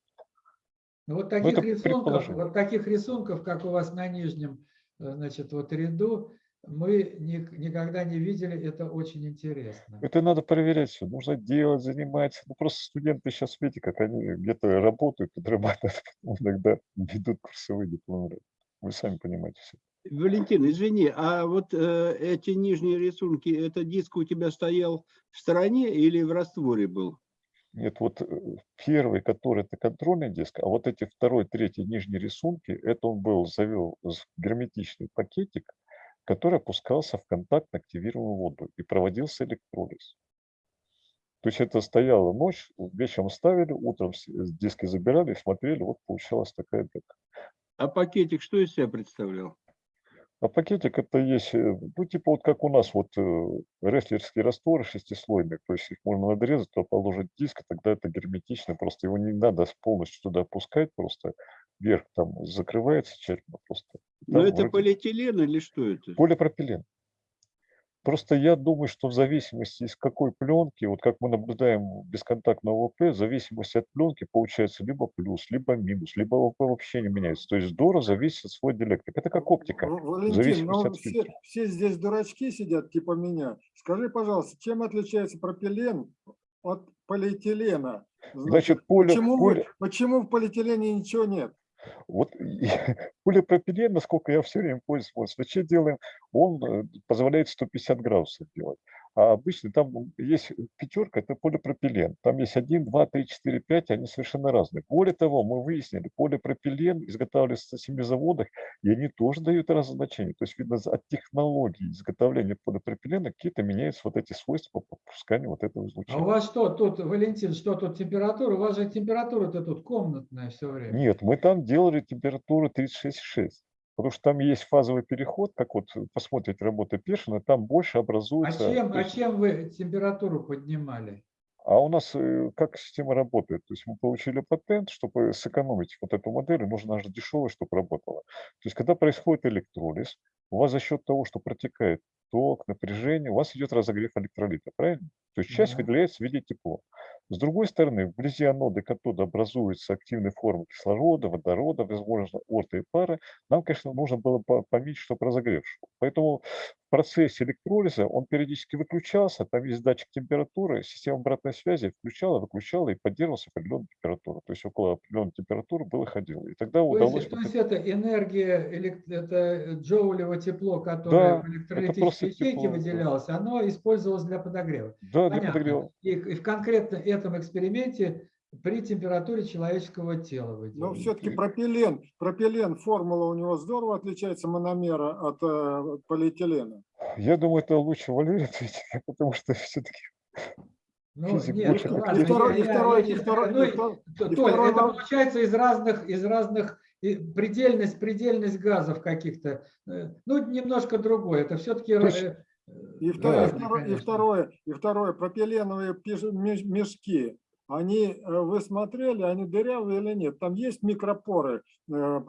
Ну, вот таких
это
рисунков, вот таких рисунков, как у вас на нижнем, э, значит, вот ряду, мы ни- никогда не видели, это очень интересно.
Это надо проверять все, нужно делать, заниматься. Ну, просто студенты сейчас, видите, как они где-то работают, подрабатывают, иногда ведут курсовые дипломы. Вы сами понимаете все.
Валентин, извини, а вот э, эти нижние рисунки, это диск у тебя стоял в стороне или в растворе был?
Нет, вот э, первый, который это контрольный диск, а вот эти второй, третий нижние рисунки, это он был, завел с- герметичный пакетик, который опускался в контактно активируемую воду и проводился электролиз. То есть это стояла ночь, вечером ставили, утром диски забирали, смотрели, вот получалась такая дека.
А пакетик что из себя представлял?
А пакетик это есть, э, ну типа вот как у нас вот э, рестлерские растворы шестислойные, то есть их можно надрезать, то положить диск, и тогда это герметично, просто его не надо полностью туда опускать, просто вверх там закрывается тщательно просто.
Ну
Там
это
вроде
полиэтилен или что это?
Полипропилен. Просто я думаю, что в зависимости из какой пленки, вот как мы наблюдаем бесконтактного ОВП, в зависимости от пленки получается либо плюс, либо минус, либо ОВП вообще не меняется. То есть здорово зависит от свой диэлектрик. Это как оптика.
Валентин,
зависимости
ну
от
все, все здесь дурачки сидят, типа меня. Скажи, пожалуйста, чем отличается пропилен от полиэтилена?
Значит, поле,
почему,
поле,
почему в полиэтилене ничего нет?
Вот полипропилен, насколько я все время вот свечи делаем, он э, позволяет 150 градусов делать. А обычно там есть пятерка, это полипропилен. Там есть 1, 2, 3, 4, 5, они совершенно разные. Более того, мы выяснили, полипропилен изготавливается на семи заводах, и они тоже дают разные значения. То есть, видно, от технологии изготовления полипропилена какие-то меняются вот эти свойства по пропусканию вот этого
А у
излучения.
вас что тут, Валентин, что тут температура? У вас же температура-то тут комнатная все время.
Нет, мы там делали температуру 36,6. Потому что там есть фазовый переход, как вот э, посмотрите работы Першина, там больше
А
образуется.
чем,
то
а чем вы температуру поднимали?
а у нас э, как система работает? То есть мы получили патент, чтобы сэкономить вот эту модель, нужно же дешевое, чтобы работало. То есть когда происходит электролиз, у вас за счет того, что протекает ток, напряжение, у вас идет разогрев электролита, правильно? То есть часть выделяется в виде тепла. С другой стороны, вблизи анода и катода образуются активные формы кислорода, водорода, возможно, орта и пара. Нам, конечно, нужно было по- поменьше, чтобы разогрев шел. Поэтому в процессе электролиза он периодически выключался, там есть датчик температуры, система обратной связи включала, выключала и поддерживался определенную температуру. То есть около определенной температуры было ходило. И тогда
То
удалось...
есть, то есть это энергия, это джоулево тепло, которое
Да,
в электролитической ячейке выделялось, оно использовалось для подогрева.
Да, для
Понятно.
подогрева.
И, и в конкретно этом эксперименте при температуре человеческого тела вы
Но
делаете.
все-таки пропилен, пропилен, формула у него здорово отличается мономера от э, полиэтилена.
Я думаю, это лучше Валерий ответит, потому что все-таки
Ну,
физик
нет,
больше
ну,
как
ладно,
И второй,
я-
и
я-
второй,
я
и
не
второй,
знаю.
и
Ну,
второй-
То-
И
Толь,
второй
это получается из разных, из разных предельность, предельность газов каких-то. Э, Ну, немножко другое. Это все-таки...
И второе, и
Да.
второе, и второе, и второе, пропиленовые мешки, они, э, вы смотрели, они дырявые или нет? Там есть микропоры, э,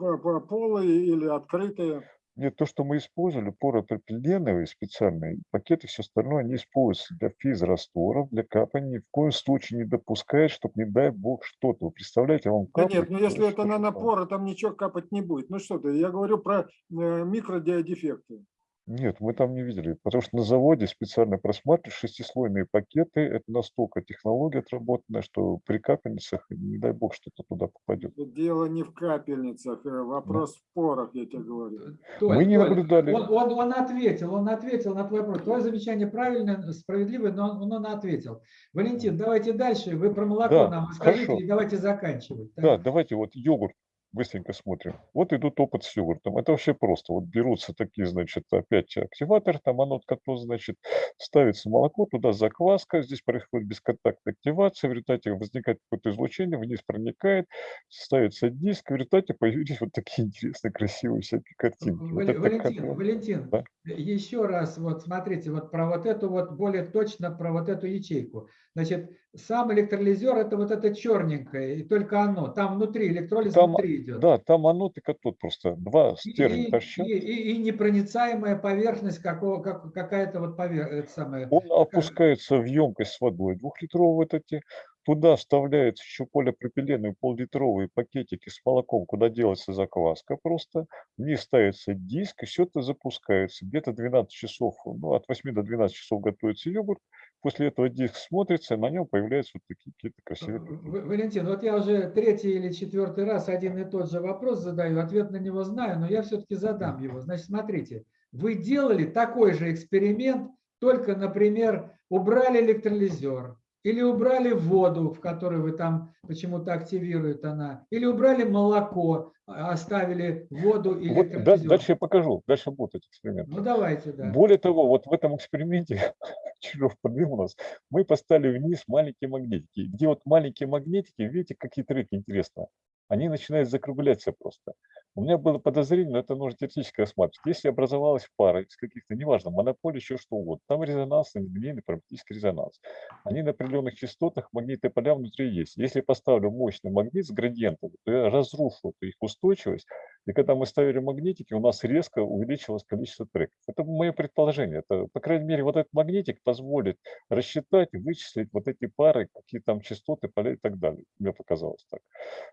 полые или открытые?
Нет, то, что мы использовали, поропропиленовые специальные пакеты, все остальное, они используются для физрастворов, для капания. Ни в коем случае не допускают, чтобы, не дай бог, что-то. Вы представляете, вам
Да
капает.
нет, ну если это
там.
нанопоры, там ничего капать не будет. Ну что ты, я говорю про э, микродиодефекты.
Нет, мы там не видели, потому что на заводе специально просматривают шестислойные пакеты. Это настолько технология отработанная, что при капельницах, не дай бог, что-то туда попадет.
Дело не в капельницах, э, вопрос в порах, я тебе говорю.
Толь,
Мы не
Толь,
наблюдали.
Он, он, он ответил, он ответил на твой вопрос. Твое замечание правильное, справедливое, но он, он ответил. Валентин, давайте дальше. Вы про молоко
Да,
нам расскажите
хорошо.
и давайте заканчивать. Так?
Да, давайте вот йогурт быстренько смотрим. Вот идут опыт с йогуртом. Это вообще просто. Вот берутся такие, значит, опять активатор, там анод катод, значит, ставится молоко, туда закваска, здесь происходит бесконтактная активация, в результате возникает какое-то излучение, вниз проникает, ставится диск, в результате появились вот такие интересные, красивые всякие картинки. Вот
Вали-
это
Валентин,
как-
Валентин,
Да.
еще раз вот смотрите вот про вот эту вот более точно про вот эту ячейку. Значит, сам электролизер это вот это черненькое, и только оно. Там внутри электролиз
Там,
внутри идет.
да, там анод и катод просто. Два стержня
и-
торчат.
и- и- и непроницаемая поверхность какого, как, какая-то вот поверхность самая.
Он опускается в емкость с водой двухлитровую вот эти. Туда вставляются еще полипропиленовые пол-литровые пакетики с молоком, куда делается закваска просто. Вниз ставится диск, и все это запускается. Где-то 12 часов, ну, от 8 до 12 часов готовится йогурт. После этого диск смотрится, на нем появляются вот такие какие-то красивые
Валентин, вот я уже третий или четвертый раз один и тот же вопрос задаю, ответ на него знаю, но я все-таки задам его. Значит, смотрите, вы делали такой же эксперимент, только, например, убрали электролизер, или убрали воду, в которой вы там почему-то активирует она, или убрали молоко, а оставили воду и
Вот да-
электролизер.
дальше я покажу, дальше будут эти эксперименты.
Ну давайте, да.
Более того, вот в этом эксперименте, Чижов подвел нас, мы поставили вниз маленькие магнитики. Где вот маленькие магнитики, видите, какие треки интересно. Они начинают закругляться просто. У меня было подозрение, но это нужно теоретически рассматривать. Если образовалась пара из каких-то, неважно, монополий, еще что угодно, там резонансный, линейный прогнетический резонанс. Они на определенных частотах, магнитные поля внутри есть. Если я поставлю мощный магнит с градиентом, то я разрушу их устойчивость, и когда мы ставили магнитики, у нас резко увеличилось количество треков. Это мое предположение. Это, по крайней мере, вот этот магнитик позволит рассчитать, вычислить вот эти пары, какие там частоты, поля и так далее. Мне показалось так.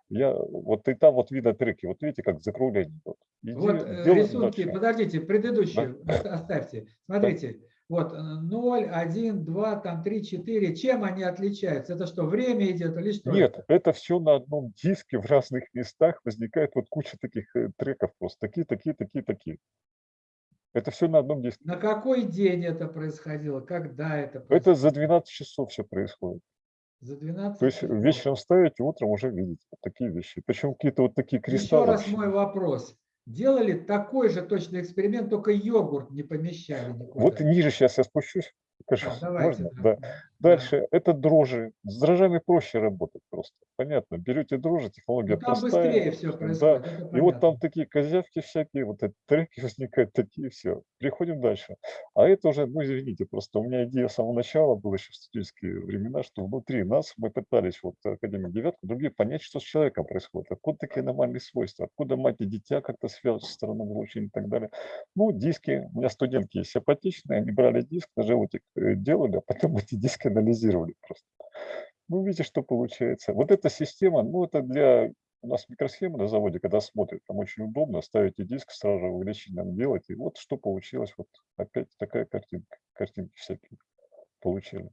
Я, вот и там вот видно треки. Вот видите, как закругление идет. Иди,
Вот э, рисунки,
дальше.
подождите, предыдущие оста- оставьте. Смотрите, вот э, 0, 1, 2, там 3, 4. Чем они отличаются? Это что, время идет или что?
Нет,
это?
это все на одном диске в разных местах возникает вот куча таких э, треков просто. Такие, такие, такие, такие. Это все на одном диске.
На какой день это происходило? Когда это
Это
происходило?
за 12 часов все происходит.
За 12
То есть вечером ставите, утром уже видите вот такие вещи. Причем какие-то вот такие
Еще
кристаллы.
раз
вообще.
мой вопрос. Делали такой же точный эксперимент, только йогурт не помещали никуда.
Вот ниже сейчас я спущусь. покажу.
Да, давайте,
Можно?
да.
Да. Дальше, это дрожжи. С дрожжами проще работать просто. Понятно. Берете дрожжи, технология
Ну, там
простая.
быстрее все
Да.
происходит. это
И вот там такие козявки всякие, вот эти треки возникают, такие все. Переходим дальше. А это уже, ну извините, просто у меня идея с самого начала была еще в студенческие времена, что внутри нас мы пытались, вот Академия Девятка, другие понять, что с человеком происходит, откуда такие аномальные свойства, откуда мать и дитя как-то связываются со стороны излучения и так далее. Ну, диски, у меня студентки есть симпатичные, они брали диск на животик, э, делали, а потом эти диски анализировали просто. Ну, видите, что получается. Вот эта система, ну, это для у нас микросхема на заводе, когда смотрят, там очень удобно, ставите диск, сразу же увеличение делать, и вот что получилось, вот опять такая картинка, картинки всякие получили.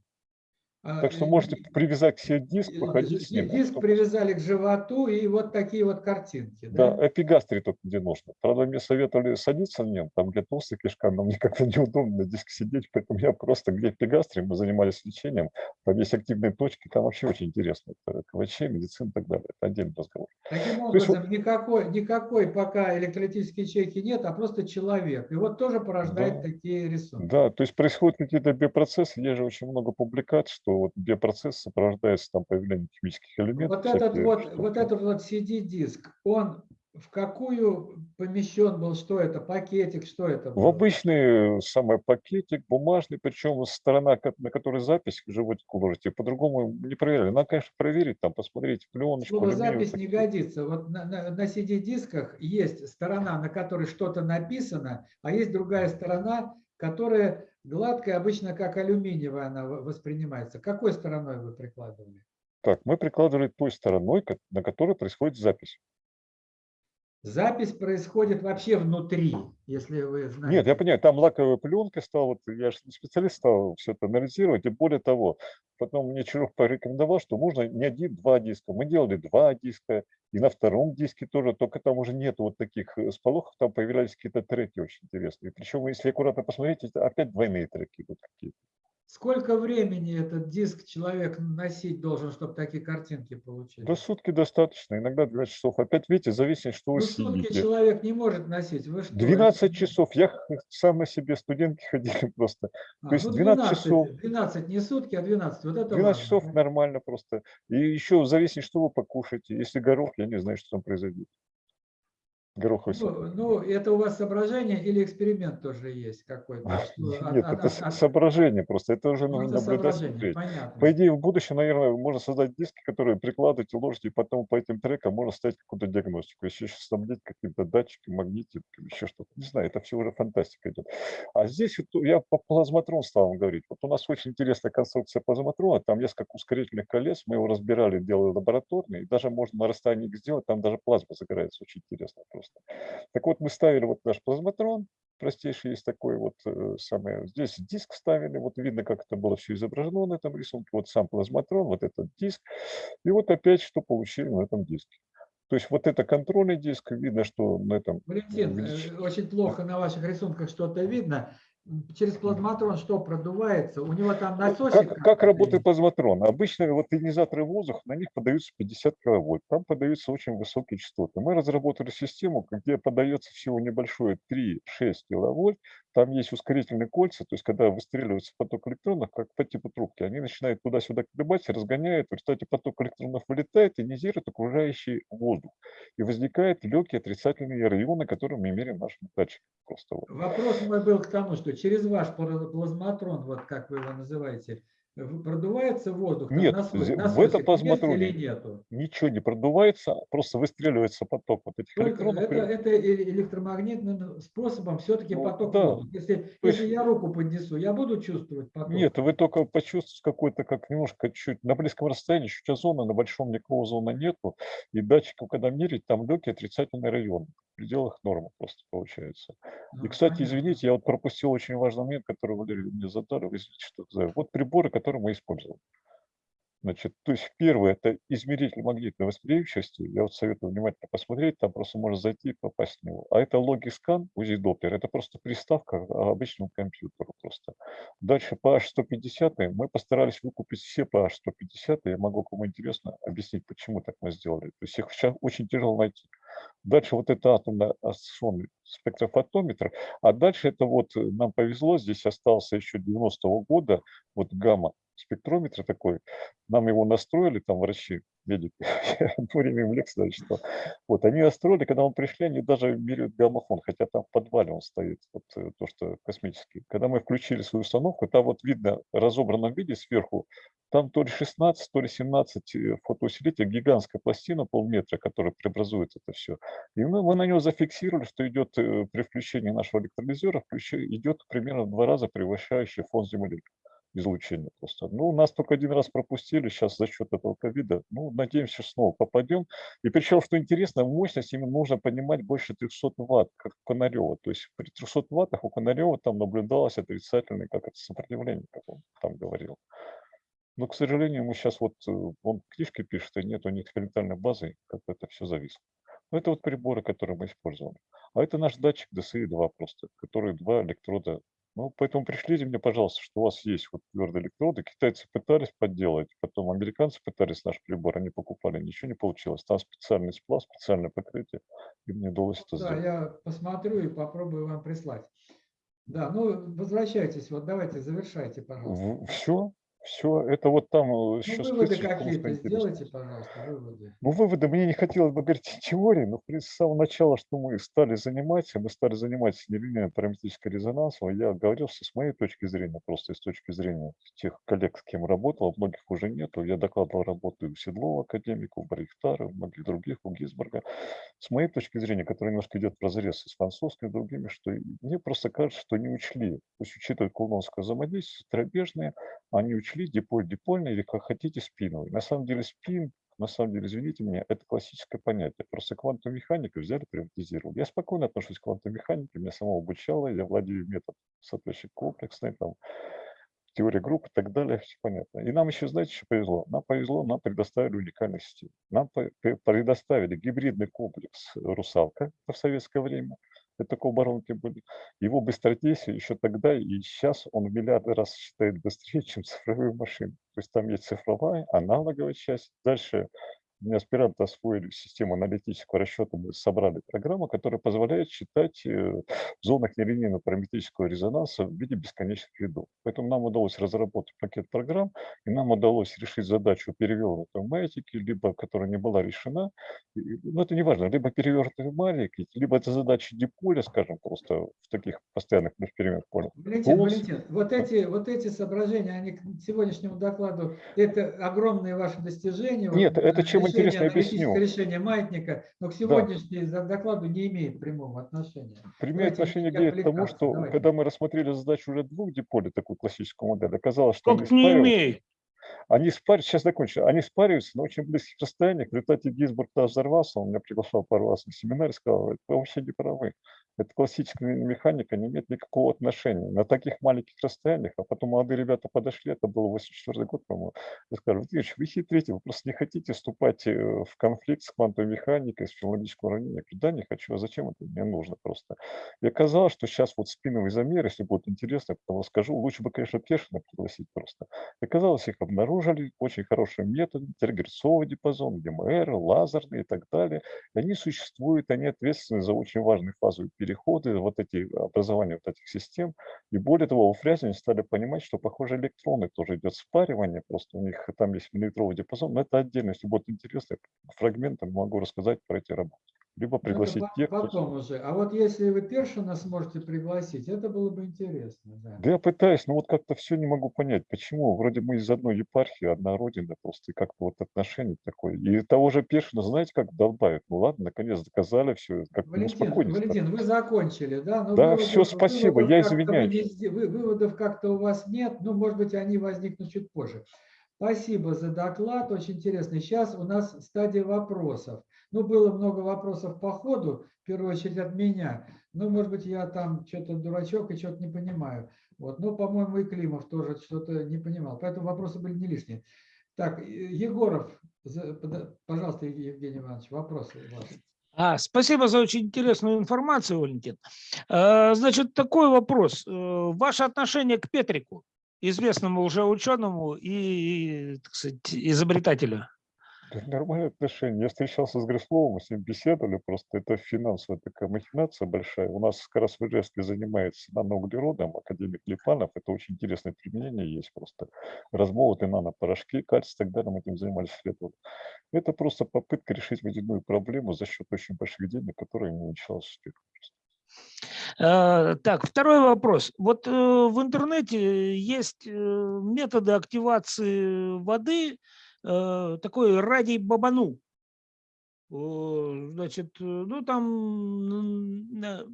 А,
Так что
э,
можете привязать к себе диск,
э,
походить с ним.
Диск
чтобы-
привязали к животу и вот такие вот картинки.
Да,
Да?
эпигастрий только где нужно. Правда, мне советовали садиться на нем, там где толстая кишка, но мне как-то неудобно на диске сидеть, поэтому я просто, где эпигастрий, мы занимались лечением, там есть активные точки, там вообще очень интересно. Это КВЧ, медицина и так далее. Это отдельный разговор.
Таким
есть
образом, никакой, никакой пока электролитической ячейки нет, а просто человек. И вот тоже порождает
Да.
такие рисунки.
Да, то есть происходят какие-то биопроцессы, есть же очень много публикаций, что вот биопроцесс сопровождается там появлением химических элементов.
Вот этот вот,
штуки.
вот этот вот CD-диск, он в какую помещен был, что это, пакетик, что это
В
было?
обычный э, самый пакетик, бумажный, причем сторона, на которой запись животик уложите, по-другому не проверяли. Надо, конечно, проверить, там, посмотреть пленочку.
Слово запись не годится. Вот на, на- на CD-дисках есть сторона, на которой что-то написано, а есть другая сторона, которая гладкая, обычно как алюминиевая она воспринимается. Какой стороной вы прикладывали?
Так, мы прикладывали той стороной, на которой происходит запись.
Запись происходит вообще внутри, если вы знаете.
Нет, я понимаю, там лаковая пленка стала, вот я же специалист стал все это анализировать, и более того, потом мне Чиров порекомендовал, что можно не один, два диска. Мы делали два диска, и на втором диске тоже, только там уже нет вот таких э, сполохов, там появлялись какие-то треки очень интересные. Причем, если аккуратно посмотреть, опять двойные треки вот какие-то.
Сколько времени этот диск человек носить должен, чтобы такие картинки получить?
До сутки достаточно, иногда 12 часов. Опять, видите, зависит, что вы
Ну, сутки
сидите.
человек не может носить. Вы что,
12
это-
часов. Я сам на себе студентки ходили просто.
А,
то есть
ну,
12 часов.
12 не сутки, а 12. Вот это
12
важно,
часов
да.
нормально просто. И еще зависит, что вы покушаете. Если горох, я не знаю, что там произойдет. Гороховый
Ну, ну, это у вас соображение или эксперимент тоже есть какой-то? от-
Нет,
от-
это
от-
соображение просто. Это уже
ну,
нужно
это
наблюдать,
понятно.
По идее, в будущем, наверное, можно создать диски, которые прикладываете, ложите, и потом по этим трекам можно ставить какую-то диагностику. Еще снабдить каким-то датчиком, магнитиком, еще что-то. Не знаю, это все уже фантастика идет. А здесь вот я по плазматрон стал вам говорить. Вот у нас очень интересная конструкция плазматрона. Там несколько ускорительных колес. Мы его разбирали, делали лабораторный. И даже можно на расстоянии их сделать. Там даже плазма загорается. Очень интересно просто. Так вот, мы ставили вот наш плазматрон, простейший есть такой вот э, самый. Здесь диск ставили, вот видно, как это было все изображено на этом рисунке. Вот сам плазматрон, вот этот диск. И вот опять, что получили на этом диске. То есть вот это контрольный диск, видно, что на этом
Валентин, э,
увелич-
очень плохо на ваших рисунках что-то видно. Через плазматрон что продувается? У него там насосик?
Как, как работает плазматрон? Обычно вот ионизаторы воздуха, на них подаются 50 киловольт. Там подаются очень высокие частоты. Мы разработали систему, где подается всего небольшое 3-6 киловольт. Там есть ускорительные кольца, то есть когда выстреливается поток электронов, как по типу трубки, они начинают туда-сюда колебать, разгоняют. В результате поток электронов вылетает, ионизирует окружающий воздух. И возникают легкие отрицательные районы, которые мы меряем нашим датчиком. Просто вот.
Вопрос мой был к тому, что через ваш пла- плазматрон, вот как вы его называете, продувается воздух?
Нет, зе- в этом плазматроне
или нету?
ничего не продувается, просто выстреливается поток вот этих
Только
электронов.
это, это э- электромагнитным способом все-таки
Ну,
поток
да.
воздуха. Если,
То есть-
если я руку поднесу, я буду чувствовать поток?
Нет, вы только почувствуете какой-то, как немножко чуть на близком расстоянии, чуть озона, на большом никакого озона нету. И датчиком, когда мерить, там легкий отрицательный район. Пределах нормы просто получается. И, кстати,
понятно.
извините, я вот пропустил очень важный момент, который Валерий мне задали. Вы извините, что. Вот приборы, которые мы используем. Значит, то есть первое – это измеритель магнитной восприимчивости. Я вот советую внимательно посмотреть, там просто можно зайти и попасть в него. А это логискан, УЗИ Доплер, это просто приставка к обычному компьютеру просто. Дальше по H150 мы постарались выкупить все по H150. Я могу, кому интересно, объяснить, почему так мы сделали. То есть их сейчас очень тяжело найти. Дальше вот это атомно-ассоционный спектрофотометр. А дальше это вот нам повезло, здесь остался еще 90-го года вот гамма спектрометр такой. Нам его настроили, там врачи, медики, я одно время им лекции даже читал. Вот, они настроили, когда мы пришли, они даже меряют гаммофон, хотя там в подвале он стоит, вот э, то, что космический. Когда мы включили свою установку, там вот видно в разобранном виде сверху, там то ли 16, то ли 17 э, фотоусилителей, гигантская пластина полметра, которая преобразует это все. И мы, мы на него зафиксировали, что идет э, при включении нашего электролизера, идет примерно в два раза превышающий фон Земли излучения просто. Ну, нас только один раз пропустили сейчас за счет этого ковида. Ну, надеемся, снова попадем. И причем, что интересно, мощность именно нужно поднимать больше 300 ватт, как у Конарева. То есть при 300 ваттах у Конарева там наблюдалось отрицательное как это сопротивление, как он там говорил. Но, к сожалению, мы сейчас вот, э, он книжки пишет, и нет у них экспериментальной базы, как это все зависло. Но это вот приборы, которые мы использовали. А это наш датчик DSI-2 просто, который два электрода ну, поэтому пришлите мне, пожалуйста, что у вас есть вот твердые электроды. Китайцы пытались подделать, потом американцы пытались наш прибор, они покупали, ничего не получилось. Там специальный сплав, специальное покрытие, и мне удалось это
Да,
сделать.
я посмотрю и попробую вам прислать. Да, ну возвращайтесь, вот давайте завершайте, пожалуйста.
Все, все, это вот там э,
Ну,
еще
выводы какие-то сделайте, пожалуйста, выводы.
Ну, выводы, мне не хотелось бы говорить о теории, но, в принципе, с самого начала, что мы стали заниматься, мы стали заниматься нелинейным параметрическим резонансом, я говорил, что с моей точки зрения, просто с точки зрения тех коллег, с кем работал, многих уже нету, я докладывал работу у Седлова, академика, у Барихтара, у многих других, у Гизборга. С моей точки зрения, которая немножко идет в разрез с французскими и другими, что мне просто кажется, что не учли, то есть учитывая кулоновское взаимодействие, тробежные, они учли диполь-дипольный или, как хотите, спиновый. На самом деле спин на самом деле, извините меня, это классическое понятие. Просто квантовую механику взяли, приватизировали. Я спокойно отношусь к квантовой механике, меня самого обучало, я владею методом соответствующий комплексный, там, теория групп и так далее, все понятно. И нам еще, знаете, что повезло? Нам повезло, нам предоставили уникальную систему. Нам предоставили гибридный комплекс «Русалка» в советское время. Это оборонки были. Его быстродействие еще тогда и сейчас он в миллиарды раз считает быстрее, чем цифровые машины. То есть там есть цифровая, аналоговая часть. Дальше аспиранты освоили систему аналитического расчета, мы собрали программу, которая позволяет считать э, в зонах нелинейного параметрического резонанса в виде бесконечных рядов. Поэтому нам удалось разработать пакет программ, и нам удалось решить задачу перевернутой математики, либо которая не была решена. И, Ну, это не важно, либо перевернутый маленький, либо это задача диполя, скажем, просто в таких постоянных полях.
Валентин. Валентин, вот эти, вот эти соображения, они к сегодняшнему докладу, это огромные ваши достижения. вот,
Нет, это
э,
чем
решение,
интересно,
аналитическое
объясню.
решение маятника, но к сегодняшнему за- докладу не имеет прямого отношения.
Прямое
Давайте
отношение имеет к тому, что
давайте.
когда мы рассмотрели задачу уже двух диполей, такую классическую модель, оказалось, что они
Как не имеет.
Они спариваются, сейчас закончу, они спариваются на очень близких расстояниях. В результате Гизбург даже взорвался, он меня приглашал пару раз на семинар и сказал, вы вообще не правы. Это классическая механика не имеет никакого отношения. На таких маленьких расстояниях, а потом молодые ребята подошли, это был 84 год, по-моему, и сказали, Владимирович, вы хитрите, вы просто не хотите вступать э, в конфликт с квантовой механикой, с филологическим уравнением. Я да, не хочу, а зачем это мне нужно просто? И оказалось, что сейчас вот спиновый замер, если будет интересно, я потом расскажу, лучше бы, конечно, Пешина пригласить просто. И Оказалось, их обнаружили, очень хороший метод, тергерцовый диапазон, ГМР, лазерный и так далее. И они существуют, они ответственны за очень важные фазовые переходы, вот эти образования вот этих систем. И более того, во Фрязине стали понимать, что, похоже, электроны тоже идет спаривание, просто у них там есть миллиметровый диапазон, но это отдельно, если будет интересно, фрагментом могу рассказать про эти работы. Либо
Ну, это
пригласить
по-
тех, кто...
Потом уже. А вот если вы Першина сможете пригласить, это было бы интересно. Да.
Да я пытаюсь, но вот как-то все не могу понять, почему. Вроде мы из одной епархии, одна родина, просто и как-то вот отношение такое. И того же Пешина, знаете, как долбают? Ну ладно, наконец доказали все, как ну,
Валентин. Валентин, вы закончили, да? Но
Да,
выводов-
всё, спасибо,
выводов
я извиняюсь.
не сде- вы- Выводов как-то у вас нет, ну, может быть, они возникнут чуть позже. Спасибо за доклад, очень интересный. Сейчас у нас стадия вопросов. Ну, было много вопросов по ходу, в первую очередь от меня. Ну, может быть, я там что-то дурачок и что-то не понимаю. Вот. Ну, по-моему, и Климов тоже что-то не понимал. Поэтому вопросы были не лишние. Так, Егоров, пожалуйста, Евгений Иванович, вопросы ваши.
А, спасибо за очень интересную информацию, Валентин. Э, Значит, такой вопрос. Э, Ваше отношение к Петрику, известному уже ученому и, так сказать, изобретателю?
Нормальные отношения. Я встречался с Грисловым, с ним беседовали, просто это финансовая такая махинация большая. У нас как раз в Ижевске занимается наноуглеродом, академик Липанов, это очень интересное применение есть просто. Размолотые нанопорошки, кальций и так далее, мы этим занимались лет. вот. Это просто попытка решить водяную проблему за счет очень больших денег, которые не началась успех.
Э, Так, второй вопрос. Вот э, в интернете есть э, методы активации воды, такой радий бабану. Э, Значит, э, ну там э,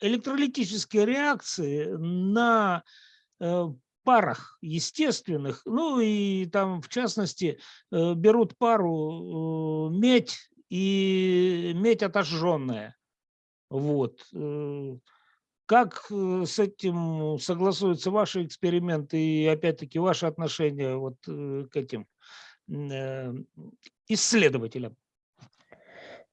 электролитические реакции на э, парах естественных, ну и там в частности э, берут пару э, медь и медь отожженная. Вот. Как э, с этим согласуются ваши эксперименты и опять-таки ваши отношения вот э, к этим э, исследователям?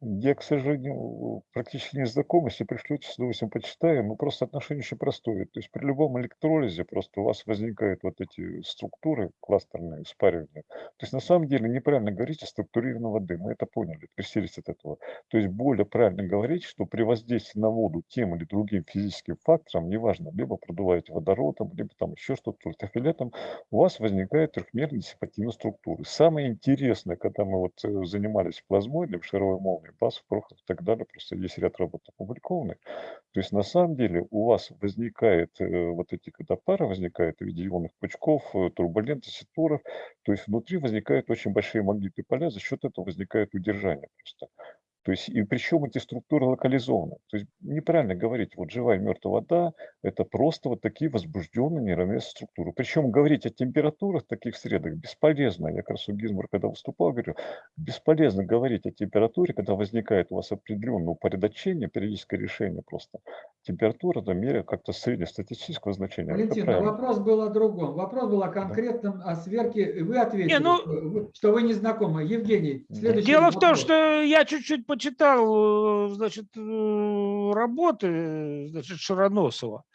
Я, к сожалению, практически не знаком. Если пришлете, с удовольствием почитаем. Но просто отношение очень простое. То есть при любом электролизе просто у вас возникают вот эти структуры кластерные, спаривания. То есть на самом деле неправильно говорить о структурированной воды. Мы это поняли, пресились от этого. То есть более правильно говорить, что при воздействии на воду тем или другим физическим фактором, неважно, либо продуваете водородом, либо там еще что-то, ультрафиолетом, у вас возникает трехмерная диссипативная структура. Самое интересное, когда мы вот э, занимались плазмоидом, шаровой молнией, БАС, Прохор и так далее, просто есть ряд работ опубликованных. То есть на самом деле у вас возникает э, вот эти, когда пара возникает в виде ионных пучков, э, турбулентности туров, то есть внутри возникают очень большие магнитные поля, за счет этого возникает удержание просто. То есть, и причем эти структуры локализованы. То есть неправильно говорить, вот живая и мертвая вода – это просто вот такие возбужденные нейромесные структуры. Причем говорить о температурах таких средах бесполезно. Я как раз у Гизмар, когда выступал, говорю, бесполезно говорить о температуре, когда возникает у вас определенное упорядочение, периодическое решение просто. Температура это меря как-то среднестатистического значения.
Валентин, вопрос был о другом. Вопрос был о конкретном, о сверке. Вы ответили,
ну-
что вы- не знакомы. Евгений,
Да.
следующий
Дело в том,
вопрос.
что я чуть-чуть почитал, э, значит, э, работы, значит, Широносова,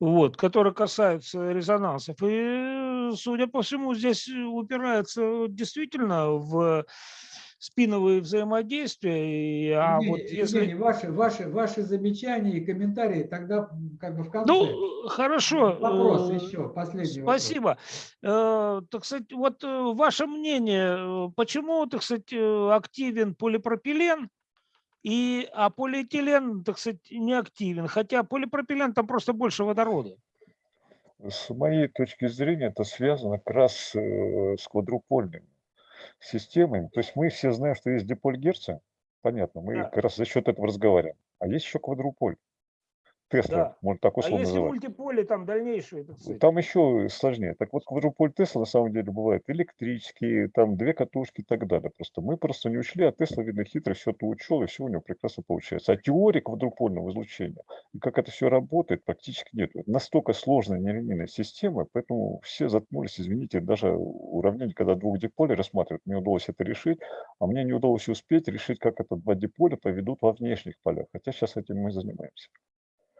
вот, которые касаются резонансов. И, судя по всему, здесь упирается действительно в спиновые взаимодействия. А
Евгений,
вот если...
Евгений, ваши, ваши, ваши замечания и комментарии тогда как бы в конце.
Ну, хорошо.
Вопрос
э,
еще, последний вопрос.
Спасибо. Э, Так сказать, вот ваше мнение, почему, так сказать, активен полипропилен, и, а полиэтилен, так сказать, не активен, хотя полипропилен там просто больше водорода.
С моей точки зрения, это связано как раз э, с квадрупольными системами. То есть мы все знаем, что есть диполь Герца, понятно, мы
Да.
как раз за счет этого разговариваем. А есть еще квадруполь. Тесла,
Да.
можно так
А
условно
если
называть.
мультиполе, там дальнейшие, так сказать.
Там еще сложнее. Так вот, квадруполь Тесла на самом деле бывает электрические, там две катушки и так далее. Просто мы просто не учли, а Тесла, видно, хитро все это учел, и все у него прекрасно получается. А теории квадрупольного излучения, и как это все работает, практически нет. Это настолько сложная нелинейная система, поэтому все заткнулись, извините, даже уравнение, когда двух диполей рассматривают, мне удалось это решить, а мне не удалось успеть решить, как это два диполя поведут во внешних полях. Хотя сейчас этим мы занимаемся.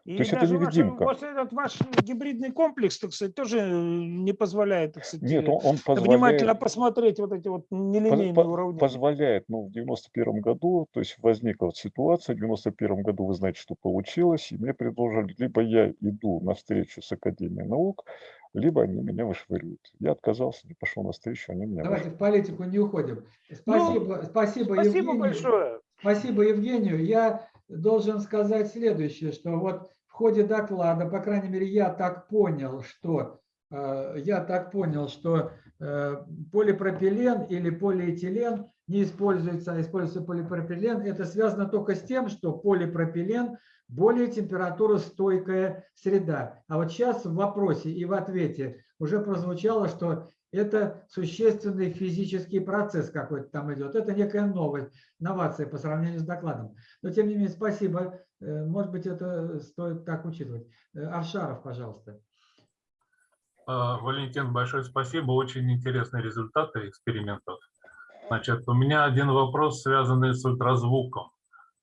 И
то есть это
даже
невидимка.
вот этот ваш гибридный комплекс, так сказать, тоже э, не позволяет, так сказать,
Нет,
э,
он, он позволяет...
внимательно посмотреть вот эти вот нелинейные
по-
уравнения.
позволяет, ну, в 91 году, то есть возникла ситуация, в 91 году вы знаете, что получилось, и мне предложили, либо я иду на встречу с Академией наук, либо они меня вышвыривают. Я отказался, не пошел на встречу, они меня
Давайте в политику не уходим. Спасибо, спасибо,
Спасибо
Евгению.
большое.
Спасибо Евгению. Я должен сказать следующее, что вот ходе доклада, по крайней мере, я так понял, что э, я так понял, что э, полипропилен или полиэтилен не используется, а используется полипропилен. Это связано только с тем, что полипропилен более температуростойкая среда. А вот сейчас в вопросе и в ответе уже прозвучало, что это существенный физический процесс какой-то там идет. Это некая новость, новация по сравнению с докладом. Но тем не менее, спасибо. Э, Может быть, это стоит так учитывать. Э, Авшаров, пожалуйста.
А, Валентин, большое спасибо. Очень интересные результаты экспериментов. Значит, у меня один вопрос, связанный с ультразвуком.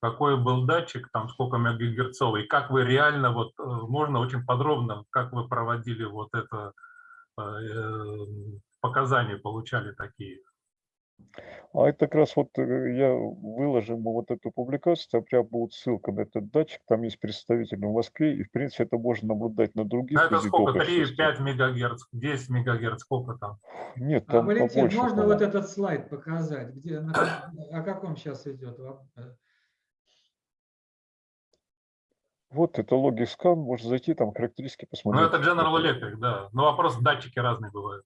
Какой был датчик, там сколько мегагерцовый, как вы реально, вот э, можно очень подробно, как вы проводили вот это, показания получали такие?
А это как раз вот э, я выложим вот эту публикацию, там прям будет ссылка на этот датчик, там есть представитель в Москве, и в принципе это можно наблюдать на других
Ну, это сколько?
изотопах
3,
систем.
5 мегагерц, 10 мегагерц, сколько там?
Нет,
А,
там
Валентин,
побольше.
можно
по-моему.
вот этот слайд показать? Где, на о каком сейчас идет? воп- э,
Вот это Logicam, можно зайти, там характеристики
Ну,
посмотреть.
это General Electric, да. Но вопрос, датчики разные бывают.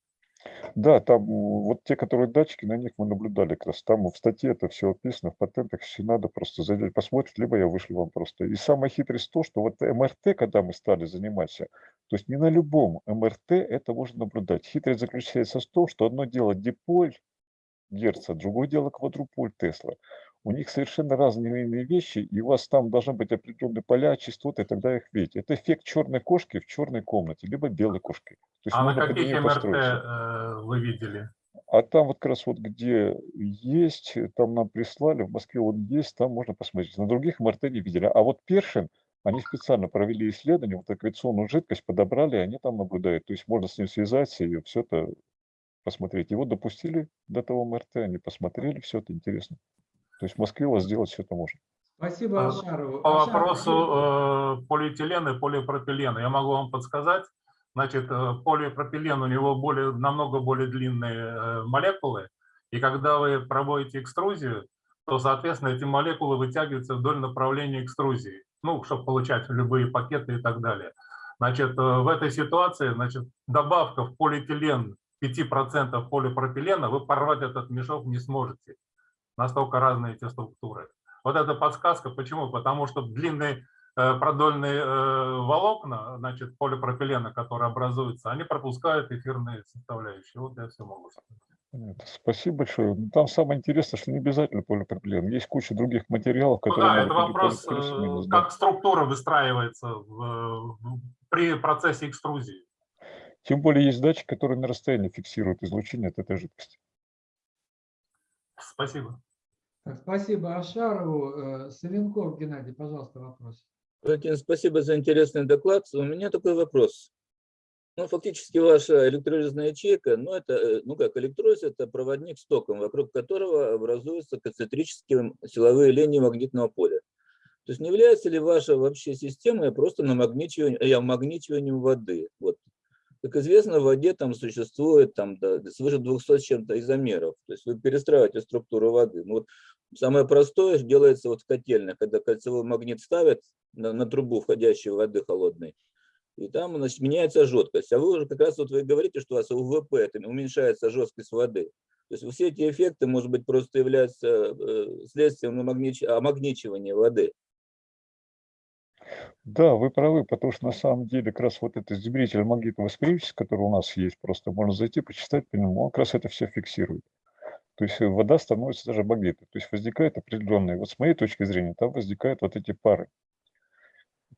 Да, там м, вот те, которые датчики, на них мы наблюдали как раз. Там в статье это все описано, в патентах все надо просто зайдете, посмотреть, либо я вышлю вам просто. И самая хитрость то, что вот МРТ, когда мы стали заниматься, то есть не на любом МРТ это можно наблюдать. Хитрость заключается в том, что одно дело диполь Герца, другое дело квадруполь Тесла. У них совершенно разные вещи, и у вас там должны быть определенные поля, частоты, и тогда их видите. Это эффект черной кошки в черной комнате, либо белой кошки. То есть
А на каких МРТ
подстроиться.
э, вы видели?
А там вот как раз вот где есть, там нам прислали, в Москве он есть, там можно посмотреть. На других МРТ не видели. А вот Першин, они специально провели исследование, вот аккреционную жидкость подобрали, и они там наблюдают. То есть можно с ним связаться и все это посмотреть. Его допустили до того МРТ, они посмотрели, все это интересно. То есть в Москве у вас сделать все это можно.
Спасибо
А,
Авшарову.
По вопросу э, полиэтилена и полипропилена, я могу вам подсказать. Значит, э, полипропилен, у него более, намного более длинные э, молекулы, и когда вы проводите экструзию, то, соответственно, эти молекулы вытягиваются вдоль направления экструзии, ну, чтобы получать любые пакеты и так далее. Значит, э, в этой ситуации, значит, добавка в полиэтилен 5% полипропилена, вы порвать этот мешок не сможете. Настолько разные эти структуры. Вот эта подсказка, почему? Потому что длинные э, продольные э, волокна, значит, полипропилена, которые образуются, они пропускают эфирные составляющие. Вот я все могу сказать.
Спасибо большое. Ну, Там самое интересное, что не обязательно полипропилен. Есть куча других материалов,
Ну
которые
да, это вопрос, э,
да.
как структура выстраивается в- при процессе экструзии.
Тем более есть датчик, который на расстоянии фиксирует излучение от этой жидкости.
Спасибо.
Спасибо Ашарову. Э, Савенков Геннадий, пожалуйста, вопрос.
Спасибо за интересный доклад. У меня такой вопрос. Ну, фактически ваша электролизная ячейка, ну, это, э, ну, как электролиз, это проводник с током, вокруг которого образуются концентрические силовые линии магнитного поля. То есть не является ли ваша вообще система просто намагничиванием, э, воды? Вот. Как известно, в воде там существует там, да, свыше 200 с чем-то изомеров. То есть вы перестраиваете структуру воды. Ну, вот самое простое делается вот в котельных, когда кольцевой магнит ставят на, на трубу входящей воды холодной, и там значит, меняется жесткость. А вы уже как раз вот вы говорите, что у вас УВП, это уменьшается жесткость воды. То есть все эти эффекты, может быть, просто являются э, следствием намагнич- амагничивания воды.
Да, вы правы, потому что на самом деле как раз вот этот измеритель магнитовосприимчивости, который у нас есть, просто можно зайти, почитать по нему, он как раз это все фиксирует. То есть э, вода становится даже магнитной. То есть возникает определенные, вот с моей точки зрения, там возникают вот эти пары,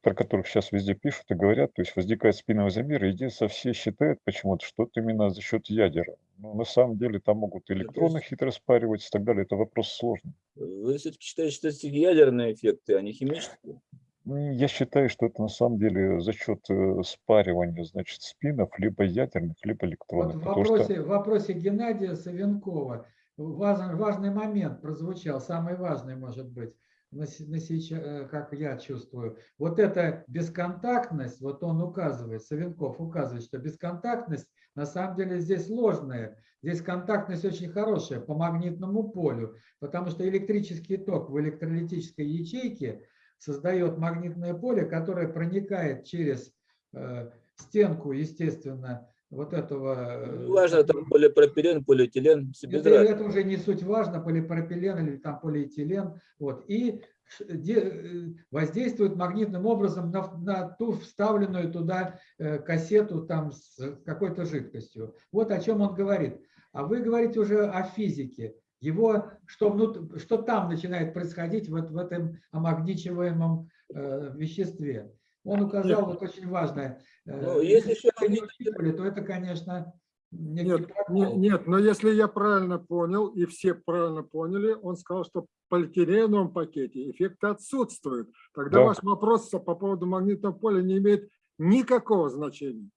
про которых сейчас везде пишут и говорят, то есть возникает спиновый замер, и единственное, все считают почему-то, что это именно за счет ядера. Но на самом деле там могут электроны хитро спариваться и так далее, это вопрос сложный.
Вы все-таки считаете, что это ядерные эффекты, а не химические?
Я считаю, что это на самом деле за счет э, спаривания, значит, спинов, либо ядерных, либо
Вот
электронных.
в
потому что
вопросе, в вопросе Геннадия Савенкова важный, важный момент прозвучал, самый важный, может быть, на, на сейчас, э, как я чувствую. Вот эта бесконтактность, вот он указывает, Савенков указывает, что бесконтактность на самом деле здесь ложная. Здесь контактность очень хорошая по магнитному полю, потому что электрический ток в электролитической ячейке создает магнитное поле, которое проникает через э, стенку, естественно, вот этого... э,
Ну, важно, там полипропилен, полиэтилен,
это, это уже не суть важно, полипропилен или там полиэтилен. Вот, и э, воздействует магнитным образом на, на ту вставленную туда э, кассету там с какой-то жидкостью. Вот о чем он говорит. А вы говорите уже о физике. Его, что, внут- что там начинает происходить вот в этом омагничиваемом э, веществе. Он указал вот очень важное. э,
Ну,
если
еще
не учитывали, то это, конечно,
Нет,
прокол.
не- нет, но если я правильно понял, и все правильно поняли, он сказал, что в полиэтиленовом пакете эффекты отсутствуют. Тогда
Да.
ваш вопрос по поводу магнитного поля не имеет никакого значения.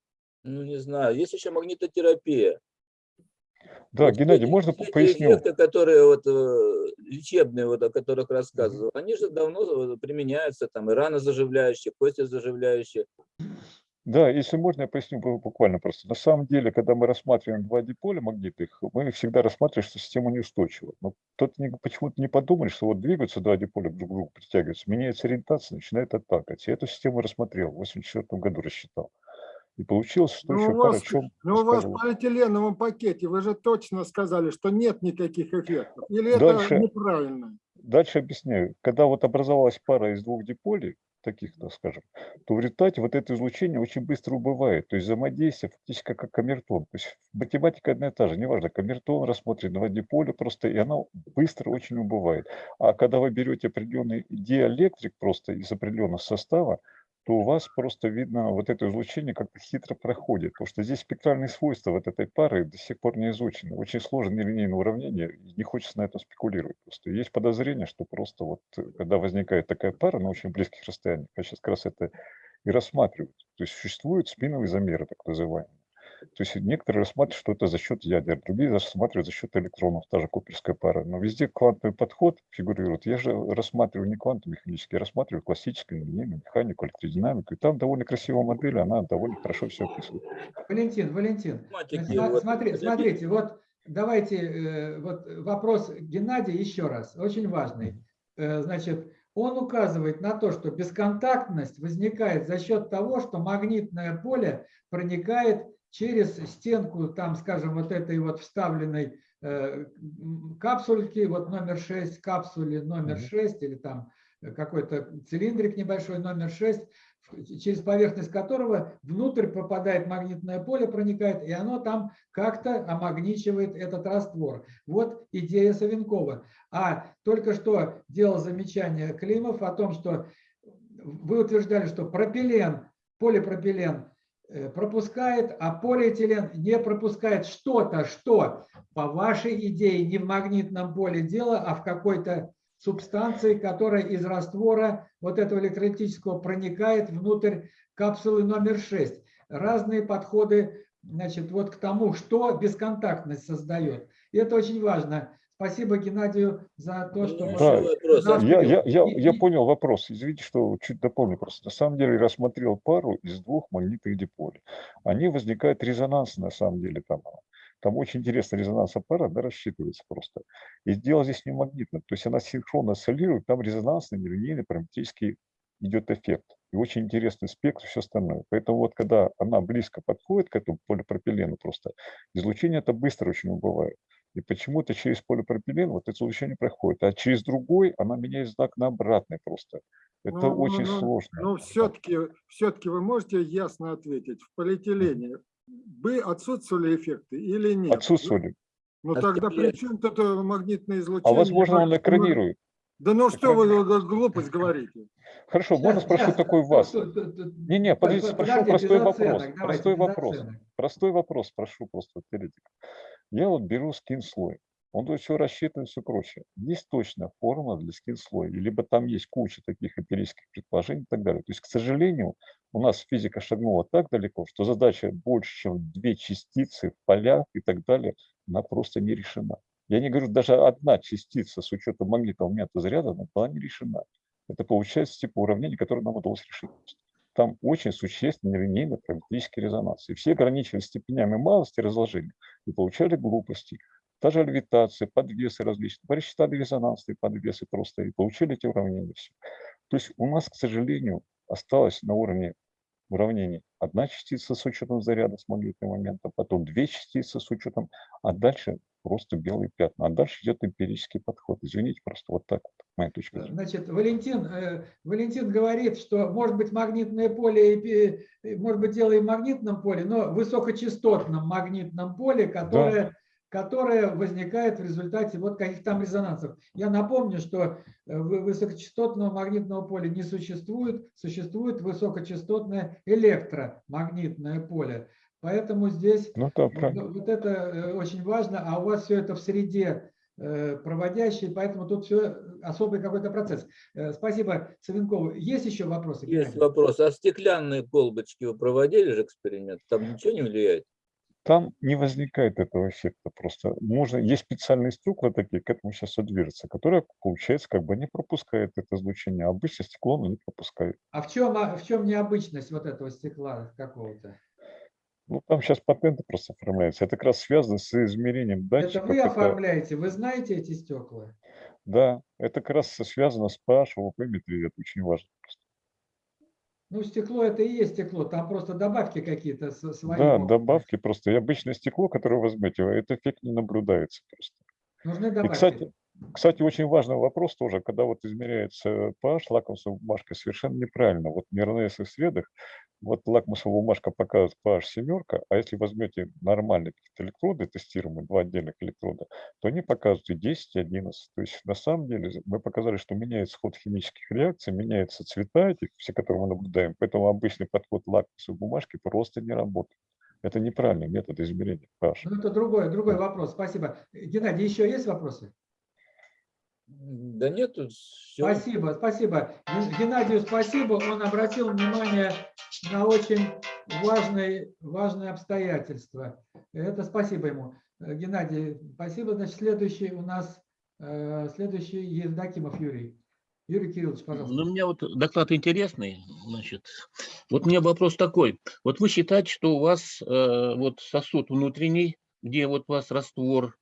Ну, не знаю. Есть еще магнитотерапия.
Да,
Вот
Геннадий,
эти-
можно
все эти
поясню?
эффекты, которые вот, э, лечебные, вот, о которых рассказывал, они же давно э, применяются, там, и раны заживляющие, кости заживляющие.
Да, если можно, я поясню бу- буквально просто. На самом деле, когда мы рассматриваем два диполя магнитных, мы всегда рассматриваем, что система неустойчива. Но кто-то не- почему-то не подумали, что вот двигаются два диполя друг к другу, притягиваются, меняется ориентация, начинает отталкивать. Я эту систему рассмотрел, в 1984 году рассчитал. И получилось, что
Ну,
еще
у
пара
вас,
чем
ну, у вас
рассказывал.
полиэтиленовом пакете вы же точно сказали, что нет никаких эффектов. Или это
Дальше.
неправильно?
Дальше объясняю. Когда вот образовалась пара из двух диполей, таких, так скажем, то в результате вот это излучение очень быстро убывает. То есть взаимодействие фактически как камертон. То есть математика одна и та же. Неважно, камертон рассмотрен два диполя просто, и оно быстро очень убывает. А когда вы берете определенный диэлектрик просто из определенного состава, то у вас просто видно вот это излучение как-то хитро проходит. Потому что здесь спектральные свойства вот этой пары до сих пор не изучены. Очень сложное нелинейное уравнение, не хочется на этом спекулировать. Просто есть подозрение, что просто вот э, когда возникает такая пара на очень близких расстояниях, я сейчас как раз это и рассматривают. То есть существуют спиновые замеры, так называемые. То есть некоторые рассматривают, что это за счет ядер, другие рассматривают за счет электронов, та же куперская пара. Но везде квантовый подход фигурирует. Я же рассматриваю не квантовый механический, я рассматриваю классическую линейную механику, электродинамику. И там довольно красивая модель, она довольно хорошо все описывает.
Валентин, Валентин,
вот,
Смотри,
это
смотрите, вот давайте, э, вот вопрос Геннадия еще раз, очень важный. Э, Значит, он указывает на то, что бесконтактность возникает за счет того, что магнитное поле проникает через стенку, там, скажем, вот этой вот вставленной э, капсульки, вот номер 6, капсуле номер
Мгм.
6, или там э, какой-то цилиндрик небольшой номер 6, в- через поверхность которого внутрь попадает магнитное поле, проникает, и оно там как-то омагничивает этот раствор. Вот идея Савенкова. А только что делал замечание Климов о том, что вы утверждали, что пропилен, полипропилен э, пропускает, а полиэтилен не пропускает что-то, что по вашей идее не в магнитном поле дело, а в какой-то субстанции, которая из раствора вот этого электролитического проникает внутрь капсулы номер 6. Разные подходы значит, вот к тому, что бесконтактность создает. И это очень важно. Спасибо Геннадию за то, что...
Ну,
Да,
еще вопрос.
Да,
Я, я, я, я понял вопрос. Извините, что чуть дополню просто. На самом деле рассмотрел пару из двух магнитных диполей. Они возникают резонансно, на самом деле. Там, там очень интересно резонанс пара да, рассчитывается просто. И дело здесь не магнитно. То есть она синхронно осциллирует, там резонансный, нелинейный, параметрический идет эффект. И очень интересный спектр, все остальное. Поэтому вот когда она близко подходит к этому полипропилену просто, излучение это быстро очень убывает. И почему-то через полипропилен вот это излучение проходит, а через другой она меняет знак на обратный просто. Это
Ну, ну,
очень
ну,
сложно.
Но все-таки все-таки вы можете ясно ответить, в полиэтилене бы отсутствовали эффекты или нет?
Отсутствовали.
Ну тогда при чем тут магнитное излучение?
А возможно, он
Ну,
экранирует.
Да ну что вы глупость говорите?
Хорошо, можно спрошу такой вас? Не-не, подождите,
под-
спрошу простой вопрос. Простой вопрос. Простой вопрос, прошу просто теоретика. Я вот беру скин-слой. Он тут все рассчитан, все прочее. Есть точная формула для скин-слоя, либо там есть куча таких эмпирических предположений и так далее. То есть, к сожалению, у нас физика шагнула так далеко, что задача больше, чем две частицы в полях и так далее, она просто не решена. Я не говорю, даже одна частица с учетом магнитного метода заряда, она была не решена. Это получается типа уравнение, которое нам удалось решить. Там очень существенный линейный параметрический резонанс. И все ограничивались степенями малости разложения и получали глупости. Та же левитация, подвесы различные. Посчитали резонансные подвесы просто и получили эти уравнения. Все. То есть у нас, к сожалению, осталось на уровне уравнений одна частица с учетом заряда с магнитным моментом, потом две частицы с учетом, а дальше просто белые пятна. А дальше идет эмпирический подход. Извините, просто вот так вот, моя точка зрения.
Значит, Валентин, э, Валентин говорит, что может быть магнитное поле, и, может быть дело и в магнитном поле, но высокочастотном магнитном поле, которое, которое возникает в результате вот каких там резонансов. Я напомню, что э, вы- высокочастотного магнитного поля не существует, существует высокочастотное электромагнитное поле. Поэтому здесь
Ну да,
вот,
правильно.
вот это э, очень важно, а у вас все это в среде э, проводящей, поэтому тут все особый какой-то процесс. Э, Спасибо, Савенкову. Есть еще вопросы?
Есть вопрос. А стеклянные колбочки вы проводили же эксперимент? Там ничего не влияет?
Там не возникает этого эффекта просто. Можно, есть специальные стекла такие, к этому сейчас движется, которые, получается, как бы не пропускают это излучение. А обычно стекло оно не пропускает.
А в чем, а в чем необычность вот этого стекла какого-то?
Ну, там сейчас патенты просто оформляются. Это как раз связано с измерением
Это
датчиков.
вы
это-
оформляете, вы знаете эти стекла?
Да, это как раз связано с pH, ВВП, метрии. Это очень важно.
Ну, стекло это и есть стекло, там просто добавки какие-то свои.
Да,
могут
добавки просто. И обычное стекло, которое вы возьмете, этот эффект не наблюдается просто.
Нужны
И,
добавки.
кстати, кстати, очень важный вопрос тоже, когда вот измеряется pH лакмусовой бумажкой, совершенно неправильно. Вот в мирнесовых средах, вот лакмусовая бумажка показывает pH семерка, а если возьмете нормальные электроды, тестируемые, два отдельных электрода, то они показывают и 10, и 11. То есть на самом деле мы показали, что меняется ход химических реакций, меняются цвета этих, все, которые мы наблюдаем. Поэтому обычный подход лакмусовой бумажки просто не работает. Это неправильный метод измерения pH.
Ну, это другой, другой вопрос. Спасибо. Геннадий, еще есть вопросы?
Да нет, тут всё.
Спасибо, спасибо. Ген- Геннадию спасибо. Он обратил внимание на очень важные, важные обстоятельства. Это спасибо ему. Э, Геннадий, спасибо. Значит, следующий у нас, э, следующий Евдокимов Юрий. Юрий Кириллович, пожалуйста.
Ну, у меня вот доклад интересный. Значит, вот у меня вопрос такой. Вот вы считаете, что у вас э, вот сосуд внутренний, где вот у вас раствор,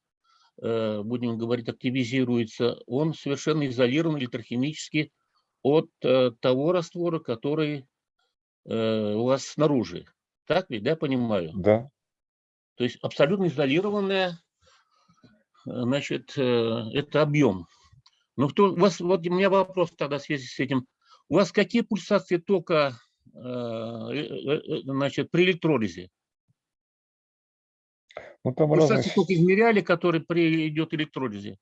будем говорить, активизируется, он совершенно изолирован электрохимически от э, того раствора, который э, у вас снаружи. Так ведь, да, понимаю?
Да,
То есть абсолютно изолированная, э, значит, э, это объем. Но кто, у вас, вот у меня вопрос тогда в связи с этим. У вас какие пульсации тока э, э, э, значит, при электролизе?
Ну там разные,
Пульсации тока измеряли, который при идет электролизе?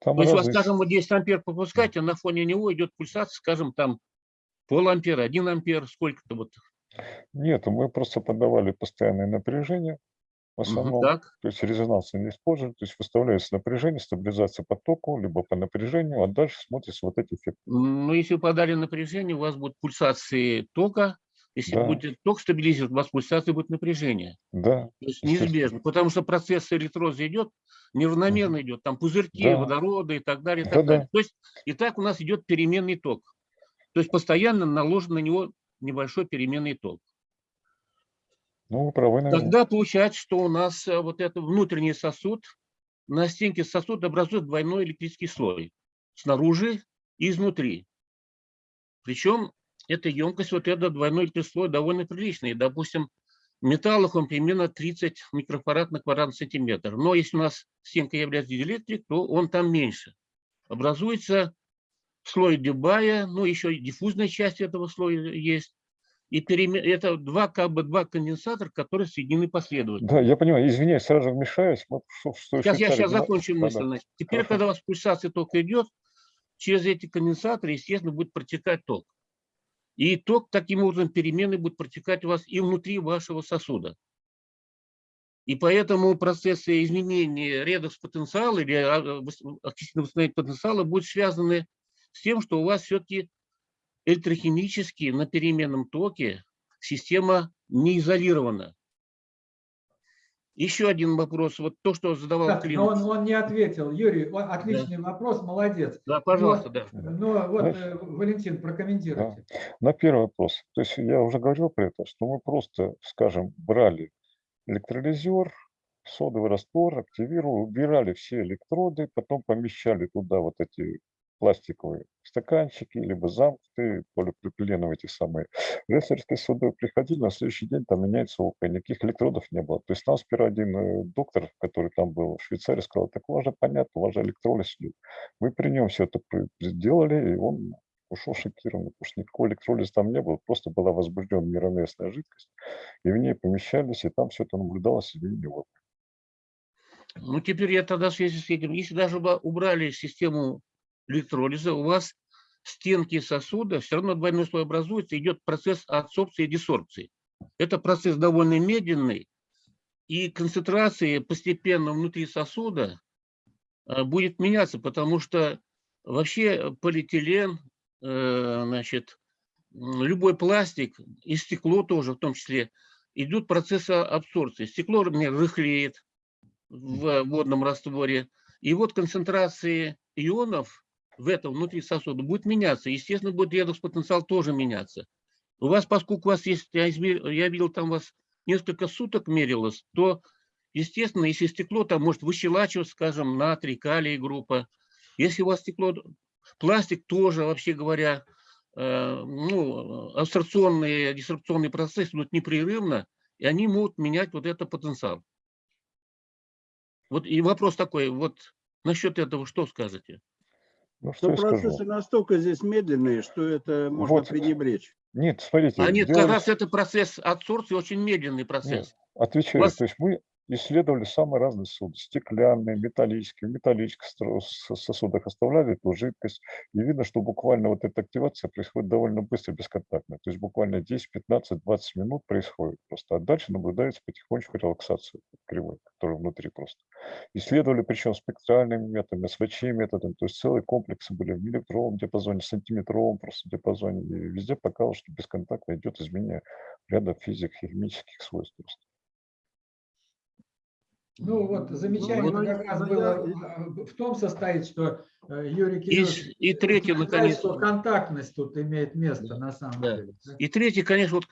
там
То есть у вас,
разные
скажем, вот 10 ампер попускаете, а на фоне него идет пульсация, скажем, там пол ампера, 1 ампер, сколько-то вот.
Нет, мы просто подавали постоянное напряжение, в основном,
Так,
то есть резонанса не используем, то есть выставляется напряжение, стабилизация по току, либо по напряжению, а дальше смотрится вот эти эффекты.
ну если вы подали напряжение, у вас будут пульсации тока. Если
Да.
будет ток стабилизировать, у вас пульсация будет напряжение.
Да,
То есть неизбежно, потому что процесс электроза идет, неравномерно идет, там пузырьки,
Да.
водорода и так далее. И, так
Да-да.
далее. То есть и так у нас идет переменный ток. То есть постоянно наложен на него небольшой переменный ток.
ну вы правы, наверное.
Тогда получается, что у нас э, вот этот внутренний сосуд, на стенке сосуда образует двойной электрический слой. Снаружи и изнутри. Причем эта емкость, вот этот двойной электрический слой довольно приличный. Допустим, в металлах он примерно 30 микрофарад на квадратный сантиметр. Но если у нас стенка является диэлектрик, то он там меньше. Образуется слой Дебая, ну еще и диффузная часть этого слоя есть. И это два как бы два конденсатора, которые соединены последовательно.
Да, я понимаю, извиняюсь, сразу вмешаюсь. Вот что-
Сейчас я сейчас закончу
Да-да.
мысль. значит. Теперь,
Хорошо.
когда у вас пульсация тока идет, через эти конденсаторы, естественно, будет протекать ток. И ток таким образом перемены будет протекать у вас и внутри вашего сосуда. И поэтому процессы изменения редокс-потенциала или а, вос- окислительного восстановления потенциала будут связаны с тем, что у вас все-таки электрохимически на переменном токе система не изолирована. Еще один вопрос. Вот то, что задавал
Так, но
Клим.
он, он не ответил. Юрий, о- отличный вопрос, молодец.
Да, пожалуйста, да.
Но вот,
Знаешь,
э, Валентин, прокомментируйте.
На первый вопрос. То есть я уже говорил про это, что мы просто, скажем, брали электролизер, содовый раствор, активировали, убирали все электроды, потом помещали туда вот эти пластиковые стаканчики, либо замкнутые, полипропиленовые эти самые. Ресторские суды приходили, на следующий день там меняется ОК, никаких электродов не было. То есть нам сперва один э, доктор, который там был в Швейцарии, сказал, так у вас же понятно, у вас же электролиз идет. Мы при нем все это сделали, и он ушел шокированный, потому что никакого электролиза там не было, просто была возбуждена неравновесная жидкость, и в ней помещались, и там все это наблюдалось изменение ОК.
Ну, теперь я тогда в связи с этим, если даже бы убрали систему электролиза, у вас стенки сосуда, все равно двойной слой образуется, идет процесс адсорбции и десорбции. Это процесс довольно медленный, и концентрация постепенно внутри сосуда э, будет меняться, потому что вообще полиэтилен, э, значит, любой пластик и стекло тоже в том числе, идут процессы абсорбции. Стекло, например, рыхлеет в водном растворе, и вот концентрации ионов в этом внутри сосуда будет меняться. Естественно, будет редокс-потенциал тоже меняться. У вас, поскольку у вас есть, я, измер- я видел, там у вас несколько суток мерилось, то, естественно, если стекло там может выщелачивать, скажем, натрий, калий группа. Если у вас стекло, пластик тоже, вообще говоря, э, ну, абсорбционные, дисрупционные процессы идут непрерывно, и они могут менять вот этот потенциал. Вот и вопрос такой, вот насчет этого что скажете?
Ну, что
Но
я скажу?
процессы настолько здесь медленные, что это можно
Вот.
пренебречь.
Нет, смотрите,
А нет, как
делали
раз это процесс адсорбции, очень медленный процесс.
Отвечаю.
вас-
То есть мы исследовали самые разные суды. Стеклянные, металлические. В металлических сосудах оставляли эту жидкость. И видно, что буквально вот эта активация происходит довольно быстро, бесконтактно. То есть буквально 10, 15, 20 минут происходит просто. А дальше наблюдается потихонечку релаксация кривой, которая внутри просто. Исследовали причем спектральными методами, СВЧ методами. То есть целые комплексы были в миллиметровом диапазоне, сантиметровом просто диапазоне. И везде показывалось, что бесконтактно идет изменение ряда физико-химических свойств просто.
Ну вот замечание
ну,
как раз
ну,
было
я-
в том состоит, что э, Юрий
И,
Кириллович
и третье,
утверждает,
наконец,
что контактность тут имеет место на самом
Да.
деле. да?
и третье, конечно, вот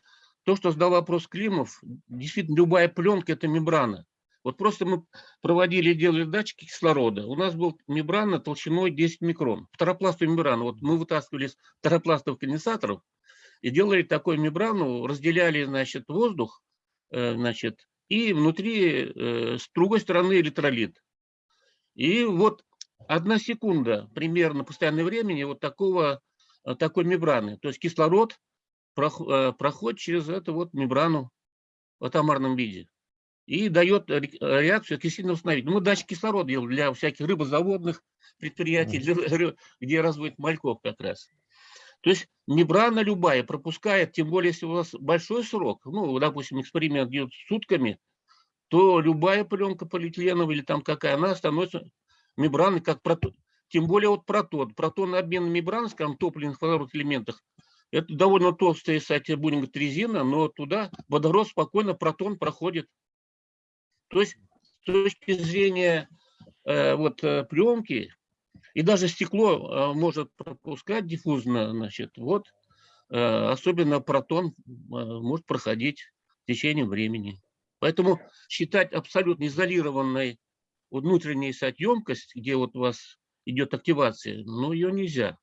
то, что задал вопрос Климов, действительно, любая пленка – это мембрана. Вот просто мы проводили, делали датчики кислорода. У нас был мембрана толщиной 10 микрон. Второпластовую мембрану. Вот мы вытаскивали из второпластовых конденсаторов и делали такую мембрану, разделяли, значит, воздух, э, значит, и внутри э, с другой стороны электролит. И вот одна секунда примерно постоянное времени вот такого, э, такой мембраны. То есть кислород проходит через эту вот мембрану в атомарном виде и дает реакцию окислительного установить. Мы датчик кислорода делали для всяких рыбозаводных предприятий, для, где разводят мальков как раз. То есть мембрана любая пропускает, тем более, если у вас большой срок, ну, допустим, эксперимент идет сутками, то любая пленка полиэтиленовая или там какая, она становится мембраной, как протон. Тем более вот протон. Протонный обмен мембран, скажем, топливных водородных элементах, это довольно толстая, кстати, будем говорить, резина, но туда водород спокойно, протон проходит то есть с точки зрения э, вот, э, пленки, и даже стекло э, может пропускать диффузно, значит, вот, э, особенно протон э, может проходить в течение времени. Поэтому считать абсолютно изолированной внутренней сать емкость, где вот у вас идет активация, ну, ее нельзя.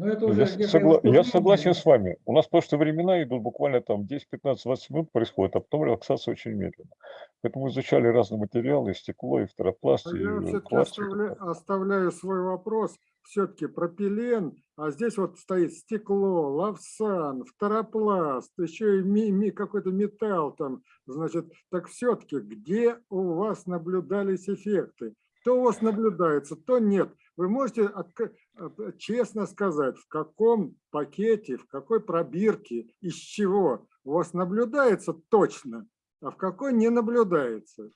Но это
Я,
уже
согла- я согласен с вами. У нас просто времена идут буквально там 10, 15, 20 минут происходит, а потом релаксация очень медленно. Поэтому изучали разные материалы, и стекло, и фторопласт,
А
и
Я все-таки
так
оставляю, свой вопрос. Все-таки пропилен, а здесь вот стоит стекло, лавсан, фторопласт, еще и ми- ми- какой-то металл там. Значит, так все-таки где у вас наблюдались эффекты? То у вас наблюдается, то нет. Вы можете отк- честно сказать, в каком пакете, в какой пробирке, из чего у вас наблюдается точно, а в какой не наблюдается?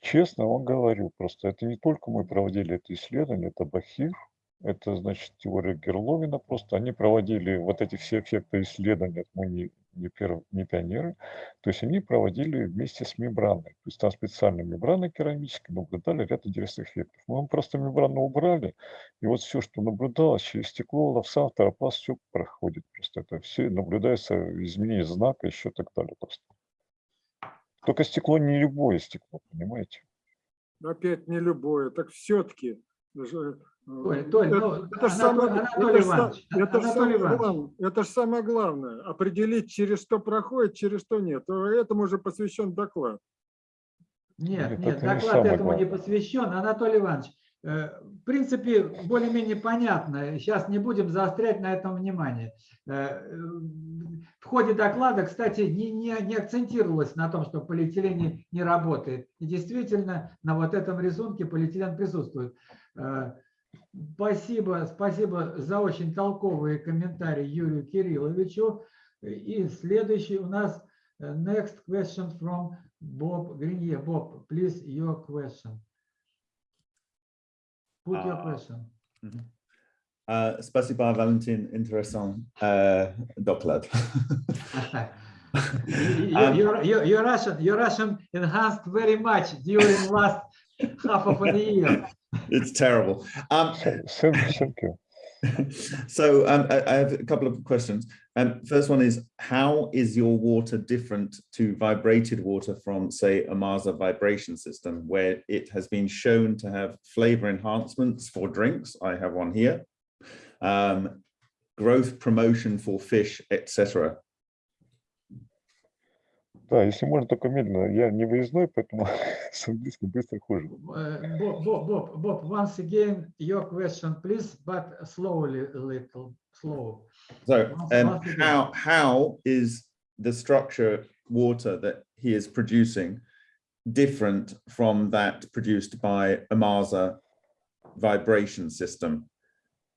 Честно вам говорю, просто это не только мы проводили это исследование, это Бахир, это значит теория Герловина, просто они проводили вот эти все эффекты исследования, мы не, не, перв- не пионеры, то есть они проводили вместе с мембраной, то есть там специальная мембрана керамическая, наблюдали ряд интересных эффектов. Мы просто мембрану убрали, и вот все, что наблюдалось через стекло, лавсан, фторопласт, все проходит просто, это все наблюдается изменение знака, еще так далее просто. Только стекло не любое стекло, понимаете?
опять не любое, так все-таки.
Толь, Толь, ну,
это
Анатолий-
самое,
Анатолий
это ж са-
Иванович,
это ж
Анатолий
самое
Иванович.
главное, это ж самое главное, определить, через что проходит, через что нет. То Этому уже посвящен доклад.
Нет,
Нет,
нет,
это не
доклад
самое
этому не посвящен. Анатолий Иванович, э, в принципе, более-менее понятно. Сейчас не будем заострять на этом внимание. Э, В ходе доклада, кстати, не, не, не акцентировалось на том, что полиэтилен не, не работает. И действительно, на вот этом рисунке полиэтилен присутствует. Э, Спасибо, спасибо за очень толковые комментарии Юрию Кирилловичу. И следующий у нас э, next question from Bob Grenier. Bob, please, your question. Put your
А,
question.
А, Спасибо, Валентин. Интересный э, доклад.
You-
Um,
Your, your, your Russian, your Russian enhanced very much during last half of a year.
It's terrible. Um,
Thank thank you.
so um, I, I have a couple of questions. Um, first one is, how is your water different to vibrated water from, say, a Marsa vibration system, where it has been shown to have flavor enhancements for drinks? I have one here. Um, growth promotion for fish, etc.
Да, если можно, только медленно. Я не выездной, поэтому с английским быстро хуже.
Uh, Bob, Bob, Bob, Bob, once again, your question, please, but slowly a little, slow.
So
Once-
um,
once again.
how, how is the structure water that he is producing different from that produced by a Marsa vibration system?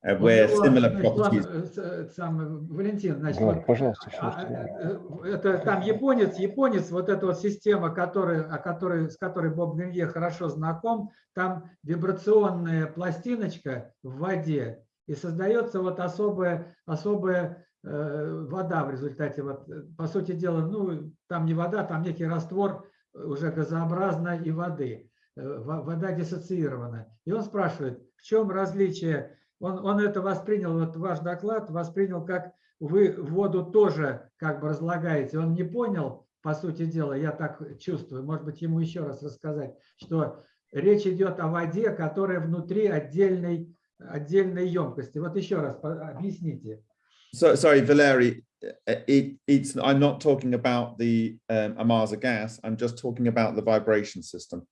Uh, where
Ну,
similar
значит, ладно,
properties
э, э, сам, э, Валентин, значит, вот,
пожалуйста,
а, э, э, это там японец, японец, вот эта вот система, которая, о которой, с которой Боб Гринье хорошо знаком, там вибрационная пластиночка в воде, и создается вот особая, особая э, вода в результате, вот, э, по сути дела, ну, там не вода, там некий раствор э, уже газообразной и воды, Э, во- вода диссоциирована. И он спрашивает, в чем различие он, он это воспринял, вот ваш доклад воспринял как вы воду тоже как бы разлагаете. Он не понял, по сути дела, я так чувствую, может быть, ему еще раз рассказать, что речь идет о воде, которая внутри отдельной, отдельной емкости. Вот еще раз объясните.
So, sorry, Valeri, uh, it, it's, I'm not talking about the um, Amasa gas, I'm just talking about the vibration system.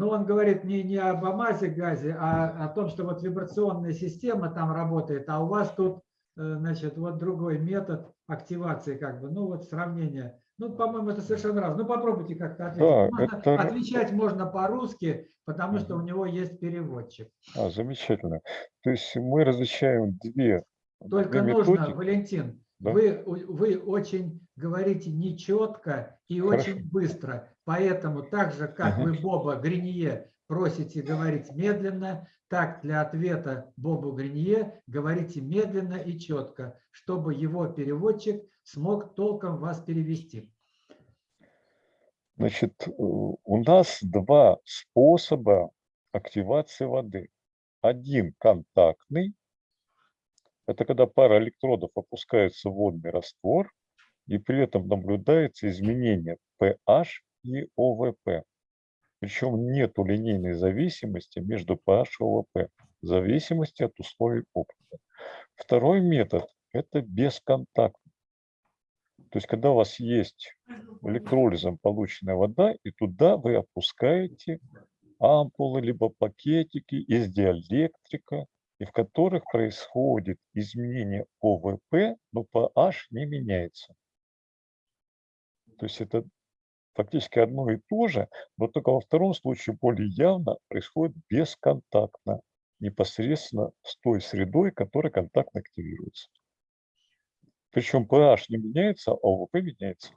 Ну, он говорит не, не об амазе газе, а о том, что вот вибрационная система там работает, а у вас тут, э, значит, вот другой метод активации, как бы, ну, вот сравнение. Ну, по-моему, это совершенно разное. Ну, попробуйте как-то ответить.
Да,
Можно-
это-
Отвечать можно по-русски, потому что у него есть переводчик.
А, замечательно. То есть мы различаем две,
Только
две
нужно,
методики.
Валентин,
Да.
вы, вы очень говорите нечетко и
Хорошо.
очень быстро. Поэтому так же, как
Мгм.
вы Боба Гринье просите говорить медленно, так для ответа Бобу Гринье говорите медленно и четко, чтобы его переводчик смог толком вас перевести.
Значит, э, у нас два способа активации воды. Один контактный. Это когда пара электродов опускается в водный раствор, и при этом наблюдается изменение pH и ОВП. Причем нет линейной зависимости между pH и ОВП, зависимости от условий опыта. Второй метод – это бесконтактный. То есть, когда у вас есть электролизом полученная вода, и туда вы опускаете ампулы, либо пакетики из диэлектрика, и в которых происходит изменение ОВП, но pH не меняется. То есть это фактически одно и то же, но только во втором случае более явно происходит бесконтактно, непосредственно с той средой, которая контактно активируется. Причем pH не меняется, а ОВП меняется.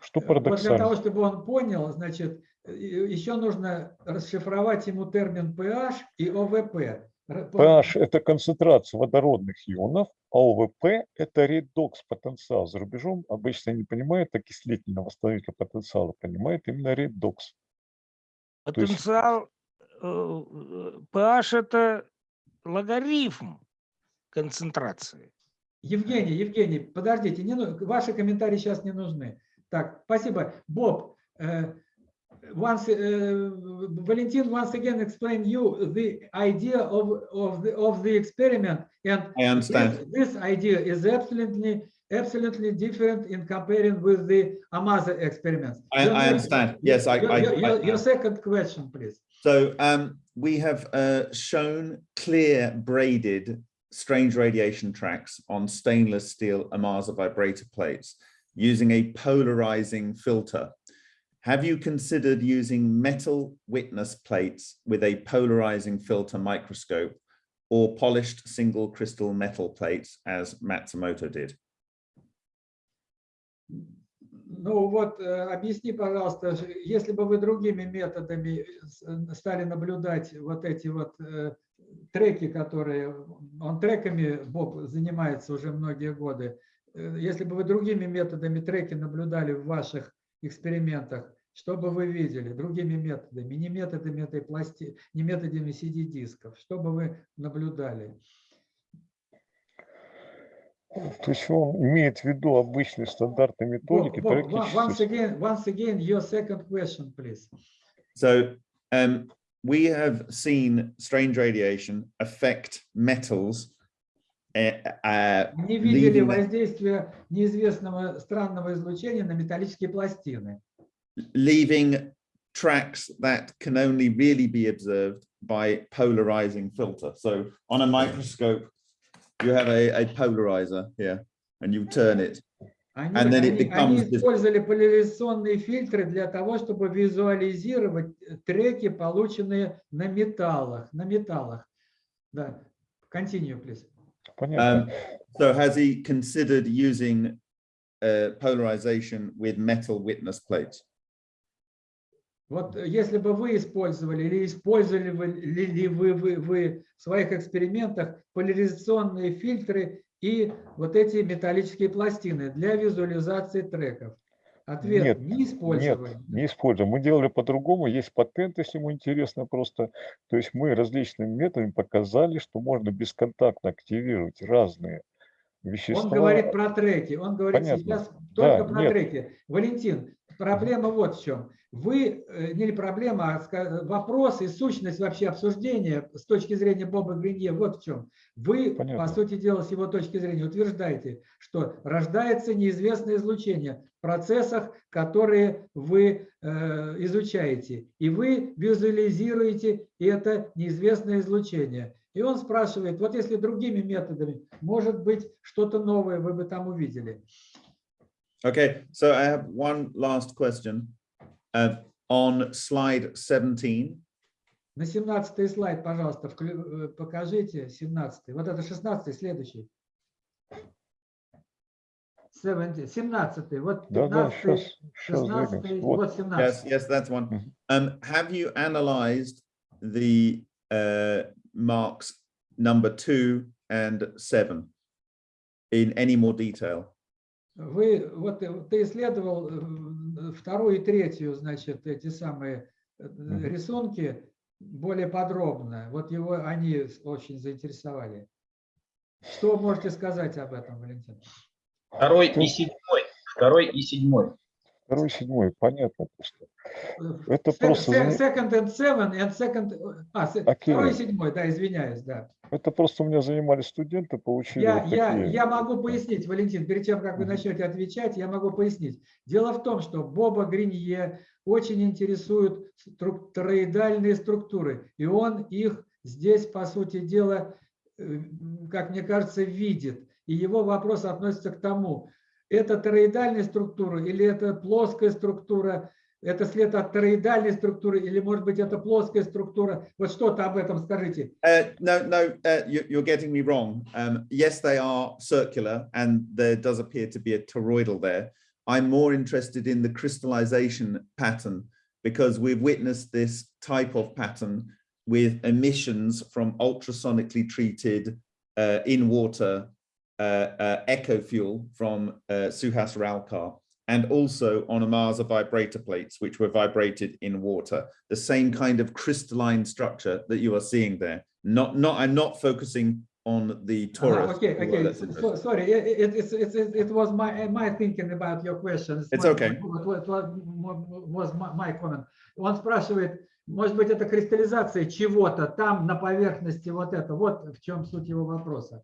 Что
Вот для того,
парадоксально.
чтобы он понял, значит, э, еще нужно расшифровать ему термин pH и ОВП.
PH – это концентрация водородных ионов, а ОВП – это редокс-потенциал. За рубежом обычно не понимают окислительного восстановительного потенциала, понимают именно редокс.
Потенциал э, э, pH это логарифм концентрации.
Евгений, Евгений, подождите, не, ну- ваши комментарии сейчас не нужны. Так, спасибо. Боб, э, once uh, Valentin once again explain you the idea of of the of the experiment and
I understand.
This, idea is absolutely absolutely different in comparing with the Amaza experiments.
I, I understand. Yes, I
your,
I,
your, your second question, please.
So um, we have uh, shown clear braided strange radiation tracks on stainless steel Amaza vibrator plates using a polarizing filter Have you considered using metal witness plates with a polarizing filter microscope or polished single crystal metal plates as Matsumoto did?
Ну вот, э, объясни, пожалуйста, ж- если бы вы другими методами с- э, стали наблюдать вот эти вот э, треки, которые, он треками, Боб, занимается уже многие годы, Э, если бы вы другими методами треки наблюдали в ваших экспериментах, что бы вы видели другими методами, не методами этой пласти, не методами CD-дисков, что бы вы наблюдали?
То есть он имеет в виду обычные стандартные методики,
Bob,
практически
once again, once again, your second question, please.
So um, we have seen strange radiation affect metals uh, uh,
Не видели
leaving the-
воздействия неизвестного странного излучения на металлические пластины,
leaving tracks that can only really be observed by polarizing filter. So on a microscope, you have a, a polarizer here and you turn it.
Они,
And then it
они- они
becomes this-
использовали поляризационные фильтры для того, чтобы визуализировать треки, полученные на металлах. На металлах. Да. Continue, please.
Понятно.
Um, so has he considered using uh, polarization with metal witness plates?
Вот э, если бы вы использовали или использовали вы, ли, ли вы, вы, вы в своих экспериментах поляризационные фильтры и вот эти металлические пластины для визуализации треков. Ответ
Нет,
не использовали.
Нет, не используем. Мы делали по-другому. Есть патент, если ему интересно просто. То есть мы различными методами показали, что можно бесконтактно активировать разные вещества.
Он говорит про треки, он говорит
Понятно.
сейчас
Да,
только про
нет.
треки. Валентин, проблема вот в чем. Вы, э, не проблема, а вопрос и сущность вообще обсуждения с точки зрения Боба Гринье вот в чем. Вы,
Понятно.
по сути дела, с его точки зрения утверждаете, что рождается неизвестное излучение в процессах, которые вы э, изучаете, и вы визуализируете это неизвестное излучение. И он спрашивает, вот если другими методами, может быть, что-то новое вы бы там увидели.
Okay, so I have one last question. Uh, on slide 17,
На 17 слайд, пожалуйста, вклю- э, покажите 17. Вот это 16, следующий. 17, 17, вот
Да, да,
15,
сейчас, сейчас
16,
двигаемся.
вот
Вот.
yes,
17.
yes, that's one.
Mhm.
Um, have you analyzed the uh, marks number two and seven in any more detail?
Вы, вот э, ты исследовал э, вторую и третью, значит, эти самые э, рисунки более подробно. Вот его они очень заинтересовали. Что можете сказать об этом, Валентин?
Второй и седьмой. Второй и седьмой.
Второй, седьмой, понятно просто. Это
se-
просто
Second and seven and second... А,
Окей.
второй и седьмой, да, извиняюсь, да.
Это просто у меня занимались студенты, получили
Я,
вот
я, я могу пояснить, Валентин, перед тем, как вы начнете отвечать, я могу пояснить. Дело в том, что Боба Гринье очень интересуют струк- тороидальные структуры, и он их здесь, по сути дела, э, как мне кажется, видит. И его вопрос относится к тому, это тороидальная структура или это плоская структура, это след от тороидальной структуры или, может быть, это плоская структура. Вот что-то об этом скажите.
Uh, no, no, uh, you, you're getting me wrong. Um, yes, they are circular and there does appear to be a toroidal there. I'm more interested in the crystallization pattern because we've witnessed this type of pattern with emissions from ultrasonically treated uh, in water uh, uh, echo fuel from uh, Suhas Ralkar and also on Amasa vibrator plates, which were vibrated in water. The same kind of crystalline structure that you are seeing there. Not, not. I'm not focusing on the Taurus.
Ага, Okay,
although
okay.
that's
So-
interesting.
Sorry, it, it, it's- it's- it, it was my, my thinking about your questions.
It's
My-
okay.
what- what- what was my, my comment. Он спрашивает, может быть, это кристаллизация чего-то там на поверхности вот это. Вот в чем суть его вопроса.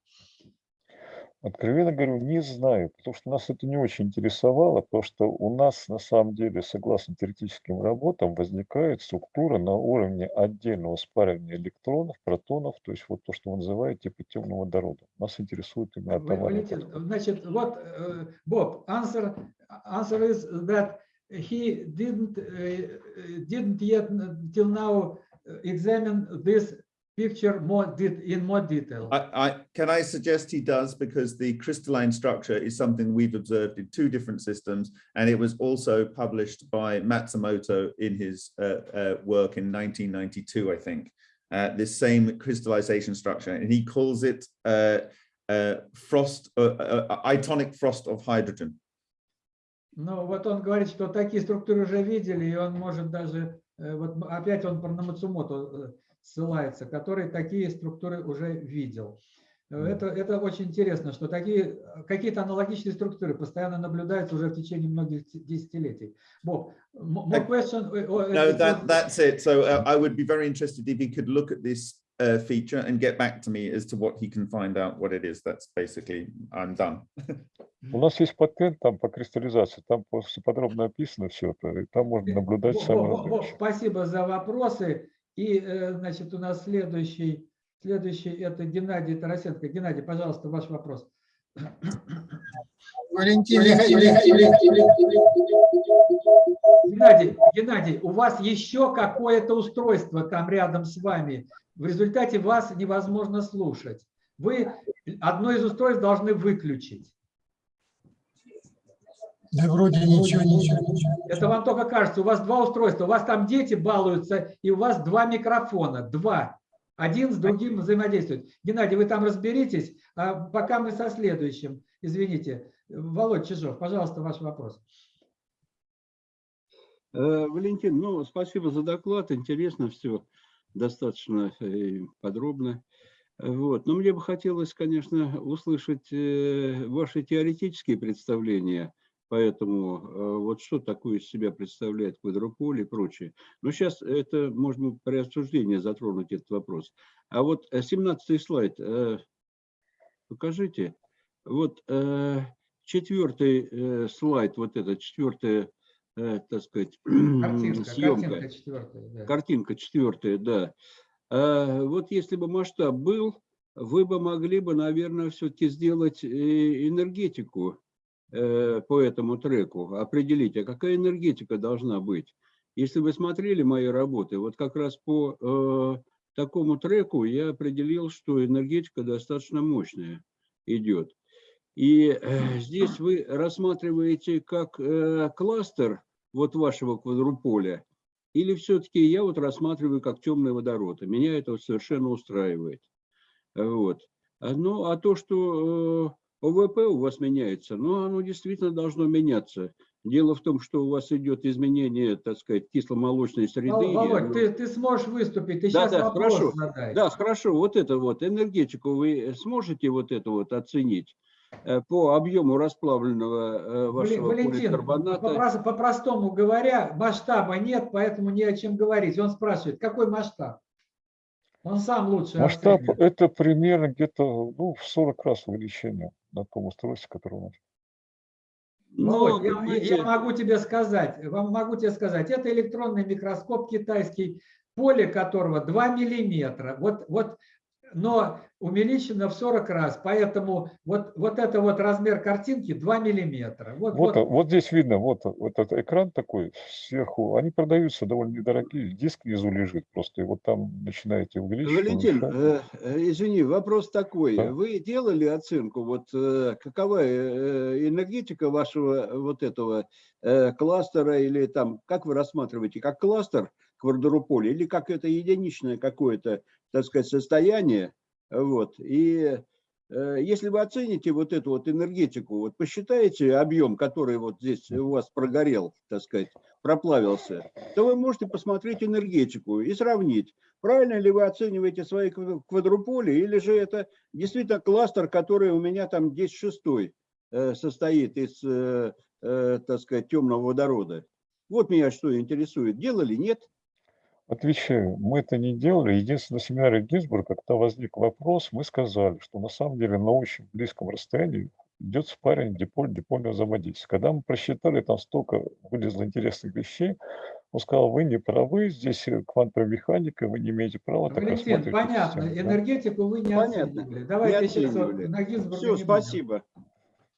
Откровенно говорю, не знаю, потому что нас это не очень интересовало, потому что у нас на самом деле, согласно теоретическим работам, возникает структура на уровне отдельного спаривания электронов, протонов, то есть вот то, что вы называете типа темного водорода. Нас интересует именно атомарный подход.
значит, вот, э, Боб, answer, answer is that he didn't, э, э, didn't yet till now examine this picture more det- in more detail.
I, I, can I suggest he does because the crystalline structure is something we've observed in two different systems, and it was also published by Matsumoto in his uh, uh, work in 1992, I think. Uh, this same crystallization structure, and he calls it uh, uh, frost, uh, uh, itonic frost of hydrogen.
Ну, вот он говорит, что такие структуры уже видели, и он может даже, э, вот м- опять он про Намацумото э, ссылается, который такие структуры уже видел. Э, Это, это очень интересно, что такие э, какие-то аналогичные структуры постоянно наблюдаются уже в течение многих десятилетий. Боб, more question? э,
No,
it
that that's it. So uh, I would be very interested if he could look at this uh, feature and get back to me as to what he can find out what it is. That's basically I'm done.
У нас есть патент там по кристаллизации, там просто подробно описано все это, и там можно наблюдать вещи.
спасибо за вопросы. И, э, значит, у нас следующий, следующий это Геннадий Тарасенко. Геннадий, пожалуйста, ваш вопрос.
Валентин
Геннадий, Геннадий, у вас еще какое-то устройство там рядом с вами. В результате вас невозможно слушать. Вы одно из устройств должны выключить.
Да вроде ничего, ничего, ничего.
Это вам только кажется. У вас два устройства. У вас там дети балуются, и у вас два микрофона. Два. Один с другим взаимодействует. Геннадий, вы там разберитесь, а пока мы со следующим. Извините. Володь Чижов, пожалуйста, ваш вопрос.
Э, Валентин, ну, спасибо за доклад, интересно все, достаточно э, подробно. Вот. Но мне бы хотелось, конечно, услышать э, ваши теоретические представления Поэтому э, вот что такое из себя представляет квадрополь и прочее. Но сейчас это можно при обсуждении затронуть этот вопрос. А вот 17 слайд, э, покажите. Вот четвертый слайд, вот это четвертая, так сказать,
Картинка,
съемка.
картинка четвертая. Да.
Картинка четвертая, да. А Вот если бы масштаб был, вы бы могли бы, наверное, все-таки сделать энергетику Э, по этому треку, определить, а какая энергетика должна быть. Если вы смотрели мои работы, вот как раз по э, такому треку я определил, что энергетика достаточно мощная идет. И э, здесь вы рассматриваете как э, кластер вот вашего квадруполя, или все-таки я вот рассматриваю как темный водород. И меня это совершенно устраивает. Вот. Ну, а то, что э, ОВП у вас меняется, но оно действительно должно меняться. Дело в том, что у вас идет изменение, так сказать, кисломолочной среды.
Володь,
оно...
ты, ты сможешь выступить, ты
да,
сейчас
да,
вопрос
хорошо.
задай.
Да, хорошо, вот это вот, энергетику вы сможете вот это вот оценить э, по объему расплавленного э, вашего
Валентин,
поликарбоната?
по-простому говоря, масштаба нет, поэтому не о чем говорить. Он спрашивает, какой масштаб? Он сам лучше
Масштаб это примерно где-то ну, в 40 раз увеличение на том устройстве, которое у нас.
Ну,
я, я могу тебе сказать, вам могу тебе сказать, это электронный микроскоп китайский, поле которого 2 миллиметра. Вот, вот, но увеличено в 40 раз, поэтому вот, вот это вот размер картинки 2 миллиметра. Вот,
Вот,
вот,
вот здесь видно, вот, вот этот экран такой сверху, они продаются довольно недорогие, диск внизу лежит просто, и вот там начинаете увеличивать.
Валентин, э, э, извини, вопрос такой.
Да.
Вы делали оценку, вот э, какова э, энергетика вашего вот этого э, кластера или там, как вы рассматриваете, как кластер квадрополя или как это единичное какое-то, так сказать, состояние? Вот. И э, если вы оцените вот эту вот энергетику, вот посчитаете объем, который вот здесь у вас прогорел, так сказать, проплавился, то вы можете посмотреть энергетику и сравнить, правильно ли вы оцениваете свои кв- квадруполи, или же это действительно кластер, который у меня там 10 шестой э, состоит из, э, так сказать, темного водорода. Вот меня что интересует. Делали, нет?
Отвечаю, мы это не делали. Единственное, на семинаре Гинзбурга, когда возник вопрос, мы сказали, что на самом деле на очень близком расстоянии идет спарринг диполь-дипольного взаимодействия. Когда мы просчитали, там столько вылезло интересных вещей, он сказал, вы не правы, здесь э, квантовая механика, вы не имеете права так
Валентин, понятно,
систему, да.
энергетику вы не
Понятно.
оценивали.
Не
Давайте сейчас
оценивали.
на Гинзбурга
Все,
не будем.
спасибо.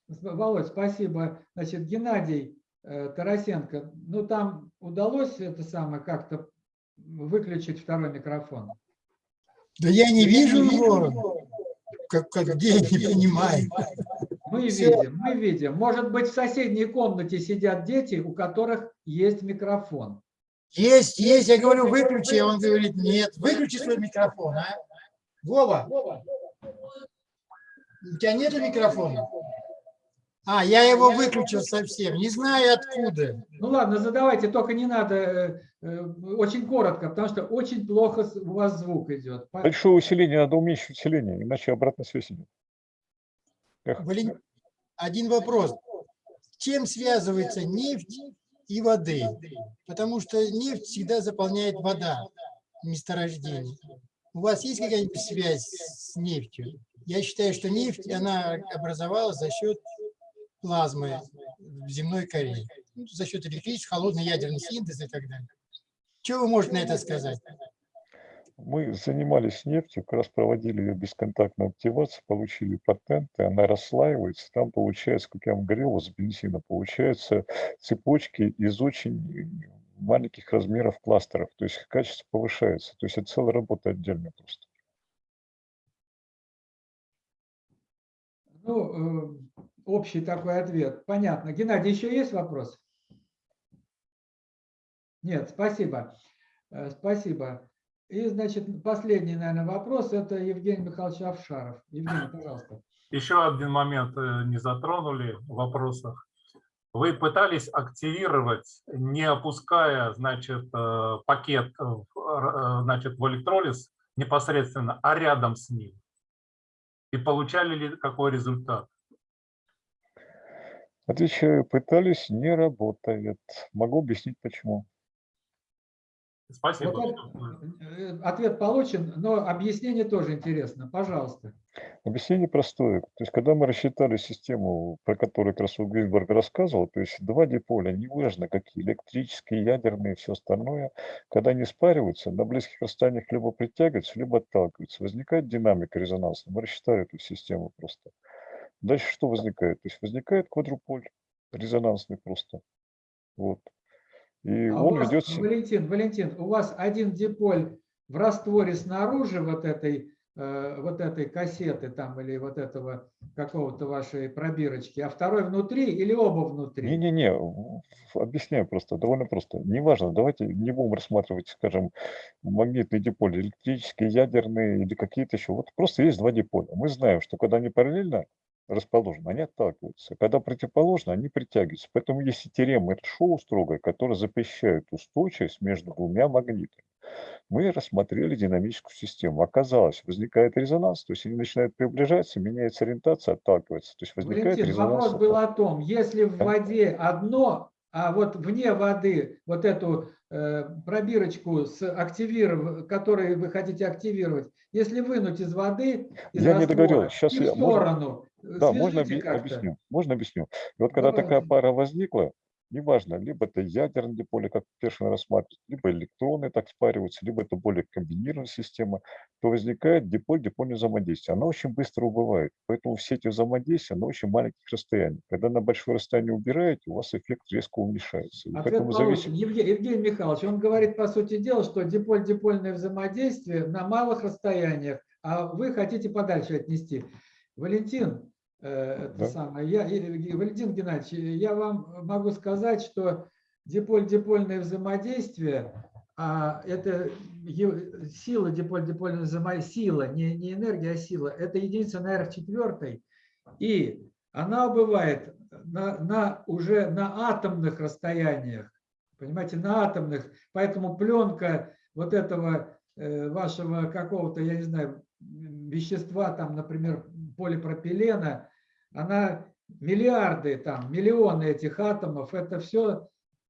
Володь, спасибо. Значит, Геннадий э, Тарасенко, ну там удалось это самое как-то выключить второй микрофон?
Да я не вижу его, как, как где, не понимаю.
Мы видим, мы видим. Может быть, в соседней комнате сидят дети, у которых есть микрофон.
Есть, есть, я говорю, выключи, он говорит, нет, выключи свой микрофон, а. Вова, у тебя нет микрофона? А, я его выключил совсем, не знаю откуда.
Ну ладно, задавайте, только не надо э, э, очень коротко, потому что очень плохо у вас звук идет.
Большое усиление, надо уменьшить усиление, иначе обратная связь идет. Эх,
Вален- Один вопрос. Чем связывается нефть и воды? Потому что нефть всегда заполняет вода в месторождении. У вас есть какая-нибудь связь с нефтью? Я считаю, что нефть, она образовалась за счет плазмы в земной коре. Ну, за счет электрического, холодный ядерный синтез и так далее. Что вы можете на это сказать?
Мы занимались нефтью, как раз проводили ее бесконтактную активацию, получили патенты, она расслаивается, там получается, как я вам говорил, с бензина, получаются цепочки из очень маленьких размеров кластеров, то есть качество повышается, то есть это целая работа отдельная просто.
Ну, э, общий такой ответ. Понятно. Геннадий, еще есть вопрос? Нет, спасибо. Э, Спасибо. И, значит, последний, наверное, вопрос – это Евгений Михайлович Авшаров. Евгений, пожалуйста.
Еще один момент э, не затронули в вопросах. Вы пытались активировать, не опуская, значит, э, пакет значит, в электролиз непосредственно, а рядом с ним. И получали ли какой результат?
Отвечаю, пытались, не работает. Могу объяснить, почему.
Спасибо.
Вот он- э, ответ получен, но объяснение тоже интересно. Пожалуйста.
Объяснение простое. То есть, когда мы рассчитали систему, про которую как раз Гринберг рассказывал, то есть два диполя, неважно какие, электрические, ядерные, все остальное, когда они спариваются, на близких расстояниях либо притягиваются, либо отталкиваются. Возникает динамика резонансная. Мы рассчитали эту систему просто. Дальше что возникает? То есть возникает квадруполь резонансный просто. Вот. И
А
он
вас,
ведет...
Валентин, Валентин, у вас один диполь в растворе снаружи вот этой, э, вот этой кассеты там или вот этого какого-то вашей пробирочки, а второй внутри или оба внутри?
Не-не-не, объясняю просто, довольно просто. Неважно, давайте не будем рассматривать, скажем, магнитный диполь, электрические, ядерные или какие-то еще. Вот просто есть два диполя. Мы знаем, что когда они параллельно расположены, они отталкиваются. Когда противоположно, они притягиваются. Поэтому есть и теорема Шоу строгая, которая запрещает устойчивость между двумя магнитами. Мы рассмотрели динамическую систему. Оказалось, возникает резонанс, то есть они начинают приближаться, меняется ориентация, отталкивается. То есть возникает
Валентин,
резонанс.
вопрос был о том, если в воде одно, а вот вне воды вот эту пробирочку, с активиров... которую вы хотите активировать, если вынуть из воды, из
Я не
раствора,
договорил. Сейчас
и в
я- можно-
сторону, э,
Да, можно объясню. Можно объясню. И вот когда такая
Давайте.
пара возникла, неважно, либо это ядерное диполе, как Першин рассматривает, либо электроны так спариваются, либо это более комбинированная система, то возникает диполь-дипольное взаимодействие. Оно очень быстро убывает. Поэтому все эти взаимодействия на очень маленьких расстояниях. Когда на большое расстояние убираете, у вас эффект резко уменьшается. И
Ответ
зависит...
Евге- Евгений Михайлович, он говорит, по сути дела, что диполь-дипольное взаимодействие на малых расстояниях, а вы хотите подальше отнести. Валентин, это
Да.
самое, я, Валентин Геннадьевич, я вам могу сказать, что диполь-дипольное взаимодействие, а это сила диполь-дипольного взаимодействия, сила, не, не энергия, а сила, это единица на R четвертой, и она бывает на, на- уже на атомных расстояниях, понимаете, на атомных, поэтому пленка вот этого э, вашего какого-то, я не знаю, вещества, там, например, полипропилена, она миллиарды, там, миллионы этих атомов, это все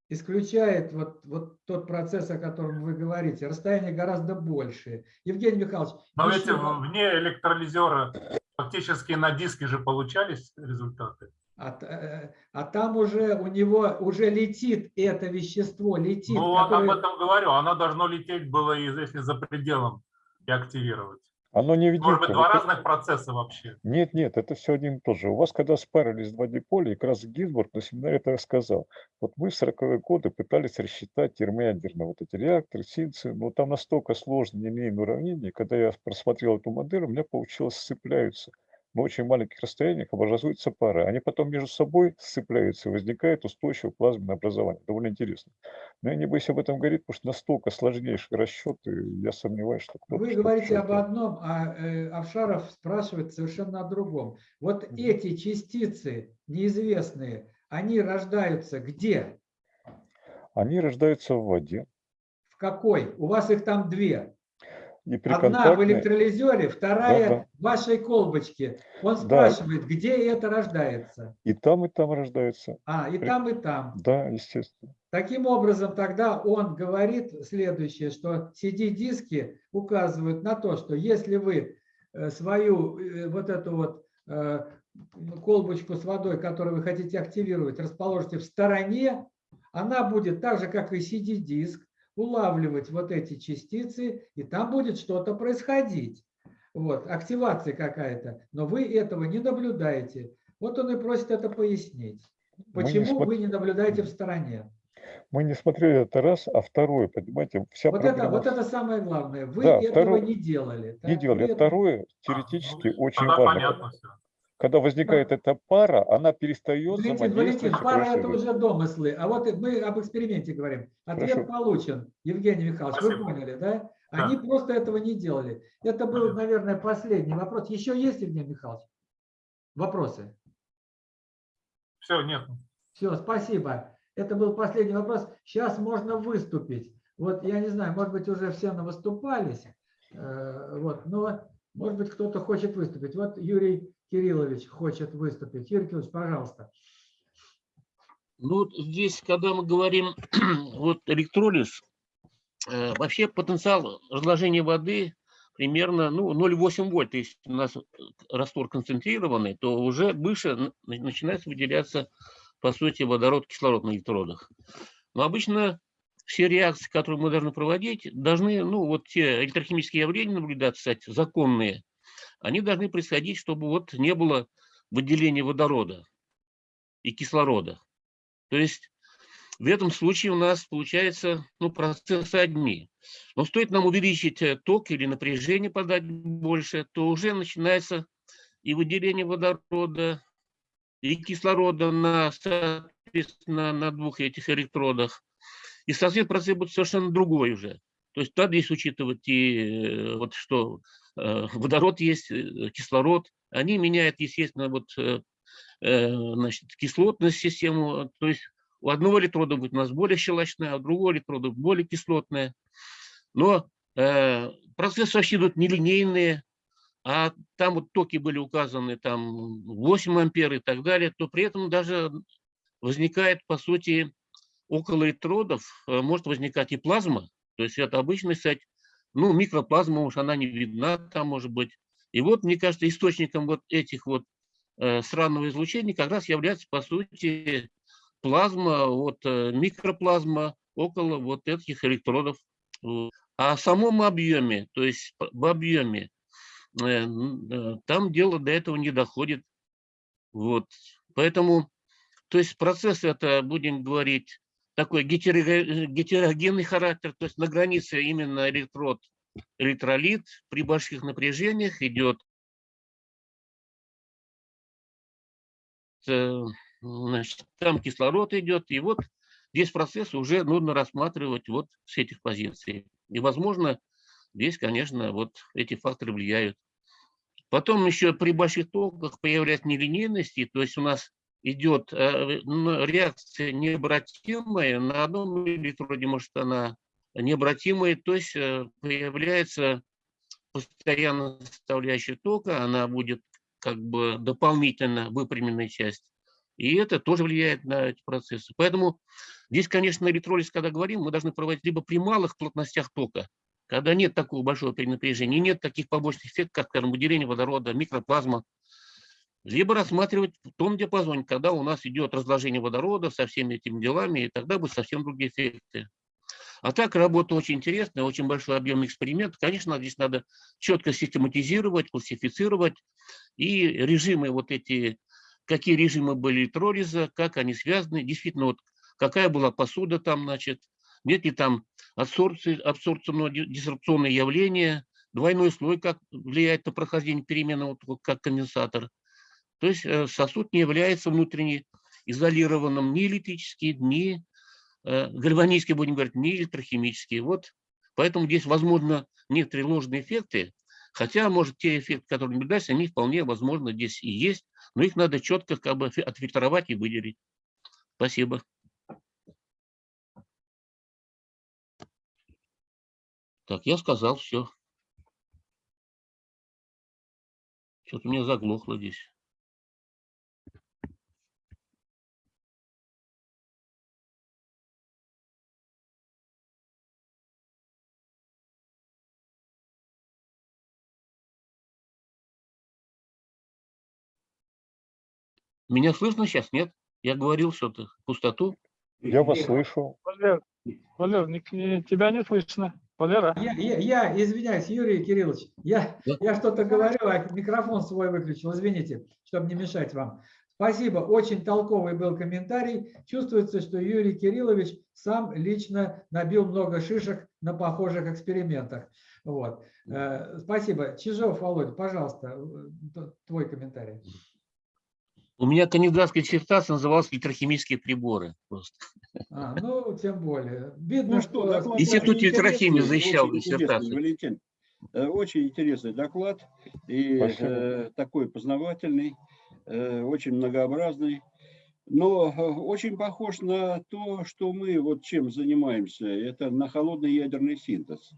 исключает вот, вот тот процесс, о котором вы говорите. Расстояние гораздо больше. Евгений Михайлович,
Но
еще-
в- вне электролизера фактически на диске же получались результаты.
А, э, а там уже у него уже летит это вещество, летит.
Ну, вот об
которое-
этом говорю. Оно должно лететь было, если за пределом и активировать.
Оно не
Может
видит.
быть, два разных процесса вообще.
Нет, нет, это все один и тот же. У вас, когда спарились два диполя, как раз Гинзбург на семинаре это рассказал. Вот мы в 40-е годы пытались рассчитать термоядерные вот эти реакторы, синцы, но там настолько сложные линейные уравнения, когда я просмотрел эту модель, у меня получилось сцепляются. На очень маленьких расстояниях образуются пары. Они потом между собой сцепляются, и возникает устойчивое плазменное образование. Довольно интересно. Но я не боюсь об этом говорить, потому что настолько сложнейшие расчеты, я сомневаюсь, что кто-то
Вы говорите об одном, а э, Авшаров спрашивает совершенно о другом. Вот эти частицы неизвестные, они рождаются где?
Они рождаются в воде.
В какой? У вас их там две.
И
Одна в электролизере, вторая
Да-да.
в вашей колбочке. Он
Да.
спрашивает, где это рождается?
И там, и там рождаются.
А, и
При-
там, и там.
Да, естественно.
Таким образом, тогда он говорит следующее, что CD-диски указывают на то, что если вы э, свою э, вот эту вот э, колбочку с водой, которую вы хотите активировать, расположите в стороне, она будет так же, как и CD-диск, улавливать вот эти частицы, и там будет что-то происходить. Вот, активация какая-то. Но вы этого не наблюдаете. Вот он и просит это пояснить.
Мы не
Почему
смо-
вы не наблюдаете в стороне?
Мы не смотрели это раз, а второе, понимаете, вся
Вот это,
проблема
вот это самое главное. Вы
Да,
этого
второе-
не делали.
не делали.
Вы
А
это-
второе теоретически очень
Тогда
важно.
понятно.
Когда возникает эта пара, она перестает
Валентин,
взаимодействовать
Валентин,
с
пара это уже домыслы. А вот мы об эксперименте говорим. Ответ
Хорошо.
получен, Евгений Михайлович. Вы
Спасибо.
поняли, да?
Да.
Они просто этого не делали. Это был, наверное, последний вопрос. Еще есть, Евгений Михайлович? Вопросы?
Все, нет.
Все, спасибо. Это был последний вопрос. Сейчас можно выступить. Вот я не знаю, может быть, уже все выступались. Вот, но Может быть, кто-то хочет выступить. Вот Юрий Кириллович хочет выступить. Кириллович, пожалуйста.
Ну, вот здесь, когда мы говорим вот электролиз, э, вообще потенциал разложения воды примерно ну, 0,8 вольт. Если у нас раствор концентрированный, то уже выше начинается выделяться, по сути, водород, кислород на электродах. Но обычно все реакции, которые мы должны проводить, должны, ну, вот те электрохимические явления наблюдаться, кстати, законные, они должны происходить, чтобы вот не было выделения водорода и кислорода. То есть в этом случае у нас получается ну, процессы одни. Но стоит нам увеличить э, ток или напряжение подать больше, то уже начинается и выделение водорода, и кислорода на, соответственно, на двух этих электродах. И, соответственно, процесс будет совершенно другой уже. То есть надо здесь учитывать и э, вот что водород есть, э, кислород. Они меняют, естественно, вот э, э, значит, кислотную систему. То есть у одного электрода будет у нас более щелочная, а у другого электрода более кислотная. Но э, процессы вообще идут нелинейные, а там вот токи были указаны там 8 ампер и так далее, то при этом даже возникает, по сути, около электродов э, может возникать и плазма, то есть это обычная, кстати, ну, микроплазма, уж она не видна там, может быть. И вот, мне кажется, источником вот этих вот э, сраного излучения как раз является, по сути, плазма, вот э, микроплазма около вот этих электродов. А в самом объеме, то есть в объеме, э, э, там дело до этого не доходит. Вот. Поэтому, то есть процесс это, будем говорить, такой гетерогенный характер, то есть на границе именно электрод, электролит при больших напряжениях идет э, значит, там кислород идет, и вот здесь процесс уже нужно рассматривать вот с этих позиций. И, возможно, здесь, конечно, вот эти факторы влияют. Потом еще при больших токах появляется нелинейности, то есть у нас идет э, реакция необратимая, на одном электроде может она необратимая, то есть э, появляется постоянно составляющая тока, она будет как бы дополнительно выпрямленная часть. И это тоже влияет на эти процессы. Поэтому здесь, конечно, электролиз, когда говорим, мы должны проводить либо при малых плотностях тока, когда нет такого большого перенапряжения, нет таких побочных эффектов, как, скажем, выделение водорода, микроплазма, либо рассматривать в том диапазоне, когда у нас идет разложение водорода со всеми этими делами, и тогда будут совсем другие эффекты. А так работа очень интересная, очень большой объемный эксперимент. Конечно, здесь надо четко систематизировать, классифицировать и режимы вот эти, какие режимы были электролиза, как они связаны, действительно, вот какая была посуда там, значит, нет ли там адсорбции, абсорбционно-дисрупционные явления, двойной слой, как влияет на прохождение перемены, вот как конденсатор. То есть э, сосуд не является внутренне изолированным ни электрически, ни э, гальванически, будем говорить, ни электрохимически. Вот поэтому здесь, возможно, некоторые ложные эффекты, хотя, может, те эффекты, которые наблюдаются, они вполне, возможно, здесь и есть, но их надо четко как бы фи- отфильтровать и выделить. Спасибо. Так, я сказал все. Что-то у меня заглохло здесь. Меня слышно сейчас? Нет? Я говорил что-то, пустоту.
Я вас слышу.
Валер, Валер, не- не- тебя не слышно. Валера?
Я, я, я извиняюсь, Юрий Кириллович, я,
Да.
я что-то говорю, а микрофон свой выключил, извините, чтобы не мешать вам. Спасибо, очень толковый был комментарий. Чувствуется, что Юрий Кириллович сам лично набил много шишек на похожих экспериментах. Вот. Э, Спасибо. Чижов, Володя, пожалуйста, э, твой комментарий.
У меня кандидатская диссертация называлась «Электрохимические приборы». Просто.
А, ну, тем более. Видно,
Ну
что...
доклад
Институт электрохимии защищал диссертацию.
Валентин, Э, очень интересный доклад и э, такой познавательный, э, очень многообразный, но э, очень похож на то, что мы вот чем занимаемся, это на холодный ядерный синтез.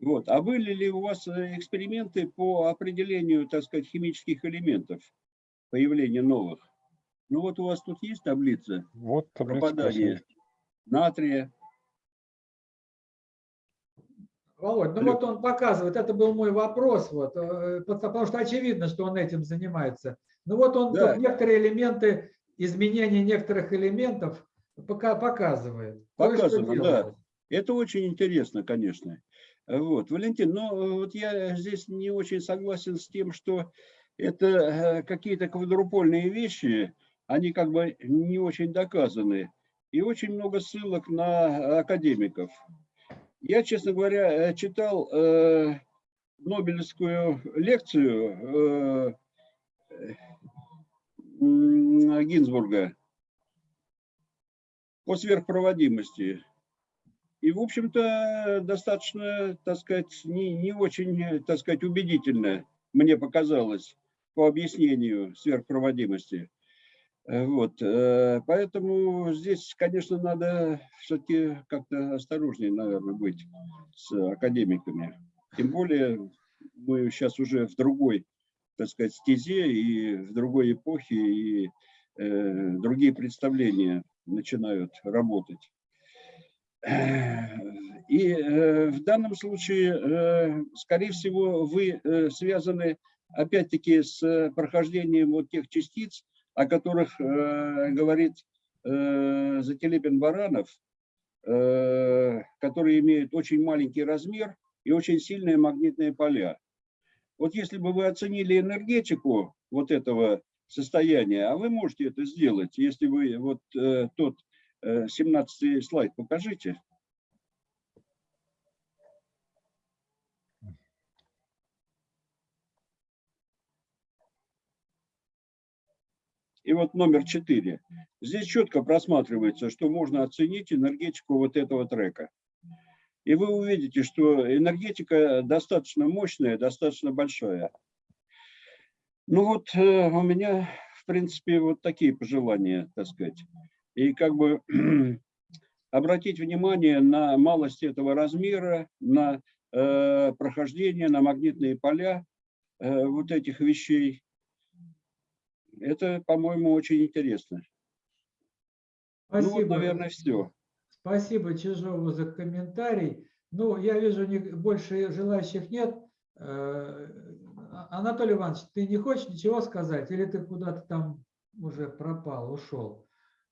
Вот. А были ли у вас э, эксперименты по определению, так сказать, химических элементов, появления новых? Ну вот у вас тут есть таблица
Вот таблица.
пропадания натрия.
Володь, ну вот он показывает, это был мой вопрос, вот, э, потому что очевидно, что он этим занимается. Ну вот он
Да.
некоторые элементы, изменения некоторых элементов пока показывает.
Показано, да. Это очень интересно, конечно. Вот, Валентин, но э, вот я здесь не очень согласен с тем, что это э, какие-то квадрупольные вещи, они как бы не очень доказаны. И очень много ссылок на академиков. Я, честно говоря, э, читал э, Нобелевскую лекцию э, Гинзбурга по сверхпроводимости. И, в общем-то, достаточно, так сказать, не, не очень, так сказать, убедительно мне показалось по объяснению сверхпроводимости. Э, Вот, э, поэтому здесь, конечно, надо все-таки как-то осторожнее, наверное, быть с академиками. Тем более мы сейчас уже в другой, так сказать, стезе и в другой эпохе, и э, другие представления начинают работать. И э, в данном случае, э, скорее всего, вы э, связаны опять-таки с прохождением вот тех частиц, о которых э, говорит э, Зателепин-Баранов, э, которые имеют очень маленький размер и очень сильные магнитные поля. Вот если бы вы оценили энергетику вот этого состояния, а вы можете это сделать, если вы вот э, тот 17 слайд покажите. Вот номер 4. Здесь четко просматривается, что можно оценить энергетику вот этого трека. И вы увидите, что энергетика достаточно мощная, достаточно большая. Ну вот э, у меня, в принципе, вот такие пожелания, так сказать. И как бы обратить внимание на малость этого размера, на э, прохождение, на магнитные поля э, вот этих вещей. Это, по-моему, очень интересно.
Спасибо.
Ну вот, наверное, все.
Спасибо Чижову за комментарий. Ну, я вижу, не- больше желающих нет. Э, Анатолий Иванович, ты не хочешь ничего сказать? Или ты куда-то там уже пропал, ушел?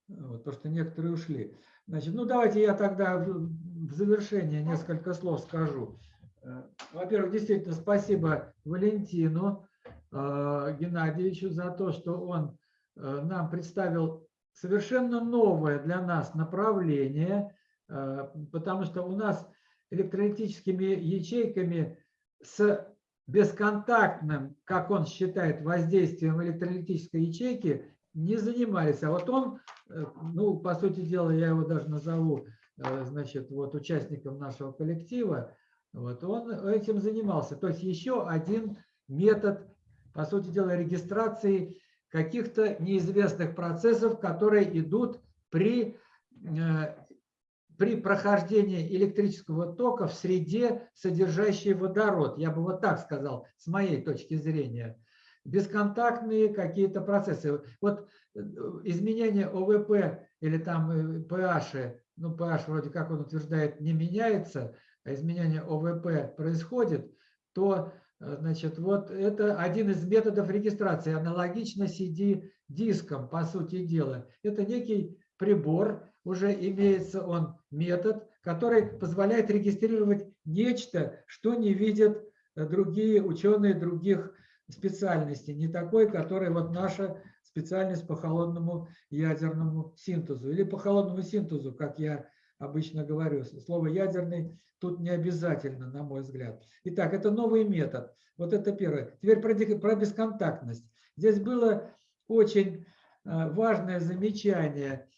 Вот, потому что некоторые ушли. Значит, ну давайте я тогда в завершение несколько слов скажу. Э, Во-первых, действительно, спасибо Валентину Геннадьевичу за то, что он э, нам представил совершенно новое для нас направление, э, потому что у нас электролитическими ячейками с бесконтактным, как он считает, воздействием электролитической ячейки не занимались. А вот он, э, ну, по сути дела, я его даже назову, значит, вот участником нашего коллектива, вот он этим занимался. То есть еще один метод, по сути дела, регистрации каких-то неизвестных процессов, которые идут при, э, при прохождении электрического тока в среде, содержащей водород. Я бы вот так сказал, с моей точки зрения. Бесконтактные какие-то процессы. Вот э, изменение ОВП или там э, pH, ну pH вроде как он утверждает не меняется, а изменение ОВП происходит, то Э, Значит, вот это один из методов регистрации, аналогично CD-дискам, по сути дела. Это некий прибор, уже имеется он метод, который позволяет регистрировать нечто, что не видят э, другие ученые других специальностей, не такой, который вот наша специальность по холодному ядерному синтезу или по холодному синтезу, как я обычно говорю. Слово ядерный тут не обязательно, на мой взгляд. Итак, это новый метод. Вот это первое. Теперь про, бесконтактность. Здесь было очень э, важное замечание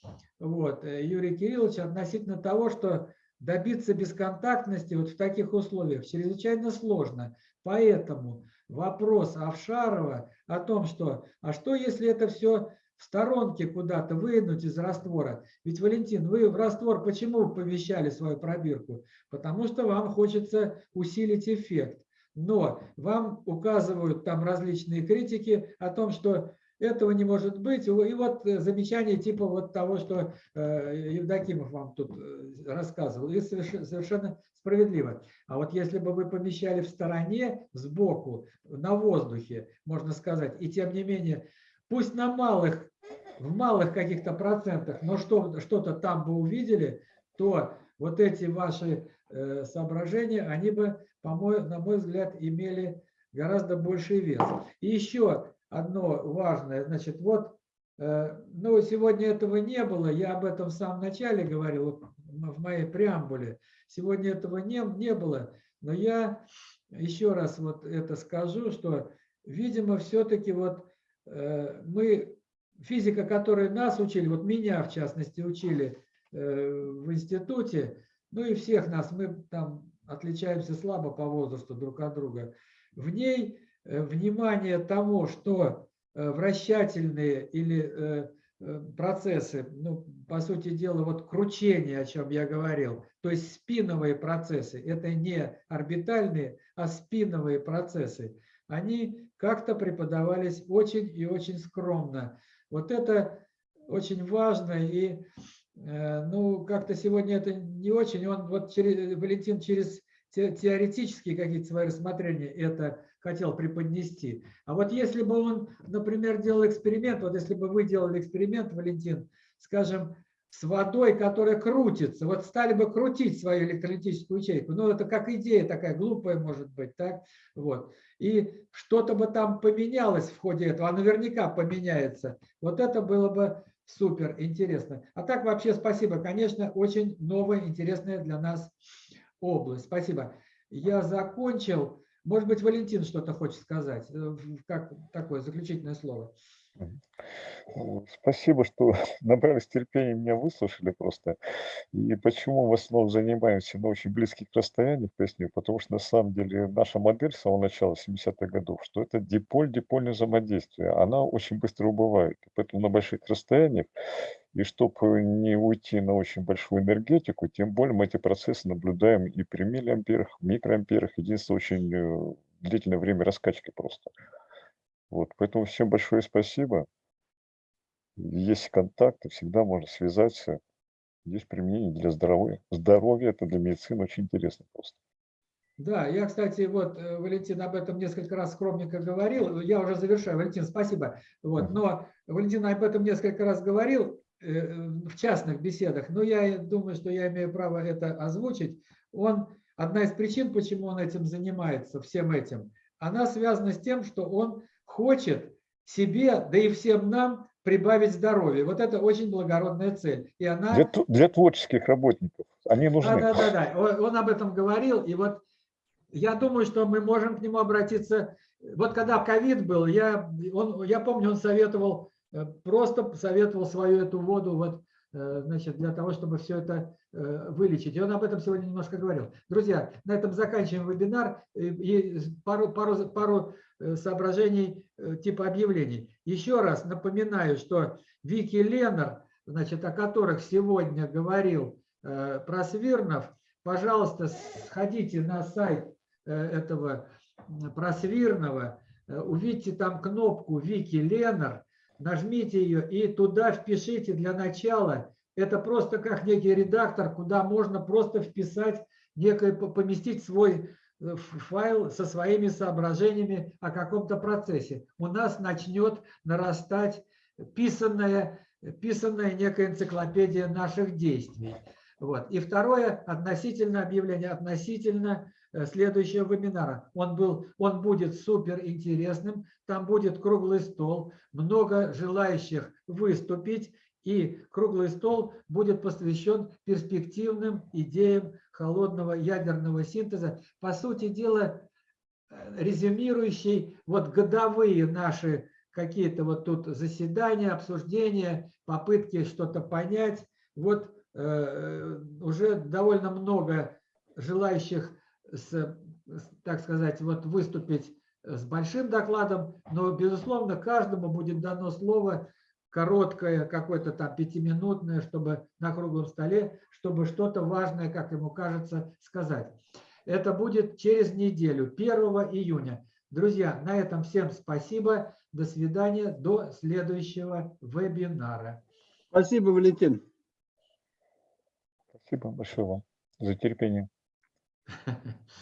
вот, э, Юрия Кирилловича относительно того, что добиться бесконтактности вот в таких условиях чрезвычайно сложно. Поэтому вопрос Авшарова о том, что, а что если это все в сторонке куда-то вынуть из раствора. Ведь, Валентин, вы в раствор почему помещали свою пробирку? Потому что вам хочется усилить эффект. Но вам указывают там различные критики о том, что этого не может быть. И вот замечание типа вот того, что э, Евдокимов вам тут э, рассказывал. И совершенно справедливо. А вот если бы вы помещали в стороне, сбоку, на воздухе, можно сказать, и тем не менее, пусть на малых, в малых каких-то процентах, но что, что-то там бы увидели, то вот эти ваши соображения, они бы, по мой, на мой взгляд, имели гораздо больший вес. И еще одно важное. Значит, вот, э, ну, сегодня этого не было, я об этом в самом начале говорил, в моей преамбуле. Сегодня этого не, не было, но я еще раз вот это скажу, что, видимо, все-таки вот э, мы, физика, которая нас учили, вот меня, в частности, учили э, в институте, ну и всех нас, мы там отличаемся слабо по возрасту друг от друга, в ней Э, внимание тому, что э, вращательные или э, процессы, ну, по сути дела, вот кручение, о чем я говорил, то есть спиновые процессы, это не орбитальные, а спиновые процессы, они как-то преподавались очень и очень скромно. Вот это очень важно, и ну, как-то сегодня это не очень, он вот через, Валентин через теоретические какие-то свои рассмотрения это хотел преподнести. А вот если бы он, например, делал эксперимент, вот если бы вы делали эксперимент, Валентин, скажем, с водой, которая крутится, вот стали бы крутить свою электролитическую ячейку, ну это как идея такая глупая может быть, так, вот, и что-то бы там поменялось в ходе этого, а наверняка поменяется, вот это было бы супер интересно. А так вообще спасибо, конечно, очень новая, интересная для нас область. Спасибо. Я закончил. Может быть, Валентин что-то хочет сказать, э, как такое заключительное слово.
Спасибо, что набрались терпения, меня выслушали просто. И почему в основном занимаемся на очень близких расстояниях, поясню, потому что на самом деле наша модель с самого начала 70-х годов, что это диполь-дипольное взаимодействие, она очень быстро убывает. Поэтому на больших расстояниях, и чтобы не уйти на очень большую энергетику, тем более мы эти процессы наблюдаем и при миллиамперах, микроамперах, единственное, очень э, длительное время раскачки просто. Вот, поэтому всем большое спасибо. Есть контакты, всегда можно связаться. Есть применение для здоровья. Здоровье это для медицины очень интересно просто.
Да, я, кстати, вот, э, Валентин об этом несколько раз скромненько говорил. Я уже завершаю, Валентин, спасибо. Вот, но Валентин об этом несколько раз говорил э, в частных беседах, но я думаю, что я имею право это озвучить. Он, одна из причин, почему он этим занимается, всем этим, она связана с тем, что он хочет себе, да и всем нам прибавить здоровье. Вот это очень благородная цель. И она...
для, для творческих работников. Они нужны.
Да, да, да, да. Он, он об этом говорил. И вот я думаю, что мы можем к нему обратиться. Вот когда ковид был, я, он, я помню, он советовал, э, просто советовал свою эту воду вот, э, значит, для того, чтобы все это э, вылечить. И он об этом сегодня немножко говорил. Друзья, на этом заканчиваем вебинар. И пару, пару, пару соображений э, типа объявлений. Еще раз напоминаю, что Вики Ленар, значит, о которых сегодня говорил э, Просвирнов, пожалуйста, сходите на сайт этого Просвирного, увидите там кнопку Вики Ленар, нажмите ее и туда впишите для начала. Это просто как некий редактор, куда можно просто вписать, некое, поместить свой файл со своими соображениями о каком-то процессе. У нас начнет нарастать писанная, писанная некая энциклопедия наших действий. Вот. И второе, относительно объявления, относительно э, следующего вебинара. Он, был, он будет супер интересным, там будет круглый стол, много желающих выступить, и круглый стол будет посвящен перспективным идеям холодного ядерного синтеза. По сути дела, э, резюмирующий вот годовые наши какие-то вот тут заседания, обсуждения, попытки что-то понять. Вот э, уже довольно много желающих, с, так сказать, вот выступить с большим докладом, но, безусловно, каждому будет дано слово короткое, какое-то там пятиминутное, чтобы на круглом столе, чтобы что-то важное, как ему кажется, сказать. Это будет через неделю, 1 июня. Друзья, на этом всем спасибо. До свидания. До следующего вебинара.
Спасибо, Валентин.
Спасибо большое вам за терпение.